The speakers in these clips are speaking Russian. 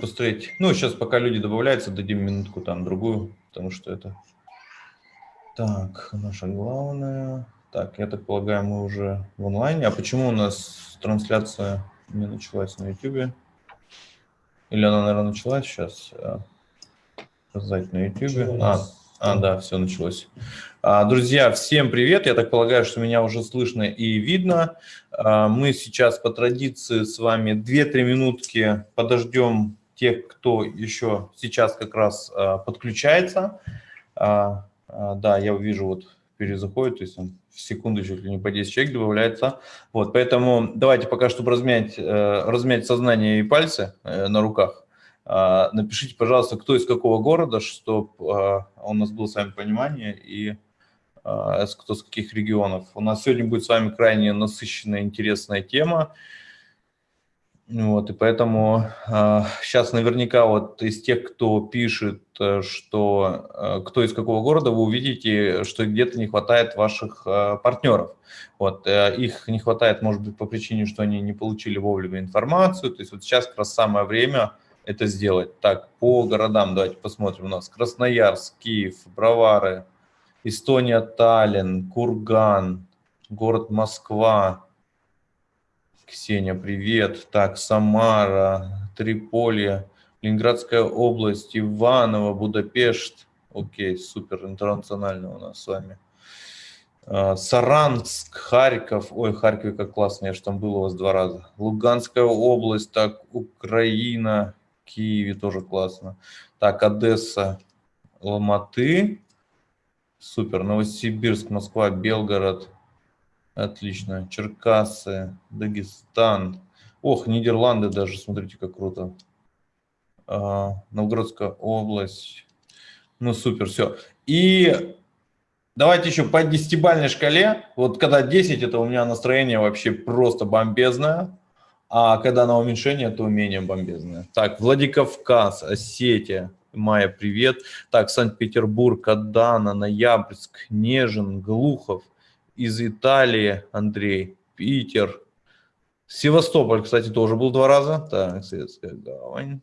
посмотреть. Ну, сейчас пока люди добавляются, дадим минутку там другую, потому что это... Так, наша главная... Так, я так полагаю, мы уже в онлайне. А почему у нас трансляция не началась на YouTube? Или она, наверное, началась сейчас? Сказать на YouTube. А, а, да, все началось. А, друзья, всем привет. Я так полагаю, что меня уже слышно и видно. А, мы сейчас по традиции с вами 2-3 минутки подождем тех, кто еще сейчас как раз подключается. Да, я вижу, вот перезаходит, то есть он в секунду чуть ли не по 10 человек добавляется. Вот, поэтому давайте пока, чтобы размять, э, размять сознание и пальцы э, на руках, напишите, пожалуйста, кто из какого города, чтобы у нас было с вами понимание и кто с каких регионов. У нас сегодня будет с вами крайне насыщенная, интересная тема. Вот, и поэтому э, сейчас наверняка вот из тех, кто пишет, э, что э, кто из какого города, вы увидите, что где-то не хватает ваших э, партнеров. Вот, э, их не хватает, может быть, по причине, что они не получили вовремя информацию. То есть вот сейчас как раз самое время это сделать. Так, по городам давайте посмотрим. У нас Красноярск, Киев, Бровары, Эстония, Таллин, Курган, город Москва, Ксения, привет. Так, Самара, Триполи, Ленинградская область, Иваново, Будапешт. Окей, супер, интернационально у нас с вами. А, Саранск, Харьков. Ой, Харьков, как классно, я же там был у вас два раза. Луганская область, так, Украина, Киеве тоже классно. Так, Одесса, Ломаты. Супер, Новосибирск, Москва, Белгород, Отлично. Черкасы, Дагестан. Ох, Нидерланды даже, смотрите, как круто. А, Новгородская область. Ну, супер, все. И давайте еще по десятибальной шкале. Вот когда 10, это у меня настроение вообще просто бомбезное. А когда на уменьшение, то менее бомбезное. Так, Владикавказ, Осетия. Майя, привет. Так, Санкт-Петербург, Адана, Ноябрьск, Нежин, Глухов – из Италии, Андрей, Питер, Севастополь, кстати, тоже был два раза. Так, Светская гавань.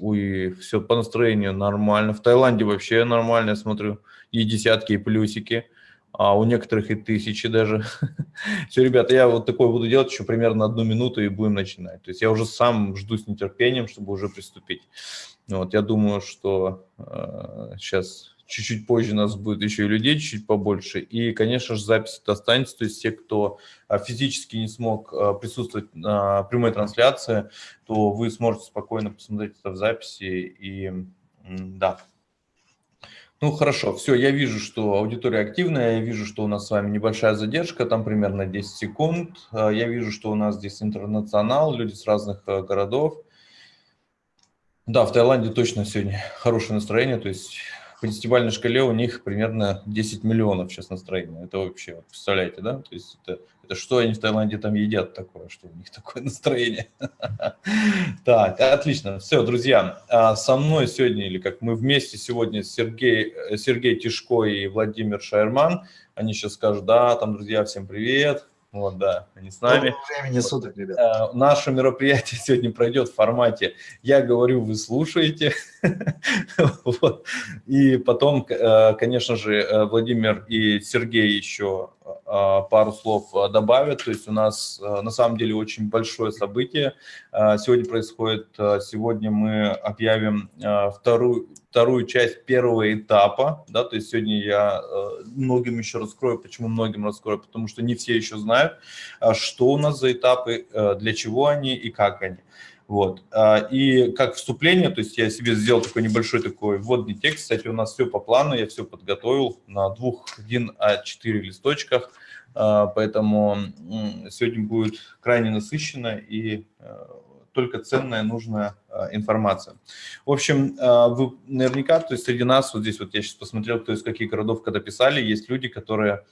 Ой, все по настроению нормально. В Таиланде вообще нормально, я смотрю. И десятки, и плюсики. А у некоторых и тысячи даже. Все, ребята, я вот такое буду делать еще примерно одну минуту и будем начинать. То есть я уже сам жду с нетерпением, чтобы уже приступить. Вот, я думаю, что э, сейчас чуть-чуть позже нас будет еще и людей чуть-чуть побольше. И, конечно же, запись это останется. То есть те, кто а, физически не смог а, присутствовать на прямой трансляции, то вы сможете спокойно посмотреть это в записи. И да. Ну, хорошо, все, я вижу, что аудитория активная, я вижу, что у нас с вами небольшая задержка, там примерно 10 секунд. А, я вижу, что у нас здесь интернационал, люди с разных городов. Да, в Таиланде точно сегодня хорошее настроение, то есть по десятибалльной шкале у них примерно 10 миллионов сейчас настроения. Это вообще, вот, представляете, да? То есть это, это что они в Таиланде там едят такое, что у них такое настроение. Так, отлично. Все, друзья, а со мной сегодня, или как мы вместе сегодня, Сергей, Сергей Тишко и Владимир Шайерман, они сейчас скажут, да, там, друзья, всем привет, вот, да, они с нами. времени суток, ребят. Наше мероприятие сегодня пройдет в формате «я говорю, вы слушаете». вот. И потом, э, конечно же, э, Владимир и Сергей еще пару слов добавят. То есть у нас на самом деле очень большое событие. Сегодня происходит, сегодня мы объявим вторую, вторую часть первого этапа. Да, то есть сегодня я многим еще раскрою. Почему многим раскрою? Потому что не все еще знают, что у нас за этапы, для чего они и как они. Вот. А, и как вступление, то есть я себе сделал такой небольшой такой вводный текст. Кстати, у нас все по плану, я все подготовил на двух 1 А4 листочках. А, поэтому сегодня будет крайне насыщенно и а, только ценная, нужная информация. В общем, вы наверняка, то есть среди нас, вот здесь вот я сейчас посмотрел, кто из каких городов когда писали, есть люди, которые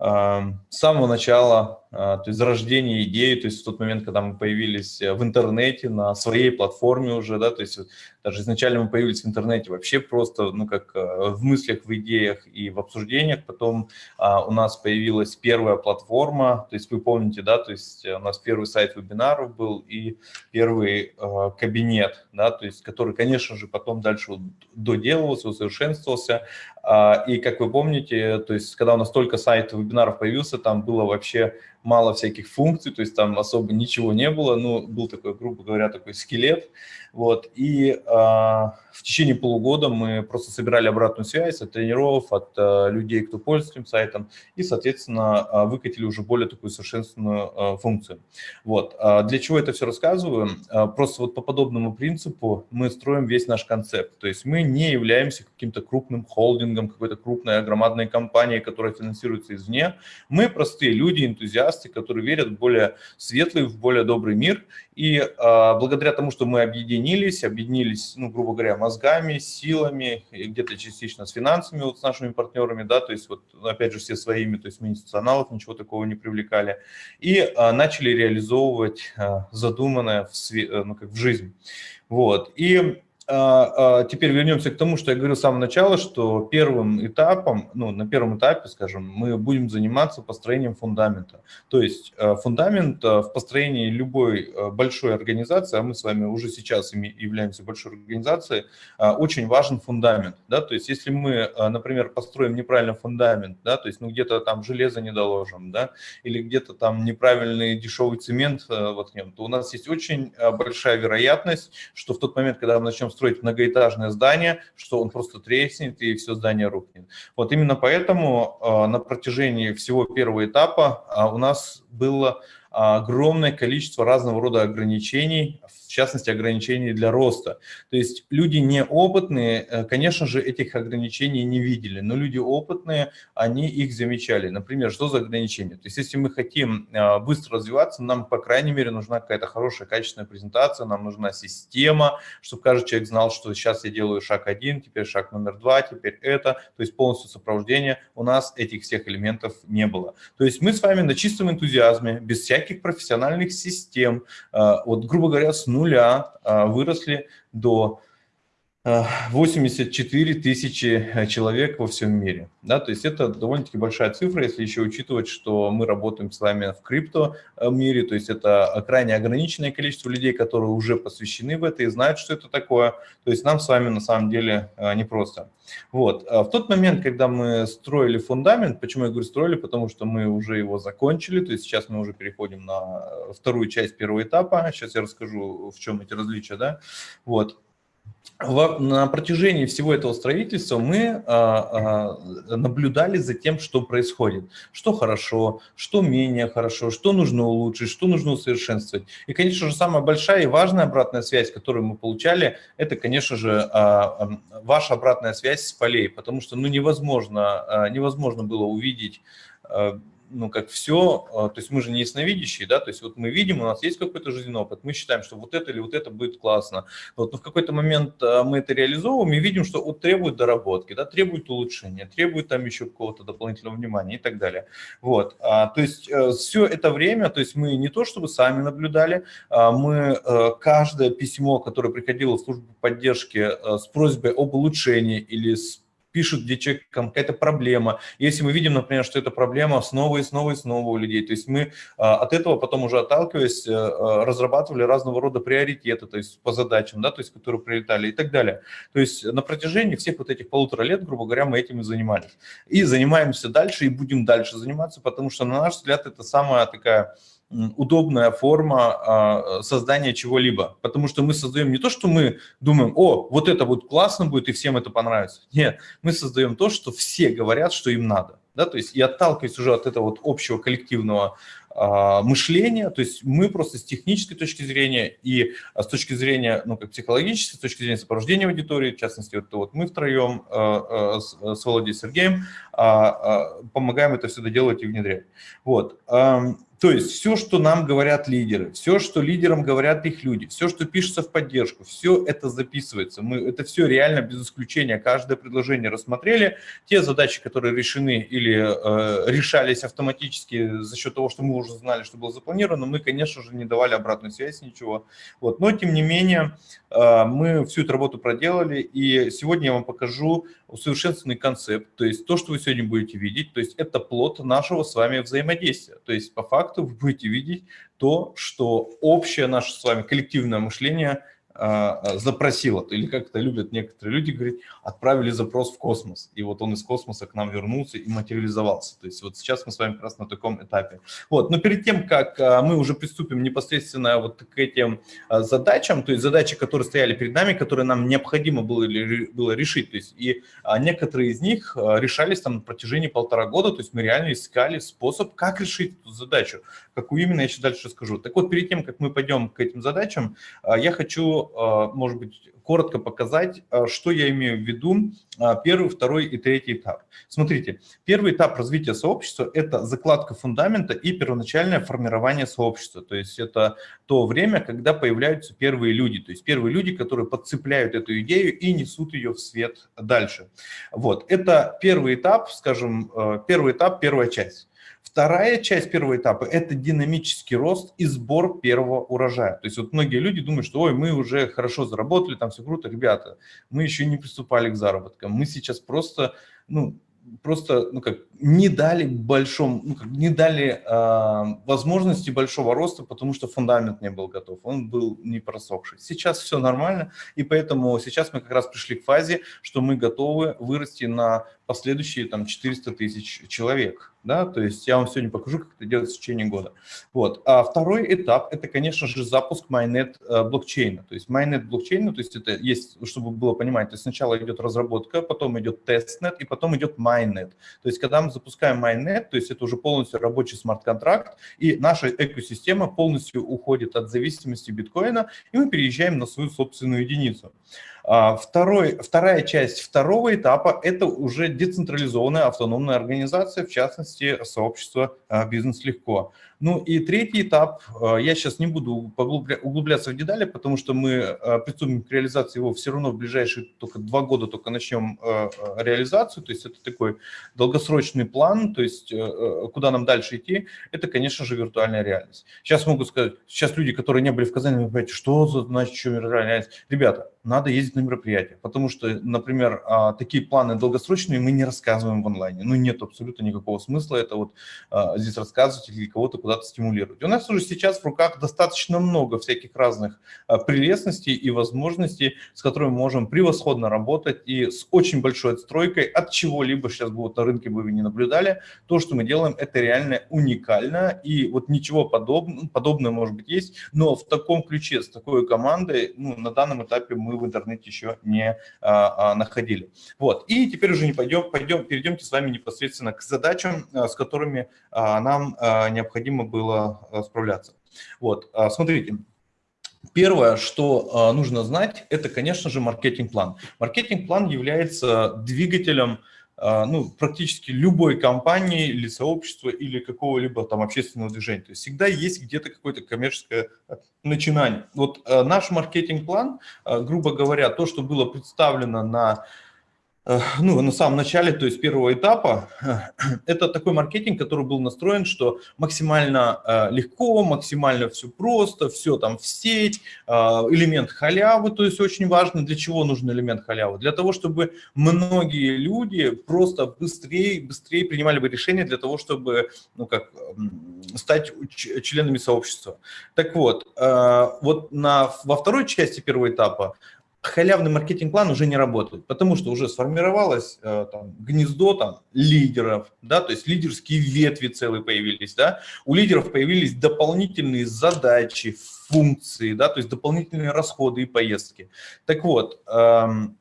с самого начала, а, то есть зарождения идеи, то есть в тот момент, когда мы появились э, в интернете, на своей платформе уже, да, то есть даже изначально мы появились в интернете вообще просто, ну, как э, в мыслях, в идеях и в обсуждениях, потом а, у нас появилась первая платформа, то есть вы помните, да, то есть у нас первый сайт вебинаров был и первый а, кабинет, да, то есть который, конечно же, потом дальше доделывался, усовершенствовался, а, и как вы помните, то есть когда у нас только сайт вебинаров появился, там было вообще мало всяких функций, то есть там особо ничего не было, ну, был такой, грубо говоря, такой скелет, вот, и э, в течение полугода мы просто собирали обратную связь от тренеров, от э, людей, кто пользуется этим сайтом, и, соответственно, э, выкатили уже более такую совершенственную э, функцию. Вот, э, для чего это все рассказываю? Э, просто вот по подобному принципу мы строим весь наш концепт, то есть мы не являемся каким-то крупным холдингом, какой-то крупной громадной компанией, которая финансируется извне, мы простые люди, энтузиасты, энтузиасты, которые верят в более светлый, в более добрый мир. И а, благодаря тому, что мы объединились, объединились, ну, грубо говоря, мозгами, силами, где-то частично с финансами, вот с нашими партнерами, да, то есть вот, опять же, все своими, то есть мы институционалов ничего такого не привлекали, и а, начали реализовывать а, задуманное в, ну, как в жизнь. Вот. И теперь вернемся к тому, что я говорил с самого начала, что первым этапом, ну, на первом этапе, скажем, мы будем заниматься построением фундамента. То есть а, фундамент в построении любой большой организации, а мы с вами уже сейчас являемся большой организацией, очень важен фундамент. Да? То есть если мы, например, построим неправильно фундамент, да, то есть ну, где-то там железо не доложим, да, или где-то там неправильный дешевый цемент воткнем, то у нас есть очень большая вероятность, что в тот момент, когда мы начнем строить многоэтажное здание, что он просто треснет и все здание рухнет. Вот именно поэтому а, на протяжении всего первого этапа а, у нас было огромное количество разного рода ограничений, частности, ограничений для роста. То есть люди неопытные, э, конечно же, этих ограничений не видели, но люди опытные, они их замечали. Например, что за ограничения? То есть если мы хотим а, быстро развиваться, нам, по крайней мере, нужна какая-то хорошая, качественная презентация, нам нужна система, чтобы каждый человек знал, что сейчас я делаю шаг один, теперь шаг номер два, теперь это, то есть полностью сопровождение. У нас этих всех элементов не было. То есть мы с вами на чистом энтузиазме, без всяких профессиональных систем, а, вот, грубо говоря, с а, выросли до 84 тысячи э, человек во всем мире. Да, то есть это довольно-таки большая цифра, если еще учитывать, что мы работаем с вами в крипто э, мире, то есть это крайне ограниченное количество людей, которые уже посвящены в это и знают, что это такое. То есть нам с вами на самом деле э, непросто. Вот. А в тот момент, когда мы строили фундамент, почему я говорю строили, потому что мы уже его закончили, то есть сейчас мы уже переходим на вторую часть первого этапа, сейчас я расскажу, в чем эти различия, да, вот на протяжении всего этого строительства мы а, а, наблюдали за тем, что происходит, что хорошо, что менее хорошо, что нужно улучшить, что нужно усовершенствовать. И, конечно же, самая большая и важная обратная связь, которую мы получали, это, конечно же, а, ваша обратная связь с полей, потому что ну, невозможно, невозможно было увидеть ну, как все, а, то есть мы же не ясновидящие, да, то есть вот мы видим, у нас есть какой-то жизненный опыт, мы считаем, что вот это или вот это будет классно, вот, но в какой-то момент а, мы это реализовываем и видим, что вот требует доработки, да, требует улучшения, требует там еще какого-то дополнительного внимания и так далее. Вот, а, то есть э, все это время, то есть мы не то чтобы сами наблюдали, мы э, каждое письмо, которое приходило в службу поддержки э, с просьбой об улучшении или с пишут, где человеком какая-то проблема. Если мы видим, например, что эта проблема снова и снова и снова у людей, то есть мы а, от этого потом уже отталкиваясь, э, а, разрабатывали разного рода приоритеты, то есть по задачам, да, то есть которые прилетали и так далее. То есть на протяжении всех вот этих полутора лет, грубо говоря, мы этим и занимались. И занимаемся дальше, и будем дальше заниматься, потому что, на наш взгляд, это самая такая удобная форма а, создания чего-либо. Потому что мы создаем не то, что мы думаем, о, вот это вот классно будет и всем это понравится. Нет, мы создаем то, что все говорят, что им надо. Да, то есть и отталкиваясь уже от этого вот общего коллективного а, мышления, то есть мы просто с технической точки зрения и с точки зрения, ну, как психологической, с точки зрения сопровождения аудитории, в частности, вот, вот мы втроем а, а, с, с Володей и Сергеем а, а, помогаем это все доделать и внедрять. Вот. То есть все, что нам говорят лидеры, все, что лидерам говорят их люди, все, что пишется в поддержку, все это записывается. Мы это все реально без исключения, каждое предложение рассмотрели. Те задачи, которые решены или э, решались автоматически за счет того, что мы уже знали, что было запланировано, мы, конечно же, не давали обратную связь, ничего. Вот. Но, тем не менее, э, мы всю эту работу проделали, и сегодня я вам покажу усовершенствованный концепт, то есть то, что вы сегодня будете видеть, то есть это плод нашего с вами взаимодействия. То есть по факту вы будете видеть то, что общее наше с вами коллективное мышление – запросила, или как это любят некоторые люди говорить, отправили запрос в космос, и вот он из космоса к нам вернулся и материализовался. То есть вот сейчас мы с вами как раз на таком этапе. Вот, но перед тем, как а, мы уже приступим непосредственно вот к этим а, задачам, то есть задачи, которые стояли перед нами, которые нам необходимо было, было решить, то есть и некоторые из них решались там на протяжении полтора года, то есть мы реально искали способ, как решить эту задачу, какую именно я сейчас дальше расскажу. Так вот, перед тем, как мы пойдем к этим задачам, я хочу Э, может быть, коротко показать, э, что я имею в виду э, первый, второй и третий этап. Смотрите, первый этап развития сообщества – это закладка фундамента и первоначальное формирование сообщества. То есть это то время, когда появляются первые люди, то есть первые люди, которые подцепляют эту идею и несут ее в свет дальше. Вот, это первый этап, скажем, первый этап, первая часть. Вторая часть первого этапа – это динамический рост и сбор первого урожая. То есть вот многие люди думают, что ой, мы уже хорошо заработали, там все круто. Ребята, мы еще не приступали к заработкам. Мы сейчас просто, ну, просто, ну как, не дали большом, ну, как, не дали э, возможности большого роста, потому что фундамент не был готов, он был не просохший. Сейчас все нормально, и поэтому сейчас мы как раз пришли к фазе, что мы готовы вырасти на последующие там 400 тысяч человек, да, то есть я вам сегодня покажу, как это делать в течение года. Вот. А второй этап – это, конечно же, запуск mainnet э, блокчейна, то есть mainnet блокчейна, то есть это есть, чтобы было понимать, то есть сначала идет разработка, потом идет testnet и потом идет mainnet. То есть когда мы запускаем майнет, то есть это уже полностью рабочий смарт-контракт, и наша экосистема полностью уходит от зависимости биткоина, и мы переезжаем на свою собственную единицу. А, второй, вторая часть второго этапа – это уже децентрализованная автономная организация, в частности, сообщество а, «Бизнес легко». Ну и третий этап, а, я сейчас не буду углубляться в детали, потому что мы приступим к реализации его все равно в ближайшие только два года только начнем реализацию, то есть это такой долгосрочный план, то есть куда нам дальше идти, это, конечно же, виртуальная реальность. Сейчас могу сказать, сейчас люди, которые не были в Казани, понимаете, что значит, что виртуальная реальность? Ребята, надо ездить на мероприятия, потому что, например, а, такие планы долгосрочные мы не рассказываем в онлайне. Ну, нет абсолютно никакого смысла это вот здесь рассказывать или кого-то куда-то стимулировать. У нас уже сейчас в руках достаточно много всяких разных а, прелестностей и возможностей, с которыми мы можем превосходно работать и с очень большой отстройкой от чего-либо сейчас бы вот на рынке бы вы не наблюдали. То, что мы делаем, это реально уникально, и вот ничего подобного, подобное может быть есть, но в таком ключе, с такой командой, ну, на данном этапе мы в интернете еще не а, а, находили. Вот. И теперь уже не пойдем, пойдем, перейдемте с вами непосредственно к задачам, а, с которыми а, нам а, необходимо было а, справляться. Вот. А, смотрите. Первое, что нужно знать, это, конечно же, маркетинг-план. Маркетинг-план является двигателем ну, практически любой компании или сообщества или какого-либо там общественного движения. То есть всегда есть где-то какое-то коммерческое начинаний. Вот э, наш маркетинг-план, э, грубо говоря, то, что было представлено на Э, ну, на самом начале, то есть первого этапа, это такой маркетинг, который был настроен, что максимально э, легко, максимально все просто, все там в сеть, э, элемент халявы, то есть очень важно, для чего нужен элемент халявы? Для того, чтобы многие люди просто быстрее, быстрее принимали бы решения для того, чтобы, ну как, стать членами сообщества. Так вот, вот на, во второй части первого этапа халявный маркетинг-план уже не работает, потому что уже сформировалось э, там, гнездо там, лидеров, да, то есть лидерские ветви целые появились, да, у лидеров появились дополнительные задачи, функции, да, то есть дополнительные расходы и поездки. Так вот, эм,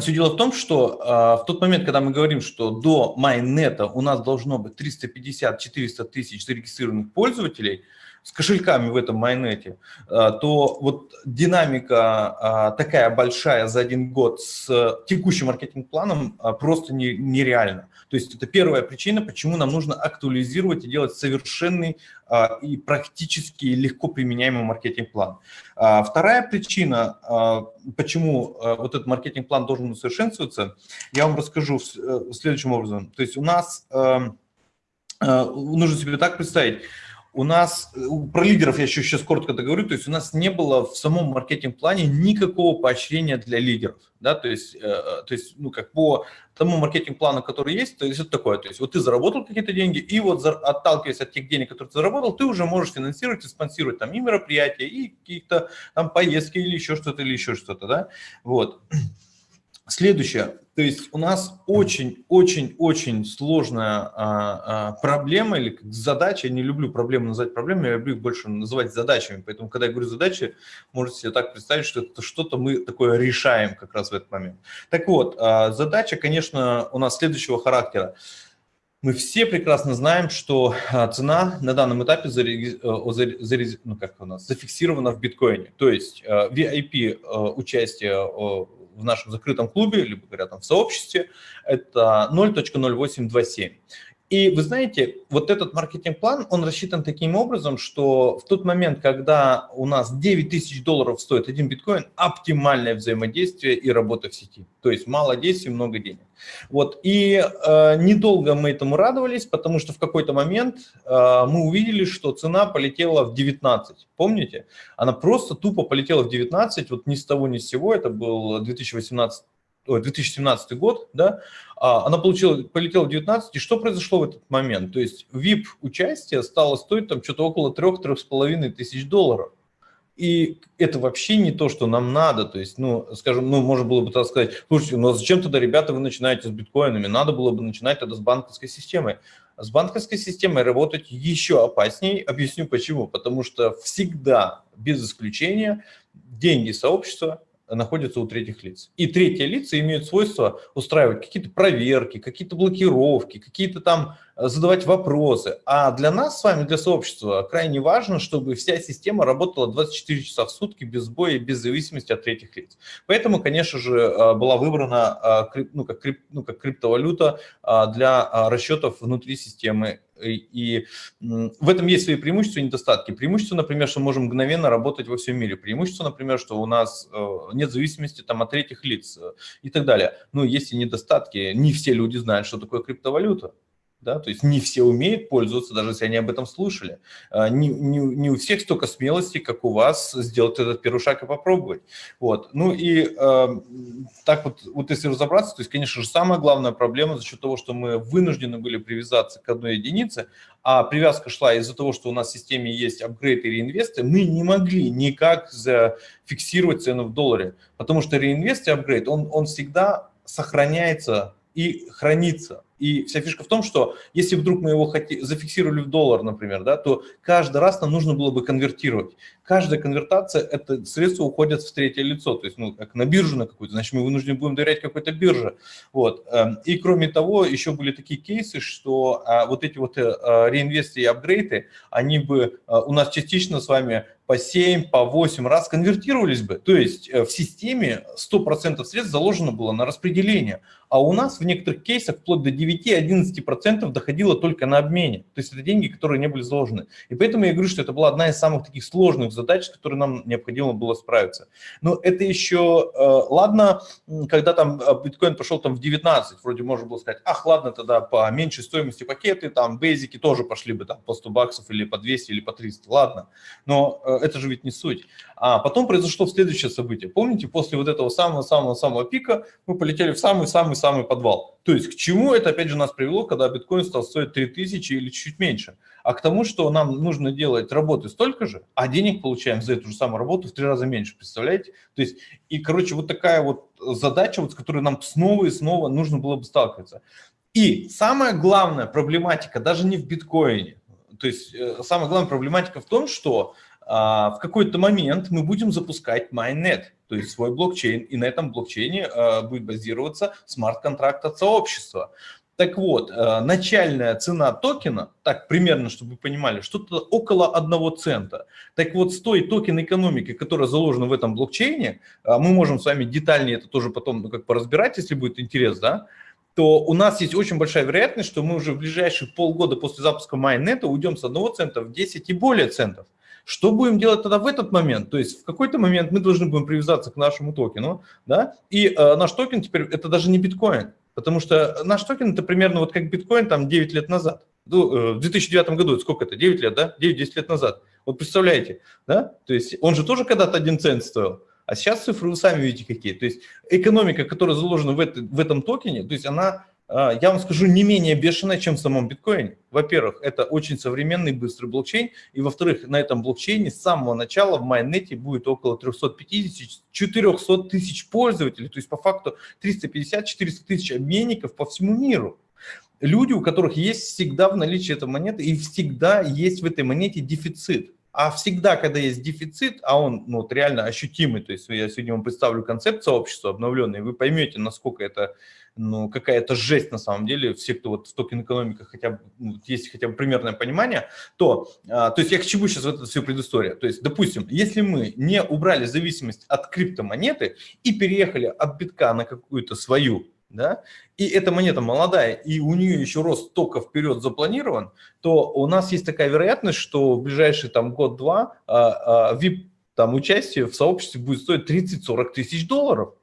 все дело в том, что э, в тот момент, когда мы говорим, что до майнета у нас должно быть 350-400 тысяч зарегистрированных пользователей – с кошельками в этом майонете, то вот динамика такая большая за один год с текущим маркетинг-планом просто нереальна. То есть это первая причина, почему нам нужно актуализировать и делать совершенный а, и практически легко применяемый маркетинг-план. А, вторая причина, а, почему вот этот маркетинг-план должен усовершенствоваться, я вам расскажу э, следующим образом. То есть у нас нужно себе так представить, у нас, э, про лидеров я еще сейчас коротко договорю, то есть у нас не было в самом маркетинг-плане никакого поощрения для лидеров, да, то есть, э, э, то есть, ну, как по тому маркетинг-плану, который есть, то есть это такое, то есть вот ты заработал какие-то деньги, и вот за, отталкиваясь от тех денег, которые ты заработал, ты уже можешь финансировать и спонсировать там и мероприятия, и какие-то там поездки или еще что-то, или еще что-то, да, вот. Следующее, то есть у нас очень-очень-очень сложная а, а, проблема или задача, я не люблю проблемы называть проблемами, я люблю их больше называть задачами, поэтому когда я говорю задачи, можете себе так представить, что это что-то мы такое решаем как раз в этот момент. Так вот, а, задача, конечно, у нас следующего характера. Мы все прекрасно знаем, что а, цена на данном этапе зареги... Э, ну, как у нас, зафиксирована в биткоине. То есть а, VIP участие в нашем закрытом клубе, либо говоря там в сообществе, это 0.0827. И вы знаете, вот этот маркетинг-план, он рассчитан таким образом, что в тот момент, когда у нас 9 тысяч долларов стоит один биткоин, оптимальное взаимодействие и работа в сети. То есть мало действий, много денег. Вот. И э, недолго мы этому радовались, потому что в какой-то момент э, мы увидели, что цена полетела в 19. Помните? Она просто тупо полетела в 19, вот ни с того ни с сего, это был 2018 2017 год, да, а, она получила, полетела в 19, и что произошло в этот момент? То есть VIP-участие стало стоить там что-то около 3-3,5 тысяч долларов. И это вообще не то, что нам надо. То есть, ну, скажем, ну, можно было бы так сказать, слушайте, ну, а зачем тогда, ребята, вы начинаете с биткоинами? Надо было бы начинать тогда с банковской системой. С банковской системой работать еще опаснее. Объясню почему. Потому что всегда, без исключения, деньги сообщества находятся у третьих лиц. И третьи лица имеют свойство устраивать какие-то проверки, какие-то блокировки, какие-то там э, задавать вопросы. А для нас с вами, для сообщества, крайне важно, чтобы вся система работала 24 часа в сутки без сбоя, без зависимости от третьих лиц. Поэтому, конечно же, э, была выбрана э, ну, как, ну, как криптовалюта для расчетов внутри системы и в этом есть свои преимущества и недостатки. Преимущество, например, что мы можем мгновенно работать во всем мире. Преимущество, например, что у нас э, нет зависимости там, от третьих лиц э, и так далее. Но есть и недостатки. Не все люди знают, что такое криптовалюта да, то есть не все умеют пользоваться, даже если они об этом слушали. А, не, не, не у всех столько смелости, как у вас, сделать этот первый шаг и попробовать. Вот. Ну и э, так вот, вот если разобраться, то есть, конечно же, самая главная проблема за счет того, что мы вынуждены были привязаться к одной единице, а привязка шла из-за того, что у нас в системе есть апгрейд и реинвесты, мы не могли никак зафиксировать цену в долларе, потому что реинвест и апгрейд, он, он всегда сохраняется и хранится. И вся фишка в том, что если вдруг мы его хоти, зафиксировали в доллар, например, да, то каждый раз нам нужно было бы конвертировать. Каждая конвертация – это средства уходят в третье лицо, то есть ну, как на биржу на какую-то, значит, мы вынуждены будем доверять какой-то бирже. Вот. Эм, и кроме того, еще были такие кейсы, что а, вот эти вот а, реинвесты и апгрейды, они бы а, у нас частично с вами по 7, по 8 раз конвертировались бы. То есть в системе 100% средств заложено было на распределение, а у нас в некоторых кейсах вплоть до 9-11% доходило только на обмене. То есть это деньги, которые не были заложены. И поэтому я говорю, что это была одна из самых таких сложных задач, с которой нам необходимо было справиться. Но это еще, э, ладно, когда там э, биткоин пошел там в 19, вроде можно было сказать, ах, ладно, тогда по меньшей стоимости пакеты, там бейзики тоже пошли бы там по 100 баксов или по 200 или по 300, ладно. Но э, это же ведь не суть. А потом произошло следующее событие. Помните, после вот этого самого-самого-самого пика мы полетели в самый-самый-самый подвал. То есть к чему это опять же нас привело, когда биткоин стал стоить 3000 или чуть меньше? А к тому, что нам нужно делать работы столько же, а денег получаем за эту же самую работу в три раза меньше, представляете? То есть, и, короче, вот такая вот задача, вот, с которой нам снова и снова нужно было бы сталкиваться. И самая главная проблематика даже не в биткоине, то есть э, самая главная проблематика в том, что в какой-то момент мы будем запускать Mainnet, то есть свой блокчейн, и на этом блокчейне а, будет базироваться смарт-контракт от сообщества. Так вот, э, начальная цена токена, так примерно, чтобы вы понимали, что-то около одного цента. Так вот, с той токен экономики, которая заложена в этом блокчейне, мы можем с вами детальнее это тоже потом ну, как поразбирать, если будет интерес, да, то у нас есть очень большая вероятность, что мы уже в ближайшие полгода после запуска mainnet а уйдем с одного цента в 10 и более центов. Что будем делать тогда в этот момент? То есть в какой-то момент мы должны будем привязаться к нашему токену, да, и э, наш токен теперь это даже не биткоин, потому что наш токен это примерно вот как биткоин там 9 лет назад. Ну, э, в 2009 году, сколько это, 9 лет, да, 9-10 лет назад. Вот представляете, да, то есть он же тоже когда-то один цент стоил, а сейчас цифры вы сами видите какие. То есть экономика, которая заложена в, это, в этом токене, то есть она я вам скажу, не менее бешеная, чем в самом биткоине. Во-первых, это очень современный быстрый блокчейн, и во-вторых, на этом блокчейне с самого начала в майнете будет около 350-400 тысяч пользователей, то есть по факту 350-400 тысяч обменников по всему миру. Люди, у которых есть всегда в наличии эта монета, и всегда есть в этой монете дефицит. А всегда, когда есть дефицит, а он ну, вот реально ощутимый, то есть я сегодня вам представлю концепт сообщества обновленный, вы поймете, насколько это ну, какая-то жесть на самом деле, все, кто вот в токен-экономиках хотя бы, ну, есть хотя бы примерное понимание, то, а, то есть я к чему сейчас в эту всю предысторию? То есть, допустим, если мы не убрали зависимость от криптомонеты и переехали от битка на какую-то свою, да, и эта монета молодая, и у нее еще рост только вперед запланирован, то у нас есть такая вероятность, что в ближайший там год-два а, а, VIP там участие в сообществе будет стоить 30-40 тысяч долларов.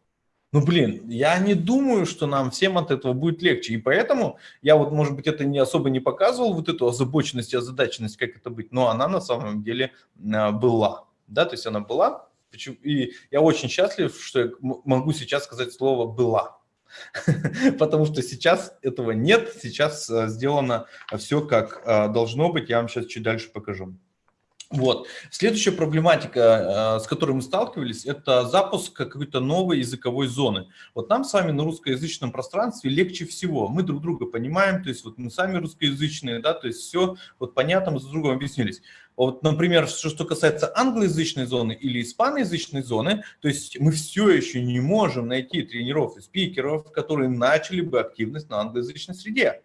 Ну, блин, я не думаю, что нам всем от этого будет легче. И поэтому я вот, может быть, это не особо не показывал, вот эту озабоченность и озадаченность, как это быть, но она на самом деле а, была. Да, то есть она была. И я очень счастлив, что я могу сейчас сказать слово «была». Потому что сейчас этого нет, сейчас а, сделано все как а, должно быть. Я вам сейчас чуть дальше покажу. Вот. Следующая проблематика, э, с которой мы сталкивались, это запуск какой-то новой языковой зоны. Вот нам с вами на русскоязычном пространстве легче всего. Мы друг друга понимаем, то есть вот мы сами русскоязычные, да, то есть все вот понятно, мы с другом объяснились. Вот, например, что, касается англоязычной зоны или испаноязычной зоны, то есть мы все еще не можем найти тренеров и спикеров, которые начали бы активность на англоязычной среде.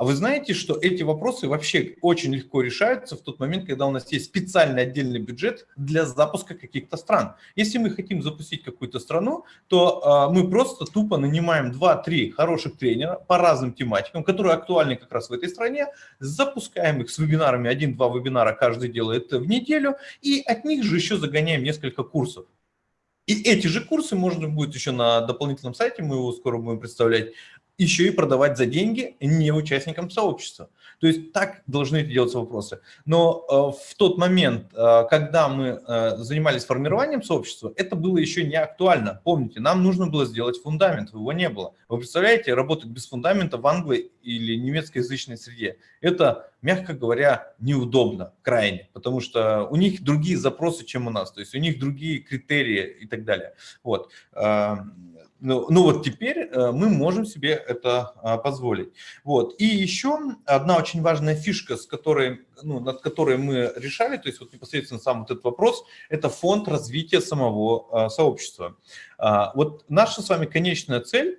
А вы знаете, что эти вопросы вообще очень легко решаются в тот момент, когда у нас есть специальный отдельный бюджет для запуска каких-то стран. Если мы хотим запустить какую-то страну, то э, мы просто тупо нанимаем 2-3 хороших тренера по разным тематикам, которые актуальны как раз в этой стране, запускаем их с вебинарами, один-два вебинара каждый делает в неделю, и от них же еще загоняем несколько курсов. И эти же курсы можно будет еще на дополнительном сайте, мы его скоро будем представлять, еще и продавать за деньги не участникам сообщества. То есть так должны делаться вопросы. Но э, в тот момент, э, когда мы э, занимались формированием сообщества, это было еще не актуально. Помните, нам нужно было сделать фундамент, его не было. Вы представляете, работать без фундамента в англо- или немецкоязычной среде? Это, мягко говоря, неудобно крайне, потому что у них другие запросы, чем у нас, то есть у них другие критерии и так далее. Вот. Ну, ну вот теперь э, мы можем себе это а, позволить. Вот. И еще одна очень важная фишка, с которой, ну, над которой мы решали, то есть вот непосредственно сам вот этот вопрос, это фонд развития самого а, сообщества. А, вот наша с вами конечная цель,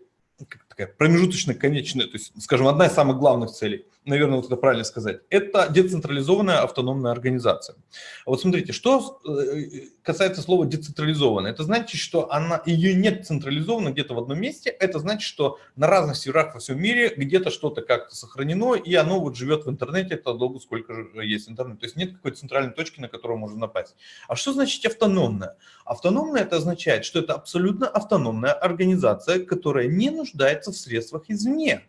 такая промежуточная конечная, то есть, скажем, одна из самых главных целей, наверное, вот это правильно сказать, это децентрализованная автономная организация. Вот смотрите, что э, касается слова децентрализованная, это значит, что она, ее нет централизовано где-то в одном месте, это значит, что на разных серверах во всем мире где-то что-то как-то сохранено, и оно вот живет в интернете это долго, сколько же есть интернет. То есть нет какой-то центральной точки, на которую можно напасть. А что значит автономная? Автономная это означает, что это абсолютно автономная организация, которая не нуждается в средствах извне.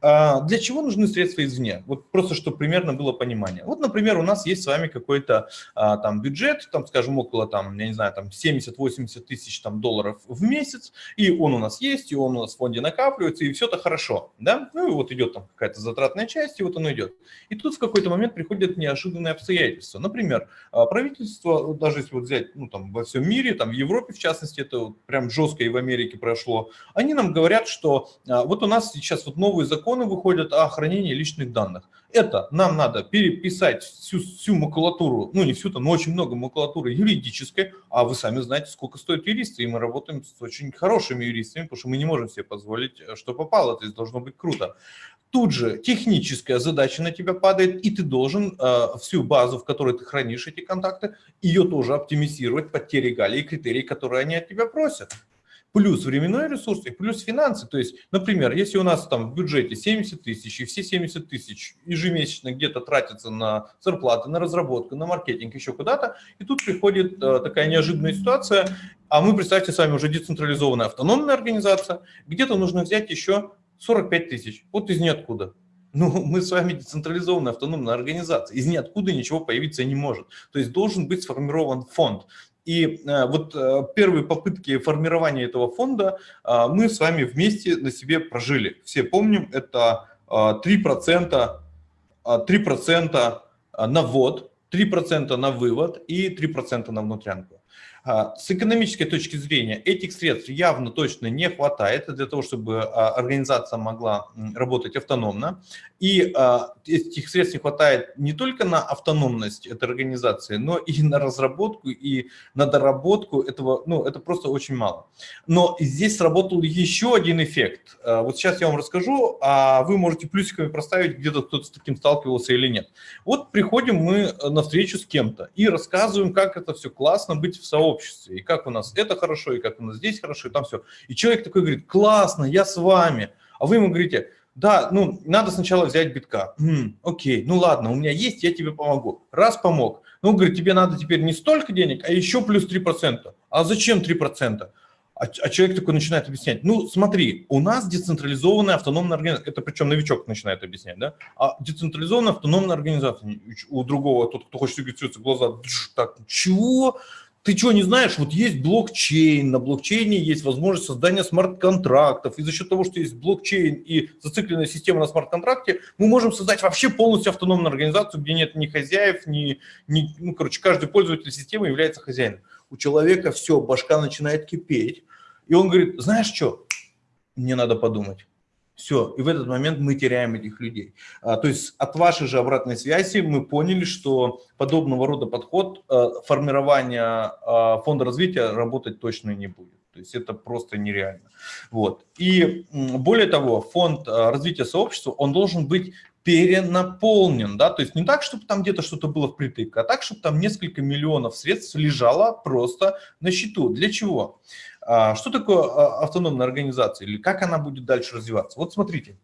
А, для чего нужны средства извне? Вот просто, чтобы примерно было понимание. Вот, например, у нас есть с вами какой-то а, там бюджет, там, скажем, около, там, я не знаю, там 70-80 тысяч там, долларов в месяц, и он у нас есть, и он у нас в фонде накапливается, и все это хорошо, да? Ну и вот идет там какая-то затратная часть, и вот оно идет. И тут в какой-то момент приходят неожиданные обстоятельства. Например, а, правительство, даже если вот взять, ну, там, во всем мире, там, в Европе, в частности, это вот прям жестко и в Америке прошло, они нам говорят, что вот у нас сейчас вот новые законы выходят о хранении личных данных. Это нам надо переписать всю, всю макулатуру, ну не всю, но очень много макулатуры юридической, а вы сами знаете, сколько стоят юристы, и мы работаем с очень хорошими юристами, потому что мы не можем себе позволить, э, что попало, то есть должно быть круто. Тут же техническая задача на тебя падает, и ты должен э, всю базу, в которой ты хранишь эти контакты, ее тоже оптимизировать под те регалии и критерии, которые они от тебя просят плюс временной ресурс и плюс финансы. То есть, например, если у нас там в бюджете 70 тысяч, и все 70 тысяч ежемесячно где-то тратятся на зарплаты, на разработку, на маркетинг, еще куда-то, и тут приходит э, такая неожиданная ситуация, а мы, представьте, с вами уже децентрализованная автономная организация, где-то нужно взять еще 45 тысяч, вот из ниоткуда. Ну, мы с вами децентрализованная автономная организация, из ниоткуда ничего появиться не может. То есть должен быть сформирован фонд. И э, вот э, первые попытки формирования этого фонда э, мы с вами вместе на себе прожили. Все помним, это 3%, 3% на ввод, 3% на вывод и 3% на внутрянку. С экономической точки зрения этих средств явно точно не хватает для того, чтобы организация могла работать автономно. И а, этих средств не хватает не только на автономность этой организации, но и на разработку и на доработку этого, ну, это просто очень мало. Но здесь сработал еще один эффект. Вот сейчас я вам расскажу, а вы можете плюсиками проставить, где-то кто-то с таким сталкивался или нет. Вот приходим мы на встречу с кем-то и рассказываем, как это все классно быть в сообществе обществе, и как у нас это хорошо, и как у нас здесь хорошо, и там все. И человек такой говорит, классно, я с вами. А вы ему говорите, да, ну, надо сначала взять битка. М, окей, ну ладно, у меня есть, я тебе помогу. Раз помог. Ну, говорит, тебе надо теперь не столько денег, а еще плюс 3%. А зачем 3%? А, а человек такой начинает объяснять, ну смотри, у нас децентрализованная автономная организация, это причем новичок начинает объяснять, да, а децентрализованная автономная организация, у другого, тот, кто хочет регистрироваться, глаза, так, чего? Ты что, не знаешь, вот есть блокчейн, на блокчейне есть возможность создания смарт-контрактов, и за счет того, что есть блокчейн и зацикленная система на смарт-контракте, мы можем создать вообще полностью автономную организацию, где нет ни хозяев, ни, ни ну, короче, каждый пользователь системы является хозяином. У человека все, башка начинает кипеть, и он говорит, знаешь что, мне надо подумать. Все, и в этот момент мы теряем этих людей. А, то есть от вашей же обратной связи мы поняли, что подобного рода подход а, формирования а, фонда развития работать точно не будет. То есть это просто нереально. Вот. И более того, фонд а, развития сообщества, он должен быть перенаполнен, да, то есть не так, чтобы там где-то что-то было впритык, а так, чтобы там несколько миллионов средств лежало просто на счету. Для чего? А, что такое а, автономная организация или как она будет дальше развиваться? Вот смотрите,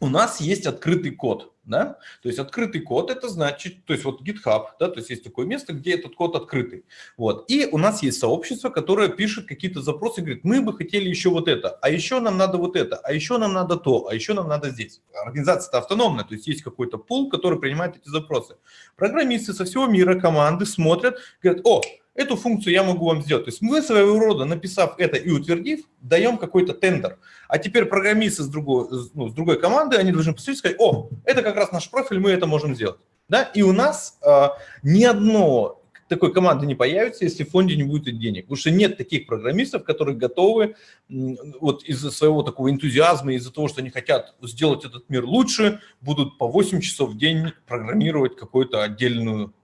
у нас есть открытый код, да, то есть открытый код это значит, то есть вот GitHub, да, то есть есть такое место, где этот код открытый, вот, и у нас есть сообщество, которое пишет какие-то запросы, говорит, мы бы хотели еще вот это, а еще нам надо вот это, а еще нам надо то, а еще нам надо здесь. Организация-то автономная, то есть есть какой-то пул, который принимает эти запросы. Программисты со всего мира, команды смотрят, говорят, о, Эту функцию я могу вам сделать. То есть мы своего рода, написав это и утвердив, даем какой-то тендер. А теперь программисты с другой, ну, с другой команды, они должны посмотреть и сказать, о, это как раз наш профиль, мы это можем сделать. Да? И у нас э, ни одно такой команды не появится, если в фонде не будет денег. Потому что нет таких программистов, которые готовы вот из-за своего такого энтузиазма, из-за того, что они хотят сделать этот мир лучше, будут по 8 часов в день программировать какую-то отдельную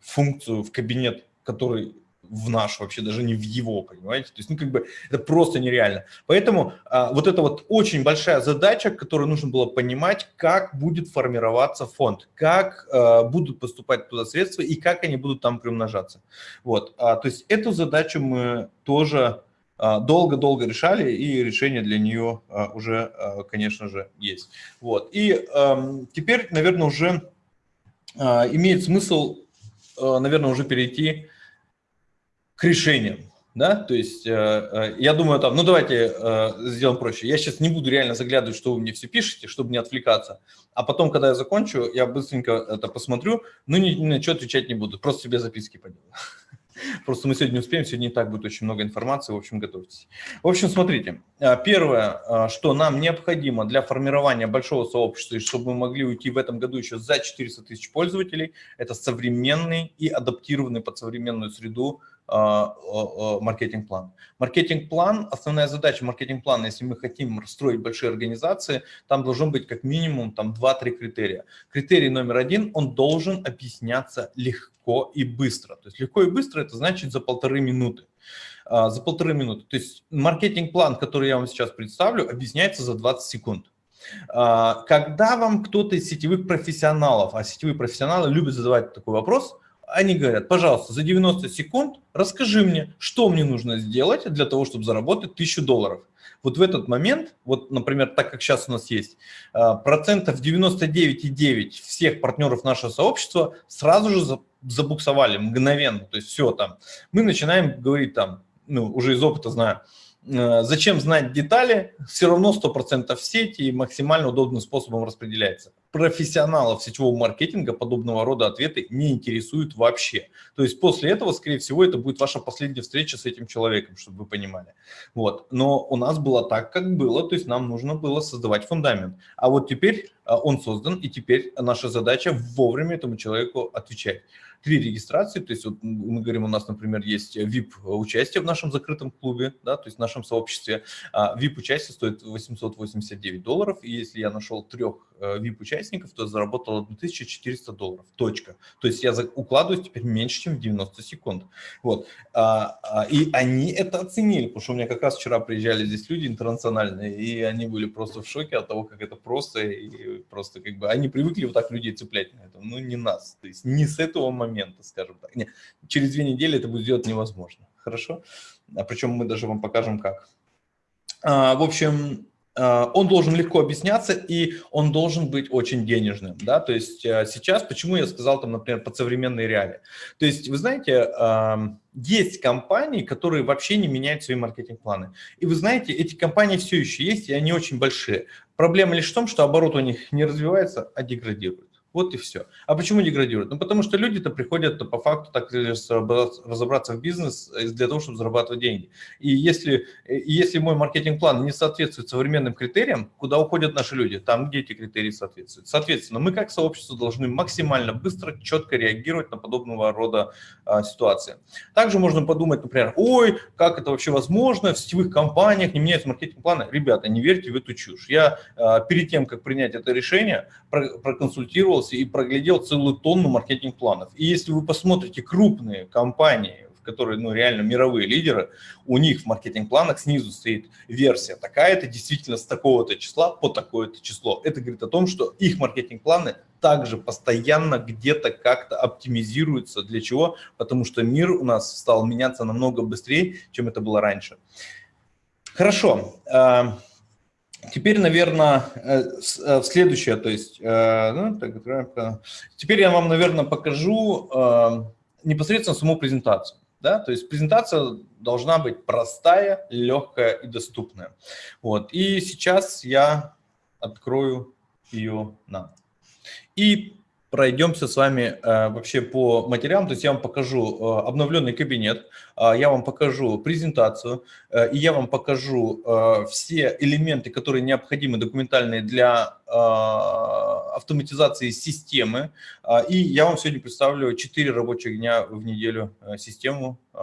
функцию в кабинет который в наш, вообще даже не в его, понимаете? То есть, ну, как бы, это просто нереально. Поэтому а, вот это вот очень большая задача, которую нужно было понимать, как будет формироваться фонд, как а, будут поступать туда средства и как они будут там примножаться. Вот, а, то есть эту задачу мы тоже а, долго-долго решали, и решение для нее а, уже, а, конечно же, есть. Вот, и теперь, наверное, уже имеет смысл, наверное, уже перейти к решениям. Да, то есть э, э, я думаю, там, ну давайте э, сделаем проще. Я сейчас не буду реально заглядывать, что вы мне все пишете, чтобы не отвлекаться. А потом, когда я закончу, я быстренько это посмотрю, но ни, ни на что отвечать не буду, просто себе записки поделаю. Просто мы сегодня успеем, сегодня и так будет очень много информации, в общем, готовьтесь. В общем, смотрите, первое, что нам необходимо для формирования большого сообщества, и чтобы мы могли уйти в этом году еще за 400 тысяч пользователей, это современный и адаптированный под современную среду маркетинг-план. Маркетинг-план, основная задача маркетинг-плана, если мы хотим строить большие организации, там должен быть как минимум там 2-3 критерия. Критерий номер один, он должен объясняться легко и быстро. То есть легко и быстро это значит за полторы минуты. За полторы минуты. То есть маркетинг-план, который я вам сейчас представлю, объясняется за 20 секунд. Когда вам кто-то из сетевых профессионалов, а сетевые профессионалы любят задавать такой вопрос, они говорят, пожалуйста, за 90 секунд расскажи мне, что мне нужно сделать для того, чтобы заработать 1000 долларов. Вот в этот момент, вот, например, так как сейчас у нас есть, а, процентов 99,9 всех партнеров нашего сообщества сразу же забуксовали мгновенно. То есть все там. Мы начинаем говорить там, ну, уже из опыта знаю, Э, зачем знать детали? Все равно 100% в сети и максимально удобным способом распределяется. Профессионалов сетевого маркетинга подобного рода ответы не интересуют вообще. То есть после этого, скорее всего, это будет ваша последняя встреча с этим человеком, чтобы вы понимали. Вот. Но у нас было так, как было, то есть нам нужно было создавать фундамент. А вот теперь э, он создан, и теперь наша задача вовремя этому человеку отвечать три регистрации, то есть вот мы говорим, у нас, например, есть VIP-участие в нашем закрытом клубе, да, то есть в нашем сообществе. VIP-участие а стоит 889 долларов, и если я нашел трех VIP-участников, э, то заработал 1400 долларов, точка. То есть я укладываюсь теперь меньше, чем в 90 секунд. Вот. А, а, и они это оценили, потому что у меня как раз вчера приезжали здесь люди интернациональные, и они были просто в шоке от того, как это просто, и просто как бы они привыкли вот так людей цеплять на этом, ну не нас, то есть не с этого момента момента, скажем так. Не, через две недели это будет сделать невозможно. Хорошо? А причем мы даже вам покажем как. А, в общем, а, он должен легко объясняться, и он должен быть очень денежным. Да? То есть а, сейчас, почему я сказал, там, например, под современные реалии. То есть, вы знаете, есть компании, которые вообще не меняют свои маркетинг-планы. И вы знаете, эти компании все еще есть, и они очень большие. Проблема лишь в том, что оборот у них не развивается, а деградирует. Вот и все. А почему деградируют? Ну, потому что люди-то приходят -то по факту так разобраться в бизнес э, для того, чтобы зарабатывать деньги. И если, э, если мой маркетинг-план не соответствует современным критериям, куда уходят наши люди? Там, где эти критерии соответствуют. Соответственно, мы как сообщество должны максимально быстро, четко реагировать на подобного рода а, ситуации. Также можно подумать, например, ой, как это вообще возможно, в сетевых компаниях не меняются маркетинг-планы. Ребята, не верьте в эту чушь. Я а, перед тем, как принять это решение, проконсультировал запутался и проглядел целую тонну маркетинг-планов. И если вы посмотрите крупные компании, в которые ну, реально мировые лидеры, у них в маркетинг-планах снизу стоит версия такая-то, действительно с такого-то числа по такое-то число. Это говорит о том, что их маркетинг-планы также постоянно где-то как-то оптимизируются. Для чего? Потому что мир у нас стал меняться намного быстрее, чем это было раньше. Хорошо. Хорошо. Теперь, наверное, э, э, следующее, то есть, э, ну, так, теперь я вам, наверное, покажу непосредственно саму презентацию. Да? То есть презентация должна быть простая, легкая и доступная. Вот. И сейчас я открою ее нам. И пройдемся с вами э, вообще по материалам, то есть я вам покажу э, обновленный кабинет, э, я вам покажу презентацию, э, и я вам покажу э, все элементы, которые необходимы документальные для э, автоматизации системы, э, и я вам сегодня представлю 4 рабочих дня в неделю э, систему, э,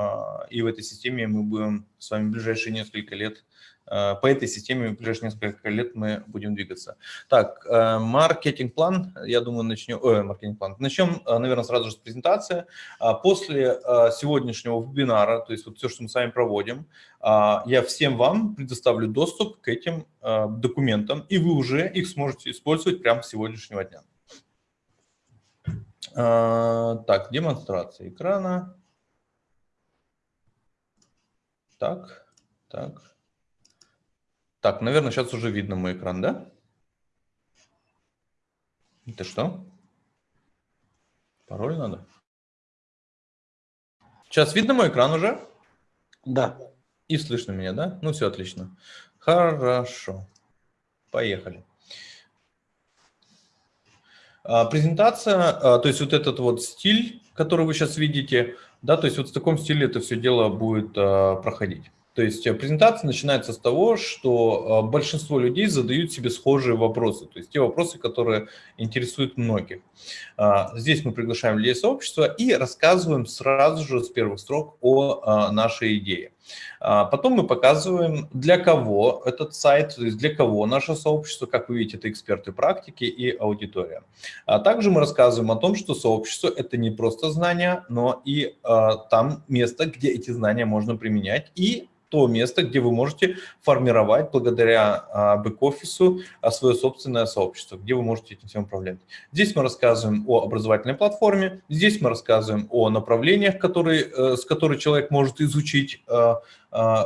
и в этой системе мы будем с вами в ближайшие несколько лет по этой системе в ближайшие несколько лет мы будем двигаться. Так, э, маркетинг-план, я думаю, начнем, э, маркетинг-план. Начнем, э, наверное, сразу же с презентации. А после сегодняшнего вебинара, то есть вот все, что мы с вами проводим, я всем вам предоставлю доступ к этим документам, и вы уже их сможете использовать прямо с сегодняшнего дня. Так, демонстрация экрана. Так, так. Так, наверное, сейчас уже видно мой экран, да? Это что? Пароль надо? Сейчас видно мой экран уже? Да. И слышно меня, да? Ну, все отлично. Хорошо. Поехали. А, презентация, а, то есть вот этот вот стиль, который вы сейчас видите, да, то есть вот в таком стиле это все дело будет а, проходить. То есть э, презентация начинается с того, что э, большинство людей задают себе схожие вопросы, то есть те вопросы, которые интересуют многих. А, здесь мы приглашаем людей сообщества и рассказываем сразу же с первых строк о а, нашей идее. А, потом мы показываем, для кого этот сайт, то есть для кого наше сообщество, как вы видите, это эксперты практики и аудитория. Также мы рассказываем о том, что сообщество – это не просто знания, но и там место, где эти знания можно применять и то место, где вы можете формировать благодаря а, бэк-офису а, свое собственное сообщество, где вы можете этим всем управлять. Здесь мы рассказываем о образовательной платформе, здесь мы рассказываем о направлениях, которые, э, с которыми человек может изучить, а,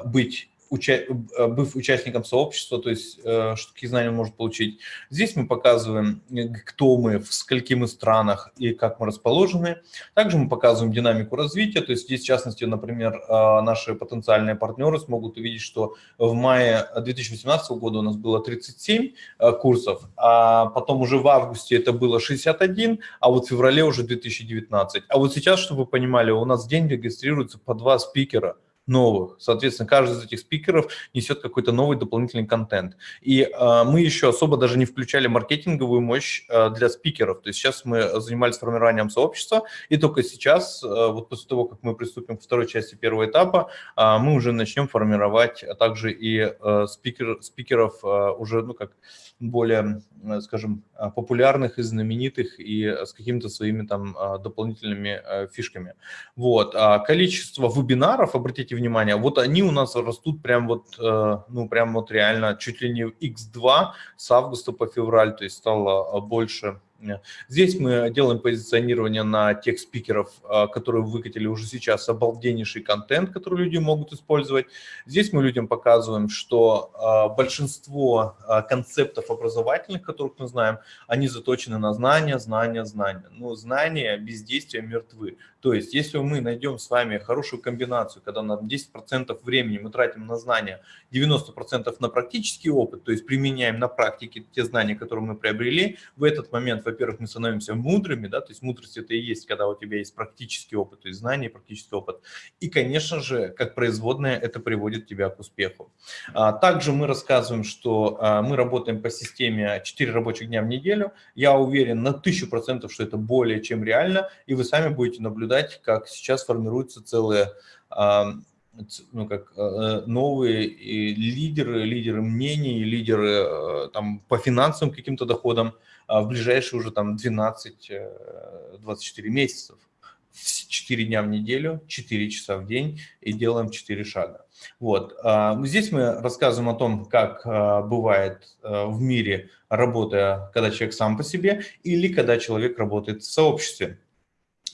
быть уча э, быв участником сообщества, то есть э, что какие знания он может получить. Здесь мы показываем, э, кто мы, в скольких мы странах и как мы расположены. Также мы показываем динамику развития, то есть здесь, в частности, например, наши потенциальные партнеры смогут увидеть, что в мае 2018 года у нас было 37 курсов, а потом уже в августе это было 61, а вот в феврале уже 2019. А вот сейчас, чтобы вы понимали, у нас в день регистрируется по два спикера – новых. Соответственно, каждый из этих спикеров несет какой-то новый дополнительный контент. И э, мы еще особо даже не включали маркетинговую мощь э, для спикеров. То есть сейчас мы занимались формированием сообщества, и только сейчас, э, вот после того, как мы приступим к второй части первого этапа, э, мы уже начнем формировать также и э, спикер, спикеров э, уже, ну как, более, э, скажем, э, популярных и знаменитых и с какими-то своими там э, дополнительными фишками. Вот. А количество вебинаров, обратите внимание, вот они у нас растут прям вот, ну прям вот реально чуть ли не x2 с августа по февраль, то есть стало больше Здесь мы делаем позиционирование на тех спикеров, а, которые выкатили уже сейчас обалденнейший контент, который люди могут использовать. Здесь мы людям показываем, что а, большинство а, концептов образовательных, которых мы знаем, они заточены на знания, знания, знания. Но знания без действия мертвы. То есть если мы найдем с вами хорошую комбинацию, когда на 10% времени мы тратим на знания, 90% на практический опыт, то есть применяем на практике те знания, которые мы приобрели, в этот момент во-первых, мы становимся мудрыми, да, то есть мудрость это и есть, когда у тебя есть практический опыт, то есть знание, практический опыт. И, конечно же, как производное, это приводит тебя к успеху. А, также мы рассказываем, что а, мы работаем по системе 4 рабочих дня в неделю. Я уверен на 1000%, что это более чем реально, и вы сами будете наблюдать, как сейчас формируются целые а, ну, как новые лидеры, лидеры мнений, лидеры там, по финансовым каким-то доходам, а в ближайшие уже там 12-24 э, месяцев. 4 дня в неделю, 4 часа в день и делаем 4 шага. Вот. А, здесь мы рассказываем о том, как а, бывает в мире, работая, когда человек сам по себе, или когда человек работает в сообществе.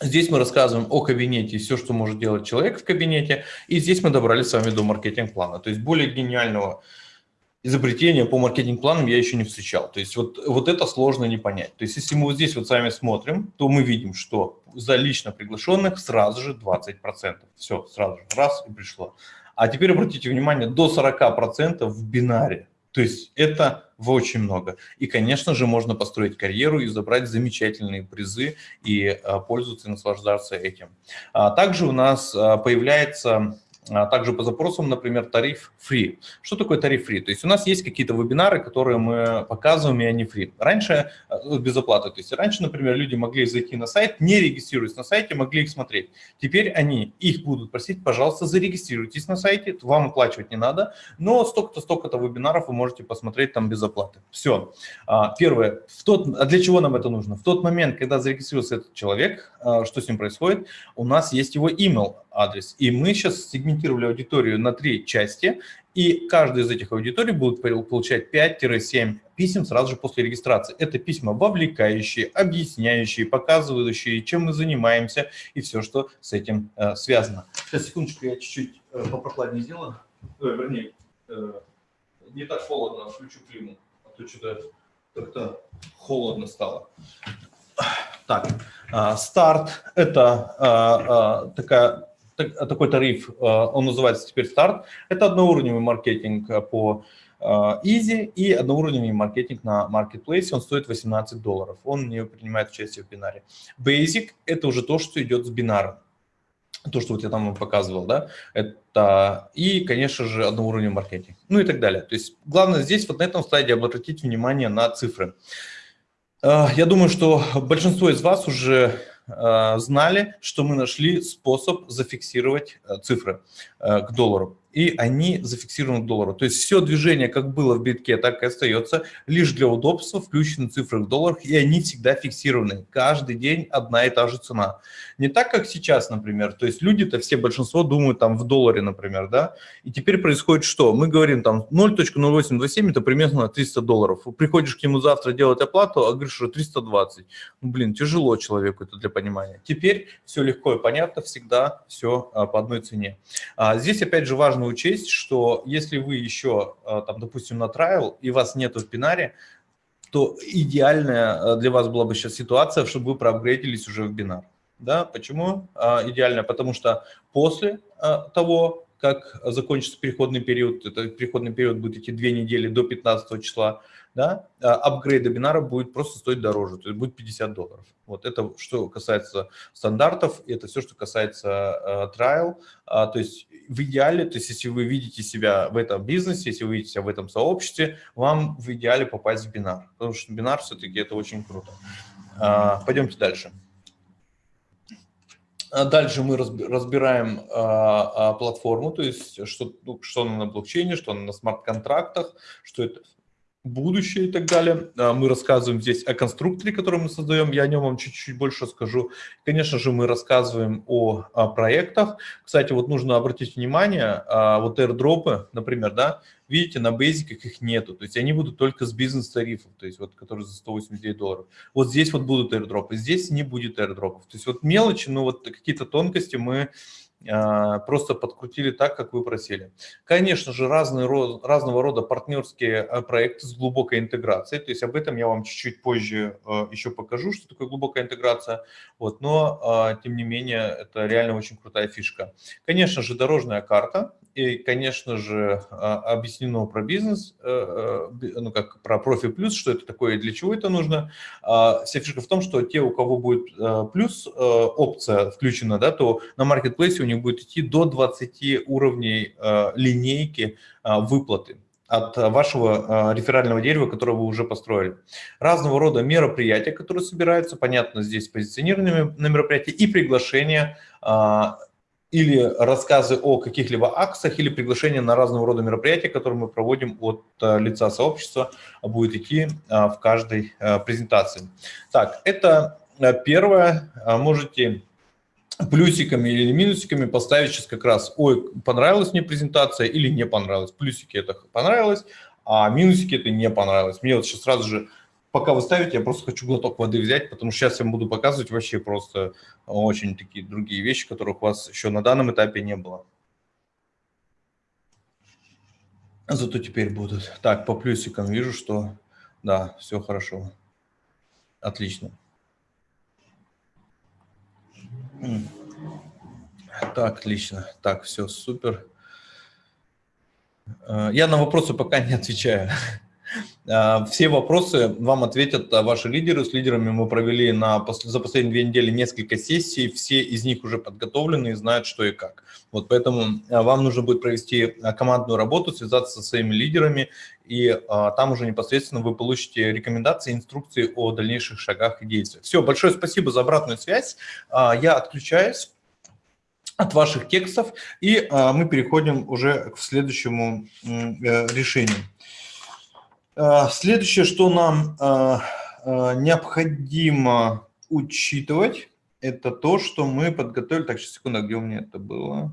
Здесь мы рассказываем о кабинете, все, что может делать человек в кабинете, и здесь мы добрались с вами до маркетинг-плана. То есть более гениального изобретения по маркетинг-планам я еще не встречал. То есть вот, вот это сложно не понять. То есть если мы вот здесь вот с вами смотрим, то мы видим, что за лично приглашенных сразу же 20%. Все, сразу же, раз и пришло. А теперь обратите внимание, до 40% в бинаре. То есть это очень много. И, конечно же, можно построить карьеру и забрать замечательные призы и а, пользоваться и наслаждаться этим. А, также у нас а, появляется а также по запросам, например, тариф free. Что такое тариф free? То есть у нас есть какие-то вебинары, которые мы показываем, и они free. Раньше э, без оплаты. То есть раньше, например, люди могли зайти на сайт, не регистрируясь на сайте, могли их смотреть. Теперь они их будут просить, пожалуйста, зарегистрируйтесь на сайте, вам оплачивать не надо, но столько-то, столько-то вебинаров вы можете посмотреть там без оплаты. Все. А, первое. В тот, а для чего нам это нужно? В тот момент, когда зарегистрировался этот человек, а, что с ним происходит, у нас есть его email адрес. И мы сейчас сегментировали аудиторию на три части, и каждая из этих аудиторий будет получать 5-7 писем сразу же после регистрации. Это письма вовлекающие, объясняющие, показывающие, чем мы занимаемся и все, что с этим э, связано. Сейчас, секундочку, я чуть-чуть э, попрохладнее сделаю. Э, вернее, э, не так холодно, включу климу, а то что-то как-то холодно стало. Так, э, старт – это э, э, такая такой тариф, э, он называется теперь старт. Это одноуровневый маркетинг э, по э, Easy и одноуровневый маркетинг на Marketplace, он стоит 18 долларов, он не принимает участие в бинаре. Basic – это уже то, что идет с бинаром. то, что вот я там показывал, да, это и, конечно же, одноуровневый маркетинг, ну и так далее. То есть главное здесь вот на этом слайде обратить внимание на цифры. Э, я думаю, что большинство из вас уже э, знали, что мы нашли способ зафиксировать э, цифры к доллару и они зафиксированы к доллару. То есть все движение, как было в битке, так и остается, лишь для удобства включены цифры в долларах, и они всегда фиксированы. Каждый день одна и та же цена. Не так, как сейчас, например. То есть люди-то все, большинство думают там в долларе, например, да. И теперь происходит что? Мы говорим там 0.0827, это примерно 300 долларов. Приходишь к нему завтра делать оплату, а говоришь, что 320. Ну, блин, тяжело человеку это для понимания. Теперь все легко и понятно, всегда все а, по одной цене. А, здесь опять же важно важно учесть, что если вы еще, а, там, допустим, на трайл, и вас нету в бинаре, то идеальная а, для вас была бы сейчас ситуация, чтобы вы проапгрейдились уже в бинар. Да? Почему а, идеально? Потому что после того, как закончится переходный период, это переходный период будет идти две недели до 15 числа, да, апгрейд бинара будет просто стоить дороже, то есть будет 50 долларов. Вот это что касается стандартов, это все, что касается trial, то есть в идеале, то есть если вы видите себя в этом бизнесе, если вы видите себя в этом сообществе, вам в идеале попасть в бинар, потому что бинар все-таки это очень круто. А, пойдемте дальше. А дальше мы разбираем а, а, платформу, то есть что, ну, что она на блокчейне, что она на смарт-контрактах, что это будущее и так далее. А, мы рассказываем здесь о конструкторе, который мы создаем, я о нем вам чуть-чуть больше скажу. Конечно же, мы рассказываем о, о проектах. Кстати, вот нужно обратить внимание, а, вот airdropы, например, да, видите, на бейзиках их нету, то есть они будут только с бизнес-тарифов, то есть вот, которые за 189 долларов. Вот здесь вот будут airdropы, здесь не будет airdropов. То есть вот мелочи, но вот какие-то тонкости мы просто подкрутили так, как вы просили. Конечно же, разные, разного рода партнерские а, проекты с глубокой интеграцией, то есть об этом я вам чуть-чуть позже а, еще покажу, что такое глубокая интеграция, вот, но тем не менее это реально очень крутая фишка. Конечно же, дорожная карта, и, конечно же, объяснено про бизнес, э, э, ну как про профи плюс, что это такое и для чего это нужно. Вся фишка в том, что те, у кого будет э, плюс опция включена, да, то на маркетплейсе у них будет идти до 20 уровней линейки э, выплаты от вашего реферального дерева, которое вы уже построили. Разного рода мероприятия, которые собираются, понятно, здесь позиционирование на мероприятия и приглашения или рассказы о каких-либо акциях, или приглашения на разного рода мероприятия, которые мы проводим от лица сообщества, будет идти в каждой презентации. Так, это первое. Можете плюсиками или минусиками поставить сейчас как раз, ой, понравилась мне презентация или не понравилась. Плюсики это понравилось, а минусики это не понравилось. Мне вот сейчас сразу же, пока вы ставите, я просто хочу глоток воды взять, потому что сейчас я буду показывать вообще просто очень такие другие вещи, которых у вас еще на данном этапе не было. Зато теперь будут. Так, по плюсикам вижу, что да, все хорошо. Отлично. Так, отлично. Так, все, супер. Э, я на вопросы пока не отвечаю. Э, все вопросы вам ответят ваши лидеры. С лидерами мы провели на, за последние две недели несколько сессий. Все из них уже подготовлены и знают, что и как. Вот поэтому э, вам нужно будет провести командную работу, связаться со своими лидерами, и там уже непосредственно вы получите рекомендации, инструкции о дальнейших шагах и действиях. Все, большое спасибо за обратную связь. Я отключаюсь от ваших текстов, и а, мы переходим уже к следующему э, решению. А, следующее, что нам а, необходимо учитывать, это то, что мы подготовили... Так, сейчас, секунду, где у меня это было?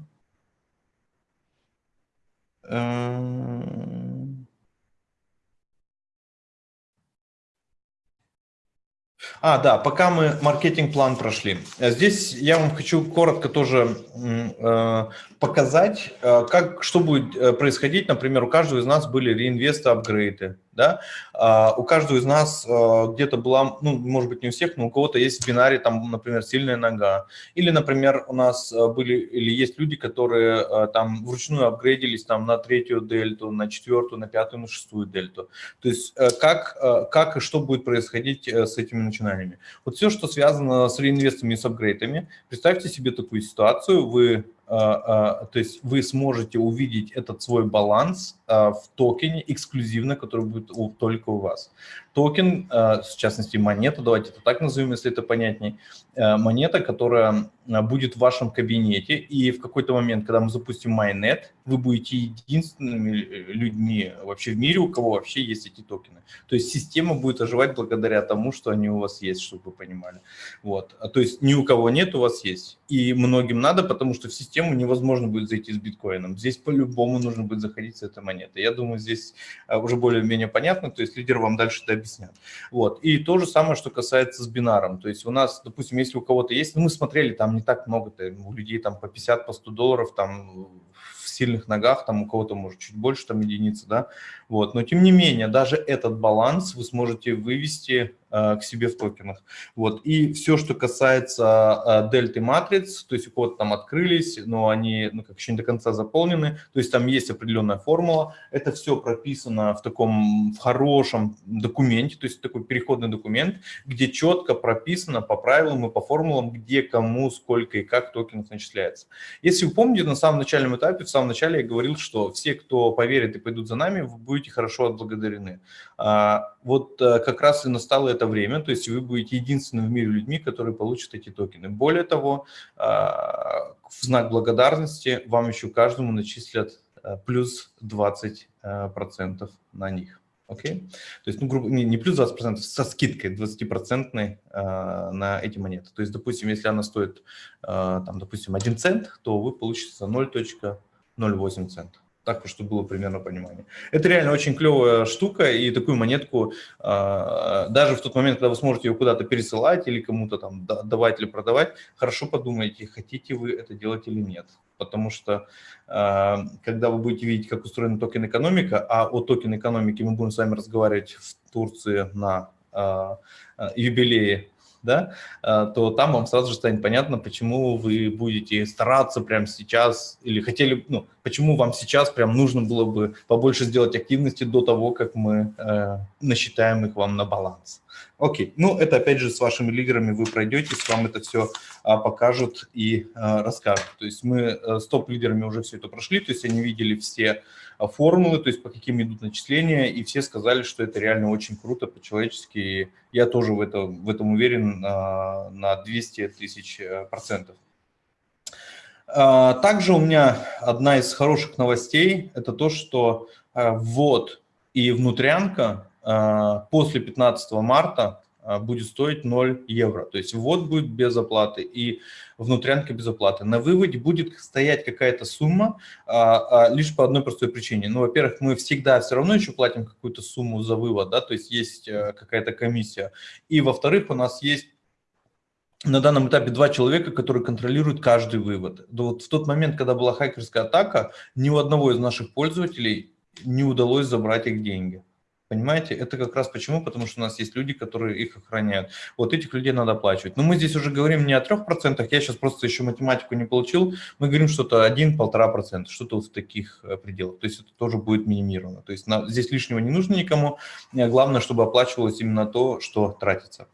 А, да, пока мы маркетинг-план прошли. Здесь я вам хочу коротко тоже э, показать, э, как, что будет э, происходить. Например, у каждого из нас были реинвесты, апгрейды. Да, а, у каждого из нас а, где-то была, ну, может быть, не у всех, но у кого-то есть в бинаре, там, например, сильная нога. Или, например, у нас а, были или есть люди, которые там вручную апгрейдились там на третью дельту, на четвертую, на пятую, на шестую дельту. То есть как, как и что будет происходить с этими начинаниями. Вот все, что связано с реинвестами и с апгрейдами, представьте себе такую ситуацию, вы то есть вы сможете увидеть этот свой баланс в токене эксклюзивно, который будет только у вас токен, э, в частности монета, давайте это так назовем, если это понятнее, э, монета, которая э, будет в вашем кабинете, и в какой-то момент, когда мы запустим Mainnet, вы будете единственными людьми вообще в мире, у кого вообще есть эти токены. То есть система будет оживать благодаря тому, что они у вас есть, чтобы вы понимали. Вот. А то есть ни у кого нет, у вас есть. И многим надо, потому что в систему невозможно будет зайти с биткоином. Здесь по-любому нужно будет заходить с этой монетой. Я думаю, здесь уже более-менее понятно, то есть лидер вам дальше это объяснят. Вот. И то же самое, что касается с бинаром. То есть у нас, допустим, если у кого-то есть, ну мы смотрели, там не так много, у людей там по 50, по 100 долларов, там в сильных ногах, там у кого-то может чуть больше, там единицы, да, вот. Но тем не менее, даже этот баланс вы сможете вывести Э, к себе в токенах. Вот. И все, что касается э, дельты матриц, то есть у кого-то там открылись, но они ну, как еще не до конца заполнены, то есть там есть определенная формула, это все прописано в таком в хорошем документе, то есть такой переходный документ, где четко прописано по правилам и по формулам, где кому, сколько и как токенов начисляется. Если вы помните, на самом начальном этапе, в самом начале я говорил, что все, кто поверит и пойдут за нами, вы будете хорошо отблагодарены. А, вот э, как раз и настало это время, то есть вы будете единственными в мире людьми, которые получат эти токены. Более того, а, в знак благодарности вам еще каждому начислят э, плюс 20% э, на них. Окей? Okay? То есть, ну, грубо, не, не плюс 20%, со скидкой 20% э, на эти монеты. То есть, допустим, если она стоит, э, там, допустим, 1 цент, то вы получите за 0.08 цента так, чтобы было примерно понимание. Это реально очень клевая штука, и такую монетку, а, даже в тот момент, когда вы сможете ее куда-то пересылать или кому-то там давать или продавать, хорошо подумайте, хотите вы это делать или нет. Потому что а, когда вы будете видеть, как устроена токен экономика, а о токен экономике мы будем с вами разговаривать в Турции на а, юбилее да, то там вам сразу же станет понятно, почему вы будете стараться прямо сейчас, или хотели, ну, почему вам сейчас прям нужно было бы побольше сделать активности до того, как мы э, насчитаем их вам на баланс. Окей, ну это опять же с вашими лидерами вы пройдете, с вам это все а, покажут и а, расскажут. То есть мы а, с топ-лидерами уже все это прошли, то есть они видели все а, формулы, то есть по каким идут начисления, и все сказали, что это реально очень круто по-человечески. Я тоже в, это, в этом уверен а, на 200 тысяч э, процентов. А, также у меня одна из хороших новостей – это то, что ввод и внутрянка после 15 марта а, будет стоить 0 евро. То есть ввод будет без оплаты и внутрянка без оплаты. На выводе будет стоять какая-то сумма а, а, лишь по одной простой причине. Ну, во-первых, мы всегда все равно еще платим какую-то сумму за вывод, да, то есть есть а, какая-то комиссия. И во-вторых, у нас есть на данном этапе два человека, которые контролируют каждый вывод. Вот в тот момент, когда была хакерская атака, ни у одного из наших пользователей не удалось забрать их деньги. Понимаете, это как раз почему? Потому что у нас есть люди, которые их охраняют. Вот этих людей надо оплачивать. Но мы здесь уже говорим не о 3%, я сейчас просто еще математику не получил. Мы говорим что-то 1-1,5%, что-то в таких э, пределах. То есть это тоже будет минимировано. То есть на, здесь лишнего не нужно никому. Главное, чтобы оплачивалось именно то, что тратится.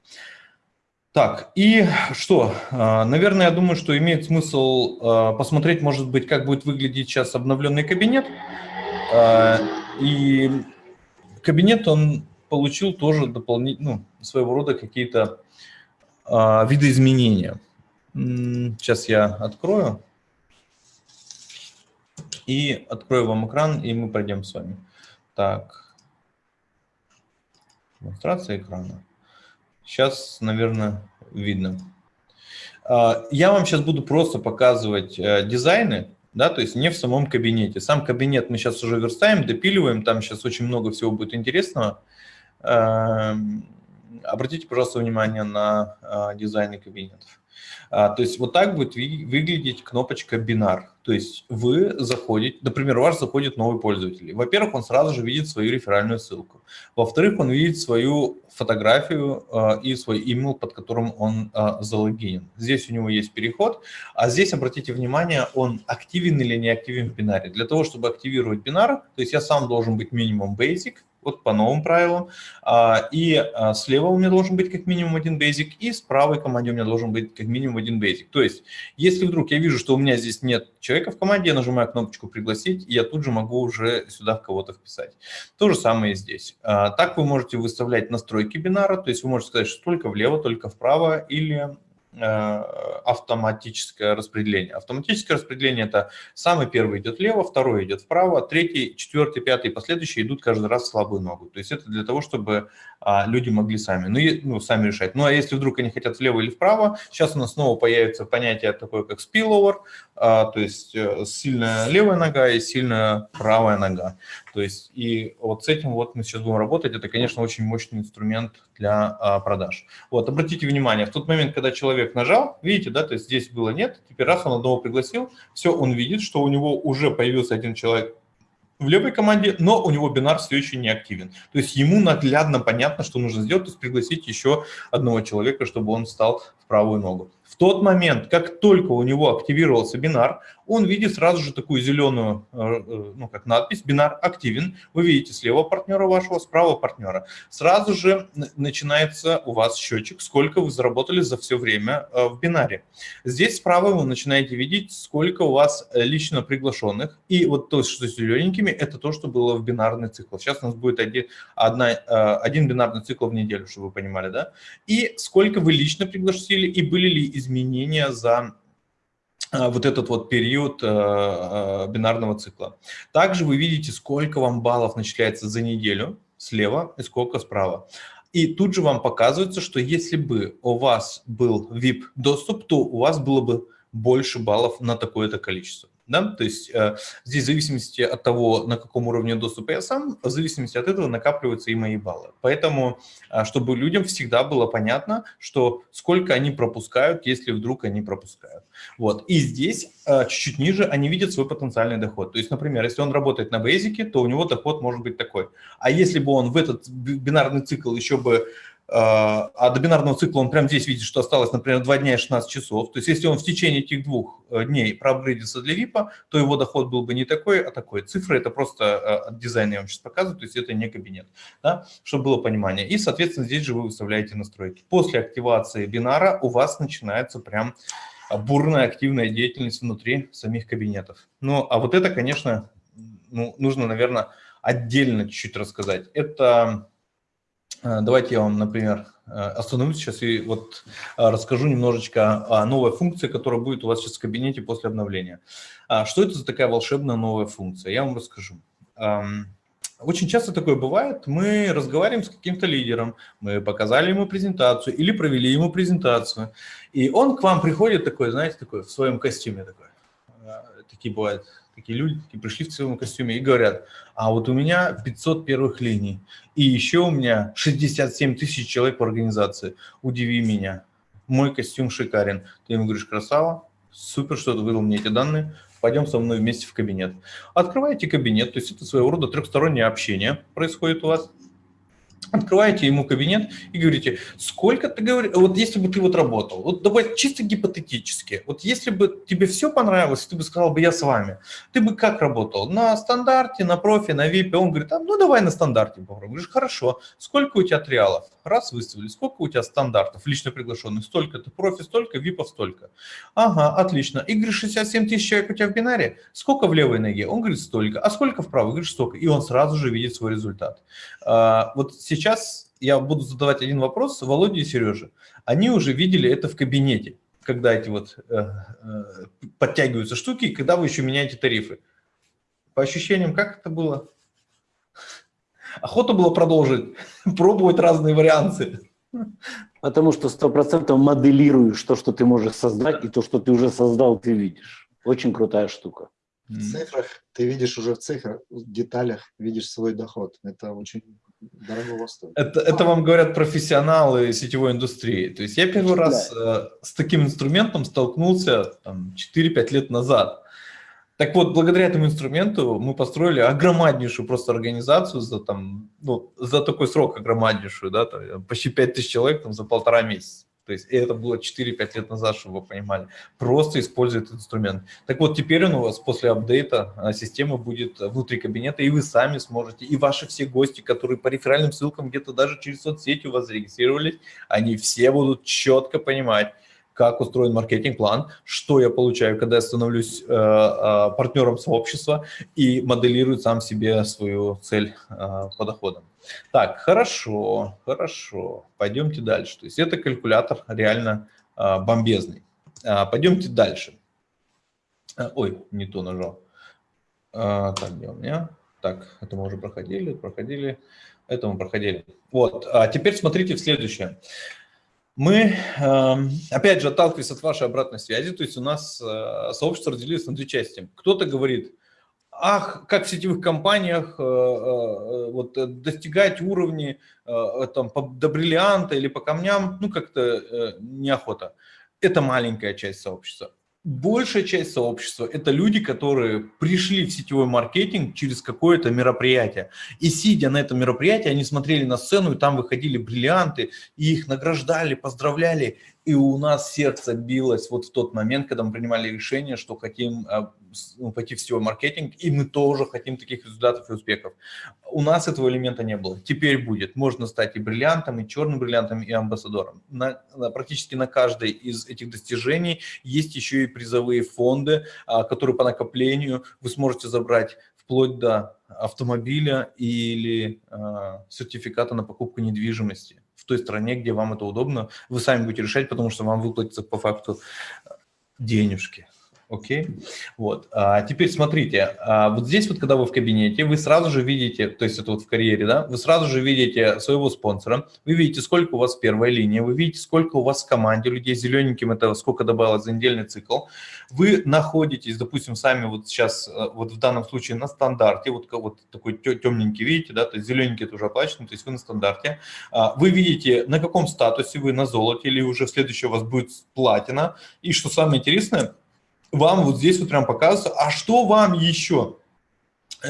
Так, и что? А, наверное, я думаю, что имеет смысл а, посмотреть, может быть, как будет выглядеть сейчас обновленный кабинет. А, и кабинет, он получил тоже дополнительно, ну, своего рода какие-то а, видоизменения. Сейчас я открою. И открою вам экран, и мы пройдем с вами. Так. Демонстрация экрана. Сейчас, наверное, видно. А, я вам сейчас буду просто показывать э, дизайны, да, то есть не в самом кабинете. Сам кабинет мы сейчас уже верстаем, допиливаем, там сейчас очень много всего будет интересного. Эм, обратите, пожалуйста, внимание на а, дизайны кабинетов. А, то есть вот так будет выглядеть кнопочка «Бинар». То есть вы заходите, например, у вас заходит новый пользователь. Во-первых, он сразу же видит свою реферальную ссылку. Во-вторых, он видит свою фотографию э, и свой email, под которым он э, залогинен. Здесь у него есть переход, а здесь, обратите внимание, он активен или не активен в бинаре. Для того, чтобы активировать бинар, то есть я сам должен быть минимум basic, вот по новым правилам. А, и а, слева у меня должен быть как минимум один basic, и с правой команде у меня должен быть как минимум один basic. То есть, если вдруг я вижу, что у меня здесь нет человека в команде, я нажимаю кнопочку «Пригласить», и я тут же могу уже сюда в кого-то вписать. То же самое и здесь. А, так вы можете выставлять настройки бинара, то есть вы можете сказать, что только влево, только вправо, или автоматическое распределение. Автоматическое распределение – это самый первый идет влево, второй идет вправо, третий, четвертый, пятый и последующие идут каждый раз в слабую ногу. То есть это для того, чтобы а, люди могли сами, ну, и, ну, сами решать. Ну, а если вдруг они хотят влево или вправо, сейчас у нас снова появится понятие такое, как spillover, а, то есть э, сильная левая нога и сильная правая нога. То есть и вот с этим вот мы сейчас будем работать. Это, конечно, очень мощный инструмент для а, продаж. Вот, обратите внимание, в тот момент, когда человек нажал, видите, да, то есть здесь было нет, теперь раз он одного пригласил, все, он видит, что у него уже появился один человек в левой команде, но у него бинар все еще не активен. То есть ему наглядно понятно, что нужно сделать, то есть пригласить еще одного человека, чтобы он встал правую ногу. В тот момент, как только у него активировался бинар, он видит сразу же такую зеленую, э, э, ну как надпись, бинар активен. Вы видите слева партнера вашего, справа партнера. Сразу же начинается у вас счетчик, сколько вы заработали за все время э, в бинаре. Здесь справа вы начинаете видеть, сколько у вас лично приглашенных. И вот то, что зелененькими, это то, что было в бинарный цикл. Сейчас у нас будет один, одна, один бинарный цикл в неделю, чтобы вы понимали, да? И сколько вы лично пригласили, и были ли изменения за а, вот этот вот период э, э, бинарного цикла. Также вы видите, сколько вам баллов начисляется за неделю слева и сколько справа. И тут же вам показывается, что если бы у вас был VIP-доступ, то у вас было бы больше баллов на такое-то количество. Да? То есть э, здесь в зависимости от того, на каком уровне доступа я сам, в зависимости от этого накапливаются и мои баллы. Поэтому, э, чтобы людям всегда было понятно, что сколько они пропускают, если вдруг они пропускают. Вот. И здесь э, чуть-чуть ниже они видят свой потенциальный доход. То есть, например, если он работает на бейзике, то у него доход может быть такой. А если бы он в этот бинарный цикл еще бы а, а до бинарного цикла он прямо здесь видит, что осталось, например, 2 дня и 16 часов. То есть если он в течение этих двух э, дней проапгрейдился для VIP, то его доход был бы не такой, а такой. Цифры это просто э, от дизайна я вам сейчас показываю, то есть это не кабинет, да, чтобы было понимание. И, соответственно, здесь же вы выставляете настройки. После активации бинара у вас начинается прям бурная активная деятельность внутри самих кабинетов. Ну, а вот это, конечно, ну, нужно, наверное, отдельно чуть-чуть рассказать. Это давайте я вам, например, э, остановлюсь сейчас и вот э, расскажу немножечко о новой функции, которая будет у вас сейчас в кабинете после обновления. А, что это за такая волшебная новая функция? Я вам расскажу. Очень часто такое бывает, мы разговариваем с каким-то лидером, мы показали ему презентацию или провели ему презентацию, и он к вам приходит такой, знаете, такой в своем костюме такой. Такие бывают такие люди такие пришли в своем костюме и говорят, а вот у меня 500 первых линий, и еще у меня 67 тысяч человек в организации, удиви меня, мой костюм шикарен. Ты ему говоришь, красава, супер, что ты выдал мне эти данные, пойдем со мной вместе в кабинет. Открываете кабинет, то есть это своего рода трехстороннее общение происходит у вас, открываете ему кабинет и говорите, сколько ты говоришь, вот если бы ты вот работал, вот давай чисто гипотетически, вот если бы тебе все понравилось, ты бы сказал бы, я с вами, ты бы как работал? На стандарте, на профи, на випе? Он говорит, а, ну давай на стандарте попробуем. Говоришь, хорошо, сколько у тебя триалов? Раз выставили, сколько у тебя стандартов, лично приглашенных? Столько-то, профи столько, випов столько. Ага, отлично. И говоришь, 67 тысяч человек у тебя в бинаре? Сколько в левой ноге? Он говорит, столько. А сколько в правой? Говорит, столько. И он сразу же видит свой результат. А, вот сейчас я буду задавать один вопрос Володе и Сереже. Они уже видели это в кабинете, когда эти вот э, э, подтягиваются штуки, когда вы еще меняете тарифы. По ощущениям, как это было? Охота было продолжить, пробовать разные варианты. Потому что сто процентов моделируешь то, что ты можешь создать, и то, что ты уже создал, ты видишь. Очень крутая штука. В цифрах ты видишь уже в цифрах, в деталях видишь свой доход. Это очень дорого стоит. Это, это вам говорят профессионалы сетевой индустрии. То есть я первый раз э, с таким инструментом столкнулся 4-5 лет назад. Так вот, благодаря этому инструменту мы построили огромнейшую просто организацию за, там, ну, за такой срок огромнейшую, да, там, почти 5000 человек там, за полтора месяца. То есть это было 4-5 лет назад, чтобы вы понимали. Просто использует инструмент. Так вот, теперь он у вас после апдейта а, система будет внутри кабинета, и вы сами сможете, и ваши все гости, которые по реферальным ссылкам где-то даже через соцсети у вас зарегистрировались, они все будут четко понимать, как устроен маркетинг-план, что я получаю, когда я становлюсь э, э, партнером сообщества и моделирую сам себе свою цель э, по доходам. Так, хорошо, хорошо, пойдемте дальше. То есть это калькулятор реально э, бомбезный. Э, пойдемте дальше. Э, ой, не то нажал. Э, так, где у меня? Так, это мы уже проходили, проходили, это мы проходили. Вот, а теперь смотрите в следующее. Мы, эм, опять же, отталкиваясь от вашей обратной связи, то есть у нас э, сообщество разделилось на две части. Кто-то говорит, ах, как в сетевых компаниях э, э, вот, достигать уровни там, до бриллианта или по камням, ну как-то неохота. Это маленькая часть сообщества большая часть сообщества – это люди, которые пришли в сетевой маркетинг через какое-то мероприятие. И сидя на этом мероприятии, они смотрели на сцену, и там выходили бриллианты, и их награждали, поздравляли. И у нас сердце билось вот в тот момент, когда мы принимали решение, что хотим а, ну, пойти в сетевой маркетинг, и мы тоже хотим таких результатов и успехов. У нас этого элемента не было. Теперь будет. Можно стать и бриллиантом, и черным бриллиантом, и амбассадором. На, на, практически на каждой из этих достижений есть еще и призовые фонды, а, которые по накоплению вы сможете забрать вплоть до автомобиля или э, сертификата на покупку недвижимости в той стране, где вам это удобно. Вы сами будете решать, потому что вам выплатится по факту денежки. Окей, вот. А теперь смотрите, а вот здесь вот, когда вы в кабинете, вы сразу же видите, то есть это вот в карьере, да, вы сразу же видите своего спонсора, вы видите, сколько у вас первая линия, вы видите, сколько у вас в команде людей, зелененьким это сколько добавилось за недельный цикл. Вы находитесь, допустим, сами вот сейчас, э, вот в данном случае на стандарте, вот, вот такой темненький, видите, да, то есть зелененький это уже оплачено, то есть вы на стандарте. А вы видите, на каком статусе вы, на золоте или уже следующий у вас будет платина. И что самое интересное, вам вот здесь вот прям показывается, а что вам еще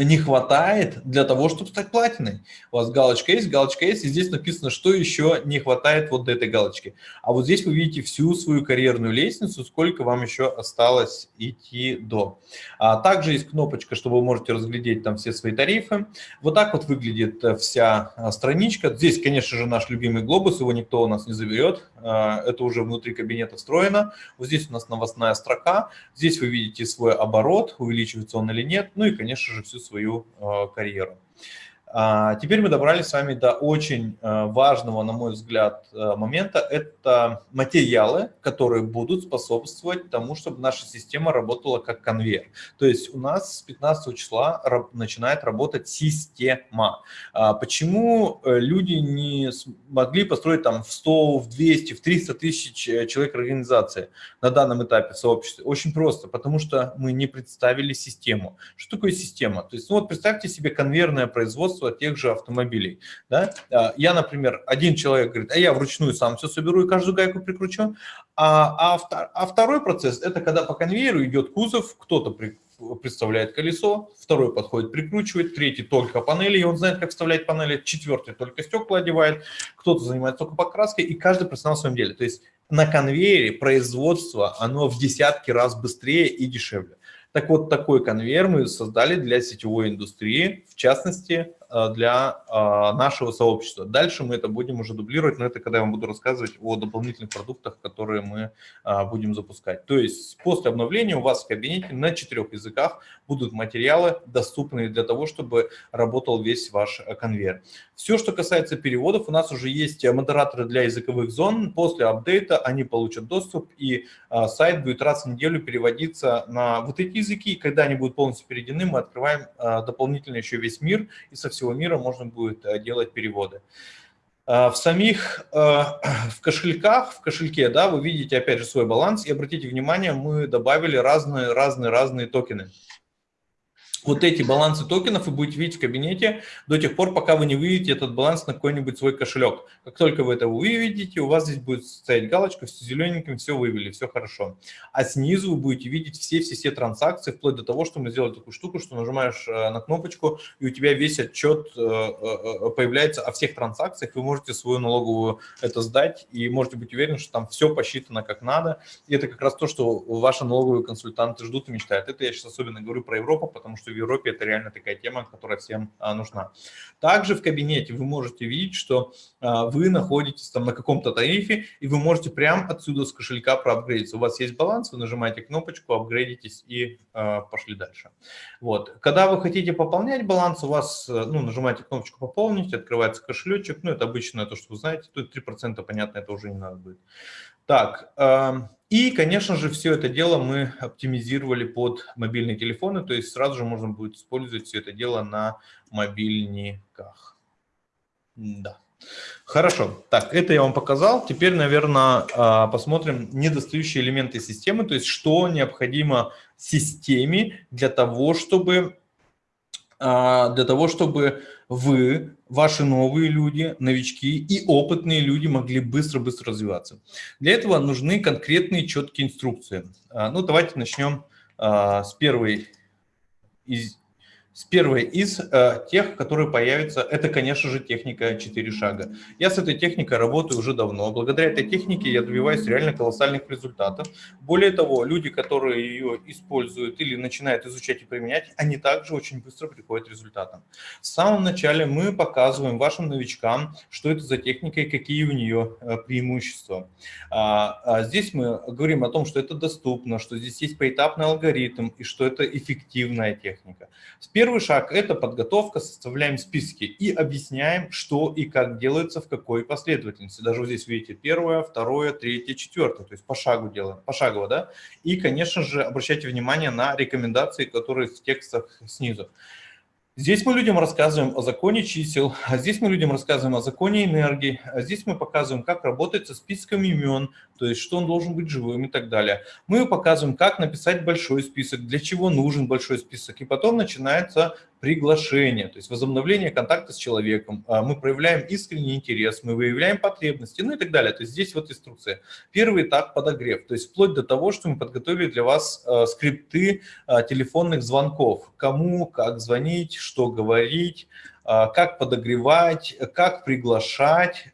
не хватает для того, чтобы стать платиной. У вас галочка есть, галочка есть, и здесь написано, что еще не хватает вот этой галочки. А вот здесь вы видите всю свою карьерную лестницу, сколько вам еще осталось идти до. А также есть кнопочка, что вы можете разглядеть там все свои тарифы. Вот так вот выглядит э, вся а, страничка. Здесь, конечно же, наш любимый глобус, его никто у нас не заберет. А, это уже внутри кабинета встроено. Вот здесь у нас новостная строка. Здесь вы видите свой оборот, увеличивается он или нет. Ну и, конечно же, всю свою э, карьеру. А, теперь мы добрались с вами до очень э, важного, на мой взгляд, э, момента. Это материалы, которые будут способствовать тому, чтобы наша система работала как конвейер. То есть у нас с 15 числа начинает работать система. А, почему э, люди не смогли построить там в 100, в 200, в 300 тысяч человек организации на данном этапе сообщества? Очень просто, потому что мы не представили систему. Что такое система? То есть ну вот представьте себе конвейерное производство, производства тех же автомобилей. Да? А, я, например, один человек говорит, а я вручную сам все соберу и каждую гайку прикручу. А, а, а второй процесс – это когда по конвейеру идет кузов, кто-то при, представляет колесо, второй подходит, прикручивает, третий только панели, и он знает, как вставлять панели, четвертый только стекла одевает, кто-то занимается только покраской, и каждый профессионал в своем деле. То есть на конвейере производство, оно в десятки раз быстрее и дешевле. Так вот, такой конвейер мы создали для сетевой индустрии, в частности, для э, нашего сообщества. Дальше мы это будем уже дублировать, но это когда я вам буду рассказывать о дополнительных продуктах, которые мы э, будем запускать. То есть после обновления у вас в кабинете на четырех языках будут материалы, доступные для того, чтобы работал весь ваш конвейер. Все, что касается переводов, у нас уже есть модераторы для языковых зон. После апдейта они получат доступ, и сайт будет раз в неделю переводиться на вот эти языки. И когда они будут полностью переведены, мы открываем дополнительно еще весь мир и со всего мира можно будет э, делать переводы. Э, в самих, э, в кошельках, в кошельке, да, вы видите опять же свой баланс, и обратите внимание, мы добавили разные, разные, разные токены. Вот эти балансы токенов вы будете видеть в кабинете до тех пор, пока вы не выведете этот баланс на какой-нибудь свой кошелек. Как только вы это выведете, у вас здесь будет стоять галочка, все зелененьким, все вывели, все хорошо. А снизу вы будете видеть все-все-все транзакции, вплоть до того, что мы сделали такую штуку, что нажимаешь э, на кнопочку, и у тебя весь отчет э, э, появляется о всех транзакциях, вы можете свою налоговую это сдать, и можете быть уверены, что там все посчитано как надо. И это как раз то, что ваши налоговые консультанты ждут и мечтают. Это я сейчас особенно говорю про Европу, потому что в Европе это реально такая тема, которая всем а, нужна. Также в кабинете вы можете видеть, что а, вы находитесь там на каком-то тарифе, и вы можете прямо отсюда с кошелька проапгрейдиться. У вас есть баланс, вы нажимаете кнопочку, апгрейдитесь и а, пошли дальше. Вот. Когда вы хотите пополнять баланс, у вас, ну, нажимаете кнопочку «Пополнить», открывается кошелечек, ну, это обычно то, что вы знаете, тут 3%, понятно, это уже не надо будет. Так, и, конечно же, все это дело мы оптимизировали под мобильные телефоны, то есть сразу же можно будет использовать все это дело на мобильниках. Да. Хорошо, так, это я вам показал. Теперь, наверное, а, посмотрим недостающие элементы системы, то есть что необходимо системе для того, чтобы а, для того, чтобы вы, ваши новые люди, новички и опытные люди могли быстро-быстро развиваться. Для этого нужны конкретные четкие инструкции. А, ну, давайте начнем а, с первой из с первой из э, тех, которые появятся, это, конечно же, техника 4 шага. Я с этой техникой работаю уже давно. Благодаря этой технике я добиваюсь реально колоссальных результатов. Более того, люди, которые ее используют или начинают изучать и применять, они также очень быстро приходят к результатам. В самом начале мы показываем вашим новичкам, что это за техника и какие у нее э, преимущества. А, а здесь мы говорим о том, что это доступно, что здесь есть поэтапный алгоритм и что это эффективная техника. С Первый шаг – это подготовка, составляем списки и объясняем, что и как делается, в какой последовательности. Даже вот здесь видите первое, второе, третье, четвертое, то есть по шагу делаем, пошагово, да. И, конечно же, обращайте внимание на рекомендации, которые в текстах снизу. Здесь мы людям рассказываем о законе чисел, а здесь мы людям рассказываем о законе энергии, а здесь мы показываем, как работать со списком имен, то есть что он должен быть живым и так далее. Мы показываем, как написать большой список, для чего нужен большой список, и потом начинается приглашение, то есть возобновление контакта с человеком. А мы проявляем искренний интерес, мы выявляем потребности, ну и так далее. То есть здесь вот инструкция. Первый этап – подогрев, то есть вплоть до того, что мы подготовили для вас а, скрипты а, телефонных звонков. Кому, как звонить, что говорить, как подогревать, как приглашать.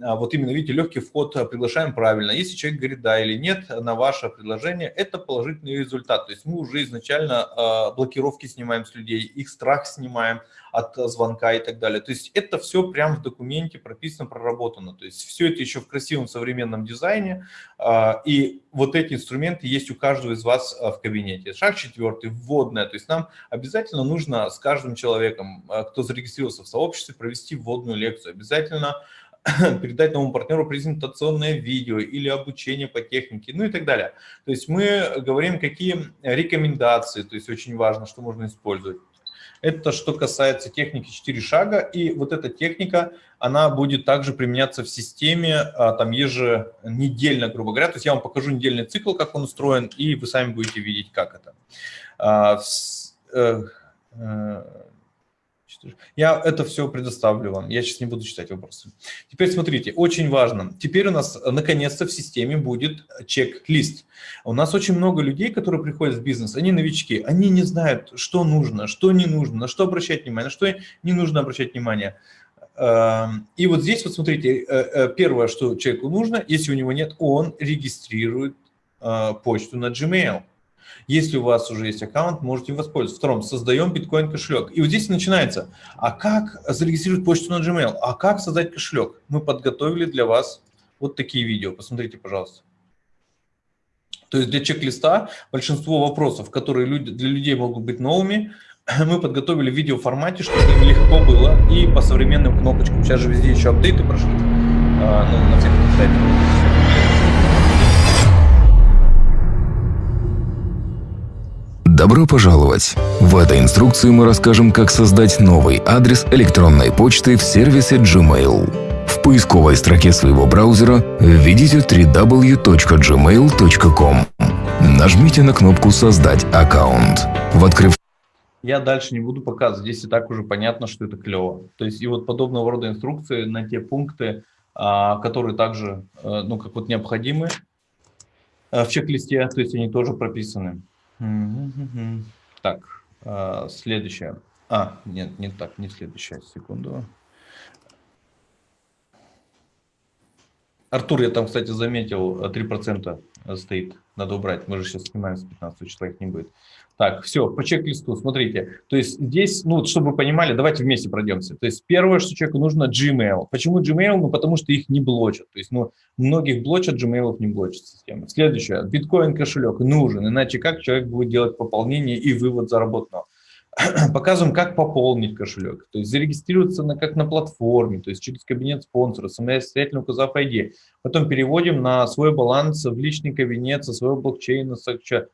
А, а, вот именно, видите, легкий вход приглашаем правильно. Если человек говорит да или нет на ваше предложение, это положительный результат. То есть мы уже изначально блокировки снимаем с людей, их страх снимаем от звонка и так далее. То есть это все прямо в документе прописано, проработано. То есть все это еще в красивом современном дизайне. И вот эти инструменты есть у каждого из вас в кабинете. Шаг четвертый, вводная. То есть нам обязательно нужно с каждым человеком, кто зарегистрировался в сообществе, провести вводную лекцию. Обязательно передать новому партнеру презентационное видео или обучение по технике, ну и так далее. То есть мы говорим, какие рекомендации, то есть очень важно, что можно использовать. Это что касается техники 4 шага, и вот эта техника, она будет также применяться в системе, а, там еженедельно, грубо говоря. То есть я вам покажу недельный цикл, как он устроен, и вы сами будете видеть, как это. Э, э, я это все предоставлю вам. Я сейчас не буду читать вопросы. Теперь смотрите, очень важно. Теперь у нас наконец-то в системе будет чек-лист. У нас очень много людей, которые приходят в бизнес, они новички, они не знают, что нужно, что не нужно, на что обращать внимание, на что не нужно обращать внимание. Эм, и вот здесь вот смотрите, э, э, первое, что человеку нужно, если у него нет, он регистрирует э, почту на Gmail. Если у вас уже есть аккаунт, можете воспользоваться. Втором, создаем биткоин кошелек. И вот здесь начинается. А как зарегистрировать почту на Gmail? А как создать кошелек? Мы подготовили для вас вот такие видео. Посмотрите, пожалуйста. То есть для чек-листа большинство вопросов, которые люди, для людей могут быть новыми, мы подготовили в видеоформате, чтобы им легко было и по современным кнопочкам. Сейчас же везде еще апдейты прошли а, ну, на всех сайтах. Добро пожаловать! В этой инструкции мы расскажем, как создать новый адрес электронной почты в сервисе Gmail. В поисковой строке своего браузера введите www.gmail.com. Нажмите на кнопку «Создать аккаунт». В открыв Я дальше не буду показывать, здесь и так уже понятно, что это клево. То есть и вот подобного рода инструкции на те пункты, а, которые также, э, ну, как вот необходимы э, в чек-листе, то есть они тоже прописаны. Так, э, следующее. А, нет, не так, не следующее, секунду. Артур, я там, кстати, заметил, 3% стоит, надо убрать. Мы же сейчас снимаем с 15 числа, их не будет. Так, все, по чек-листу, смотрите. То есть здесь, ну, чтобы вы понимали, давайте вместе пройдемся. То есть первое, что человеку нужно, Gmail. Почему Gmail? Ну, потому что их не блочат. То есть, ну, многих блочат, Gmail не блочат система. Следующее, биткоин кошелек нужен, иначе как человек будет делать пополнение и вывод заработанного? показываем, как пополнить кошелек, то есть зарегистрироваться на, как на платформе, то есть через кабинет спонсора, самостоятельно указав ID. Потом переводим на свой баланс в личный кабинет со своего блокчейна.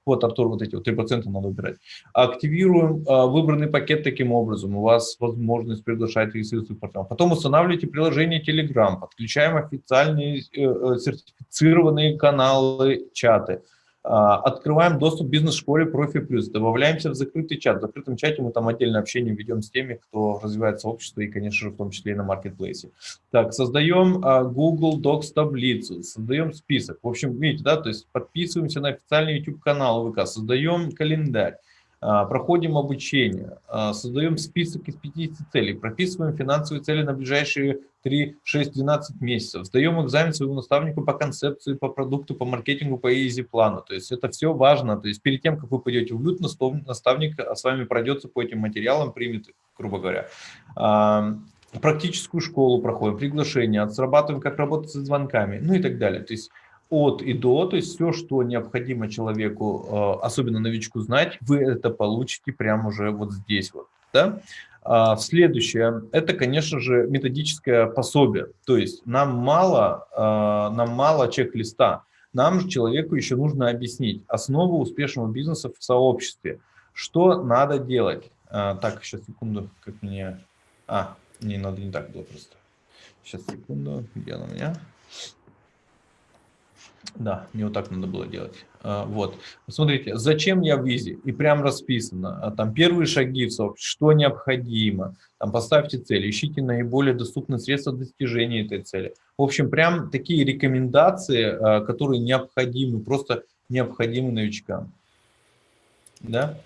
Вот, Артур, вот эти вот 3% надо убирать. Активируем а, выбранный пакет таким образом. У вас возможность приглашать регистрироваться партнеров. Потом устанавливаете приложение Telegram, подключаем официальные э, э, сертифицированные каналы, чаты. А, открываем доступ бизнес-школе Профи Плюс, добавляемся в закрытый чат. В закрытом чате мы там отдельное общение ведем с теми, кто развивает сообщество и, конечно же, в том числе и на маркетплейсе. Так, создаем а, Google Docs таблицу, создаем список. В общем, видите, да, то есть подписываемся на официальный YouTube канал ВК, создаем календарь. А, проходим обучение, а, создаем список из 50 целей, прописываем финансовые цели на ближайшие 3, 6, 12 месяцев, сдаем экзамен своему наставнику по концепции, по продукту, по маркетингу, по easy-плану. То есть это все важно. То есть перед тем, как вы пойдете в лют, наставник с вами пройдется по этим материалам, примет, грубо говоря. А, практическую школу проходим, приглашение, отрабатываем, как работать со звонками, ну и так далее. То есть от и до, то есть все, что необходимо человеку, э, особенно новичку, знать, вы это получите прямо уже вот здесь вот. Да? А следующее, это, конечно же, методическое пособие. То есть нам мало, э, нам мало чек-листа, нам же человеку еще нужно объяснить основу успешного бизнеса в сообществе. Что надо делать? А, так, сейчас секунду, как мне... А, не надо не так было просто. Сейчас секунду, где она у меня? Да, мне вот так надо было делать. А, вот. Смотрите, зачем я в визе? И прям расписано. А там первые шаги в сообществе, что необходимо. Там поставьте цель, ищите наиболее доступные средства достижения этой цели. В общем, прям такие рекомендации, а, которые необходимы, просто необходимы новичкам. Да?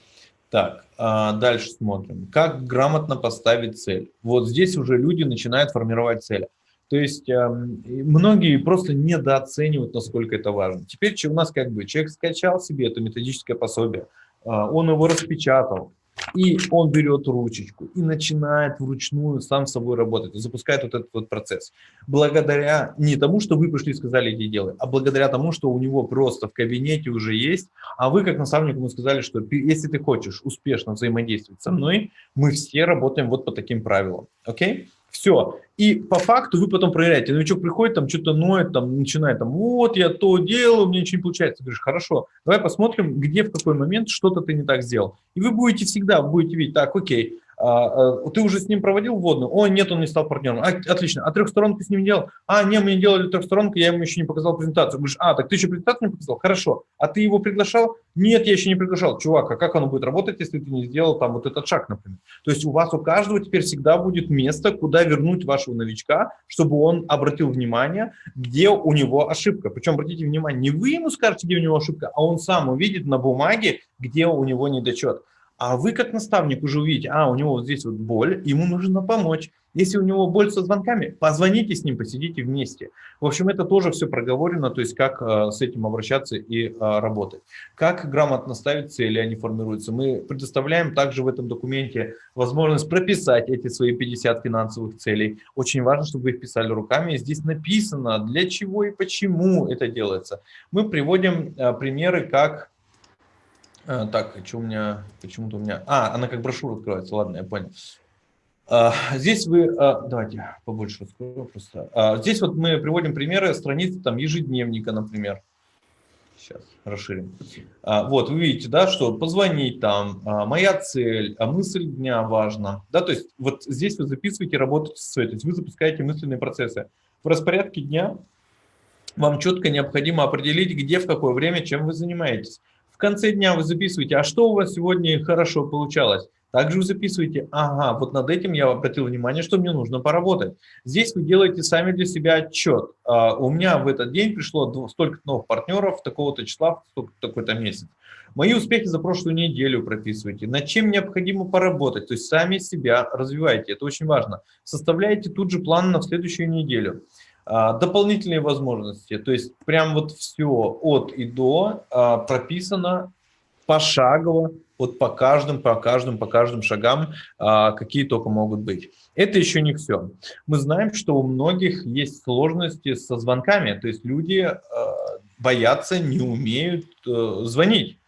Так, дальше смотрим. Как грамотно поставить цель? Вот здесь уже люди начинают формировать цели. То есть э, многие просто недооценивают, насколько это важно. Теперь у нас как бы человек скачал себе это методическое пособие, э, он его распечатал, и он берет ручечку и начинает вручную сам с собой работать, запускает вот этот вот процесс. Благодаря не тому, что вы пришли и сказали, иди делай, а благодаря тому, что у него просто в кабинете уже есть, а вы как наставник ему сказали, что если ты хочешь успешно взаимодействовать со мной, мы все работаем вот по таким правилам. Окей? Okay? Все. И по факту вы потом проверяете. Новичок приходит, там что-то ноет, там начинает, там, вот я то делаю, у меня ничего не получается. Ты говоришь, хорошо, давай посмотрим, где, в какой момент что-то ты не так сделал. И вы будете всегда, будете видеть, так, окей, ты уже с ним проводил вводную? О, нет, он не стал партнером. А, отлично. А трехсторонку с ним делал? А, нет, мы не делали трехсторонку, я ему еще не показал презентацию. Говоришь, а, так ты еще презентацию не показал? Хорошо. А ты его приглашал? Нет, я еще не приглашал. Чувак, а как оно будет работать, если ты не сделал там вот этот шаг, например? То есть у вас у каждого теперь всегда будет место, куда вернуть вашего новичка, чтобы он обратил внимание, где у него ошибка. Причем, обратите внимание, не вы ему скажете, где у него ошибка, а он сам увидит на бумаге, где у него недочет. А вы как наставник уже увидите, а, у него вот здесь вот боль, ему нужно помочь. Если у него боль со звонками, позвоните с ним, посидите вместе. В общем, это тоже все проговорено, то есть как э, с этим обращаться и э, работать. Как грамотно ставить цели, они формируются. Мы предоставляем также в этом документе возможность прописать эти свои 50 финансовых целей. Очень важно, чтобы вы их писали руками. Здесь написано, для чего и почему это делается. Мы приводим э, примеры, как а, так, что у меня, почему-то у меня... А, она как брошюра открывается, ладно, я понял. А, здесь вы, а, давайте побольше раскрою просто. Здесь вот мы приводим примеры страницы там ежедневника, например. Сейчас расширим. Вот, вы видите, да, что позвонить там, моя цель, а мысль дня важна. Да, то есть вот здесь вы записываете, работаете с целью, то есть вы запускаете мысленные процессы. В распорядке дня вам четко необходимо определить, где, в какое время, чем вы занимаетесь конце дня вы записываете, а что у вас сегодня хорошо получалось? Также вы записываете, ага, вот над этим я обратил внимание, что мне нужно поработать. Здесь вы делаете сами для себя отчет. А, у меня в этот день пришло столько новых партнеров, такого-то числа, такой-то месяц. Мои успехи за прошлую неделю прописывайте. Над чем необходимо поработать, то есть сами себя развивайте, это очень важно. Составляйте тут же план на следующую неделю. А, дополнительные возможности, то есть прям вот все от и до а, прописано пошагово, вот по каждым, по каждым, по каждым шагам, а, какие только могут быть. Это еще не все. Мы знаем, что у многих есть сложности со звонками, то есть люди боятся, не умеют а, звонить.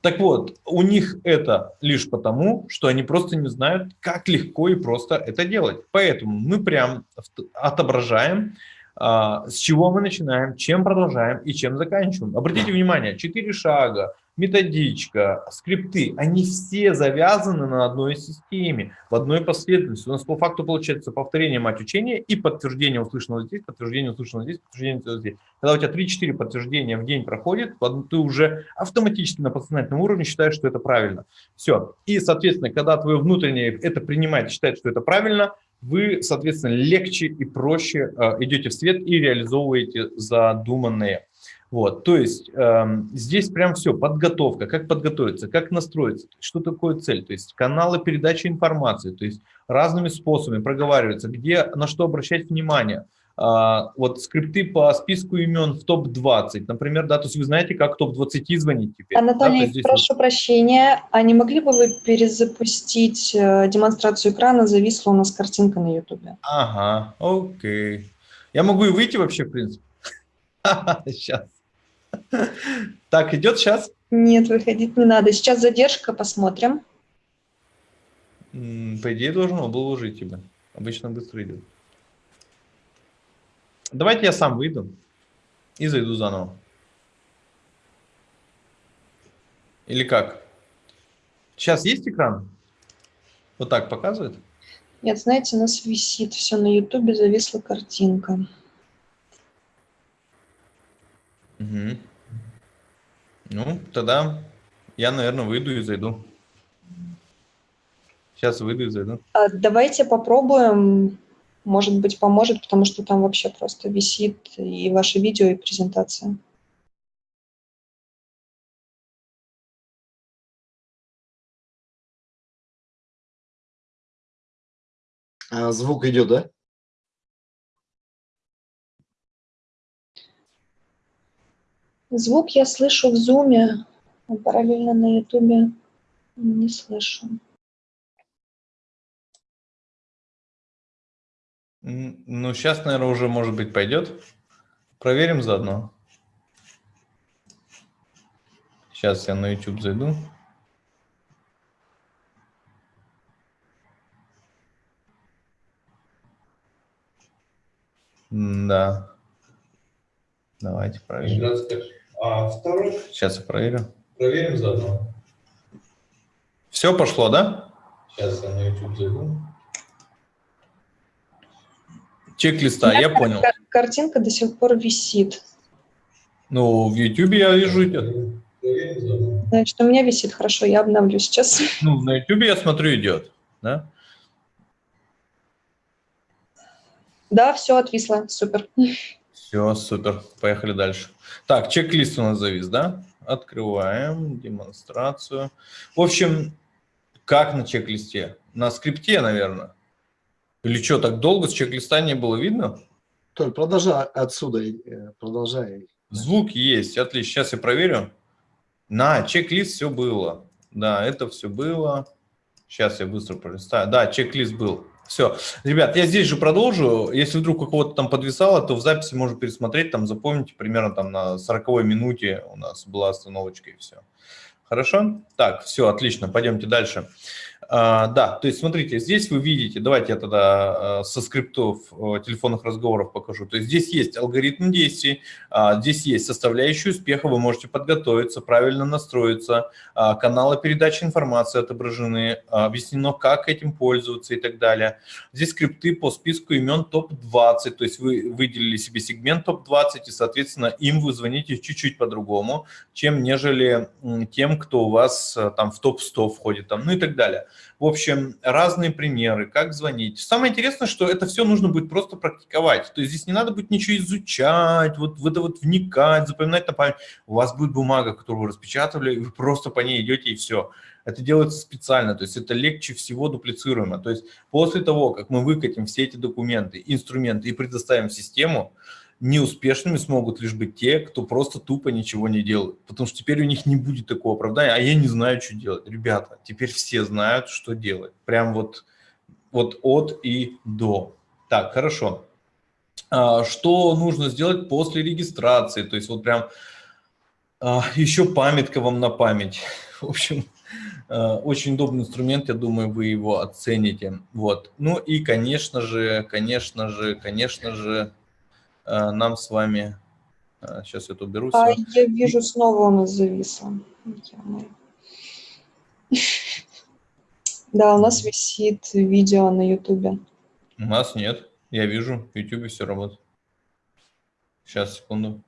Так вот, у них это лишь потому, что они просто не знают, как легко и просто это делать. Поэтому мы прям отображаем, с чего мы начинаем, чем продолжаем и чем заканчиваем. Обратите внимание, 4 шага, методичка, скрипты, они все завязаны на одной системе, в одной последовательности. У нас по факту получается повторение мать учения и подтверждение услышанного здесь, подтверждение услышанного здесь, подтверждение здесь. Когда у тебя 3-4 подтверждения в день проходит, ты уже автоматически на подсознательном уровне считаешь, что это правильно. Все. И, соответственно, когда твое внутреннее это принимает, считает, что это правильно, вы, соответственно, легче и проще э, идете в свет и реализовываете задуманные. Вот, то есть э, здесь прям все, подготовка, как подготовиться, как настроиться, что такое цель, то есть каналы передачи информации, то есть разными способами проговаривается, где, на что обращать внимание. Э, вот скрипты по списку имен в топ-20, например, да, то есть вы знаете, как топ-20 звонить теперь. Анатолий, да, прошу вот... прощения, а не могли бы вы перезапустить э, демонстрацию экрана, зависла у нас картинка на ютубе? Ага, окей. Я могу и выйти вообще, в принципе. Сейчас. Так, идет сейчас? Нет, выходить не надо. Сейчас задержка, посмотрим. По идее, должно было уже тебя. Обычно быстро идет. Давайте я сам выйду и зайду заново. Или как? Сейчас есть экран? Вот так показывает? Нет, знаете, у нас висит все на ютубе, зависла картинка. Угу. Ну, тогда я, наверное, выйду и зайду. Сейчас выйду и зайду. А, давайте попробуем. Может быть, поможет, потому что там вообще просто висит и ваше видео, и презентация. А звук идет, да? Звук я слышу в зуме, а параллельно на ютубе не слышу. Ну, сейчас, наверное, уже, может быть, пойдет. Проверим заодно. Сейчас я на YouTube зайду. Да. Давайте проверим. А второй? Сейчас я проверю. Проверим заодно. Все пошло, да? Сейчас я на YouTube зайду. Чек-листа, я понял. Картинка до сих пор висит. Ну, в YouTube я вижу идет. Значит, у меня висит хорошо, я обновлю сейчас. Ну, на YouTube я смотрю идет, да? Да, все отвисло, супер. Все, супер. Поехали дальше. Так, чек-лист у нас завис, да? Открываем демонстрацию. В общем, как на чек-листе? На скрипте, наверное. Или что, так долго с чек-листа не было видно? Толь, продолжай отсюда, э, продолжай. Звук есть, отлично. Сейчас я проверю. На, чек-лист все было. Да, это все было. Сейчас я быстро пролистаю. Да, чек-лист был. Все. Ребят, я здесь же продолжу. Если вдруг у кого-то там подвисало, то в записи можно пересмотреть, там запомните, примерно там на 40 минуте у нас была остановочка и все. Хорошо? Так, все, отлично, пойдемте дальше. А, да, то есть смотрите, здесь вы видите, давайте я тогда а, со скриптов а, телефонных разговоров покажу. То есть здесь есть алгоритм действий, здесь есть составляющие успеха, вы можете подготовиться, правильно настроиться, каналы передачи информации отображены, объяснено, как этим пользоваться и так далее. Здесь скрипты по списку имен топ-20, то есть вы выделили себе сегмент топ-20 и, соответственно, им вы звоните чуть-чуть по-другому, чем нежели тем, кто у вас там в топ-100 входит, там, ну и так далее. В общем, разные примеры, как звонить. Самое интересное, что это все нужно будет просто практиковать. То есть здесь не надо будет ничего изучать, вот в это вот вникать, запоминать на память. У вас будет бумага, которую вы распечатали, и вы просто по ней идете и все. Это делается специально, то есть это легче всего дуплицируемо. То есть после того, как мы выкатим все эти документы, инструменты и предоставим систему, неуспешными смогут лишь быть те, кто просто тупо ничего не делает. Потому что теперь у них не будет такого оправдания, а я не знаю, что делать. Ребята, теперь все знают, что делать. Прям вот, вот от и до. Так, хорошо. А, что нужно сделать после регистрации? То есть вот прям а, еще памятка вам на память. В общем, а, очень удобный инструмент, я думаю, вы его оцените. Вот. Ну и, конечно же, конечно же, конечно же, нам с вами... Сейчас а, это уберу. А я вижу, снова у нас зависло. Да, у нас висит видео на YouTube. У нас нет. Я вижу, в YouTube все работает. Сейчас, секунду.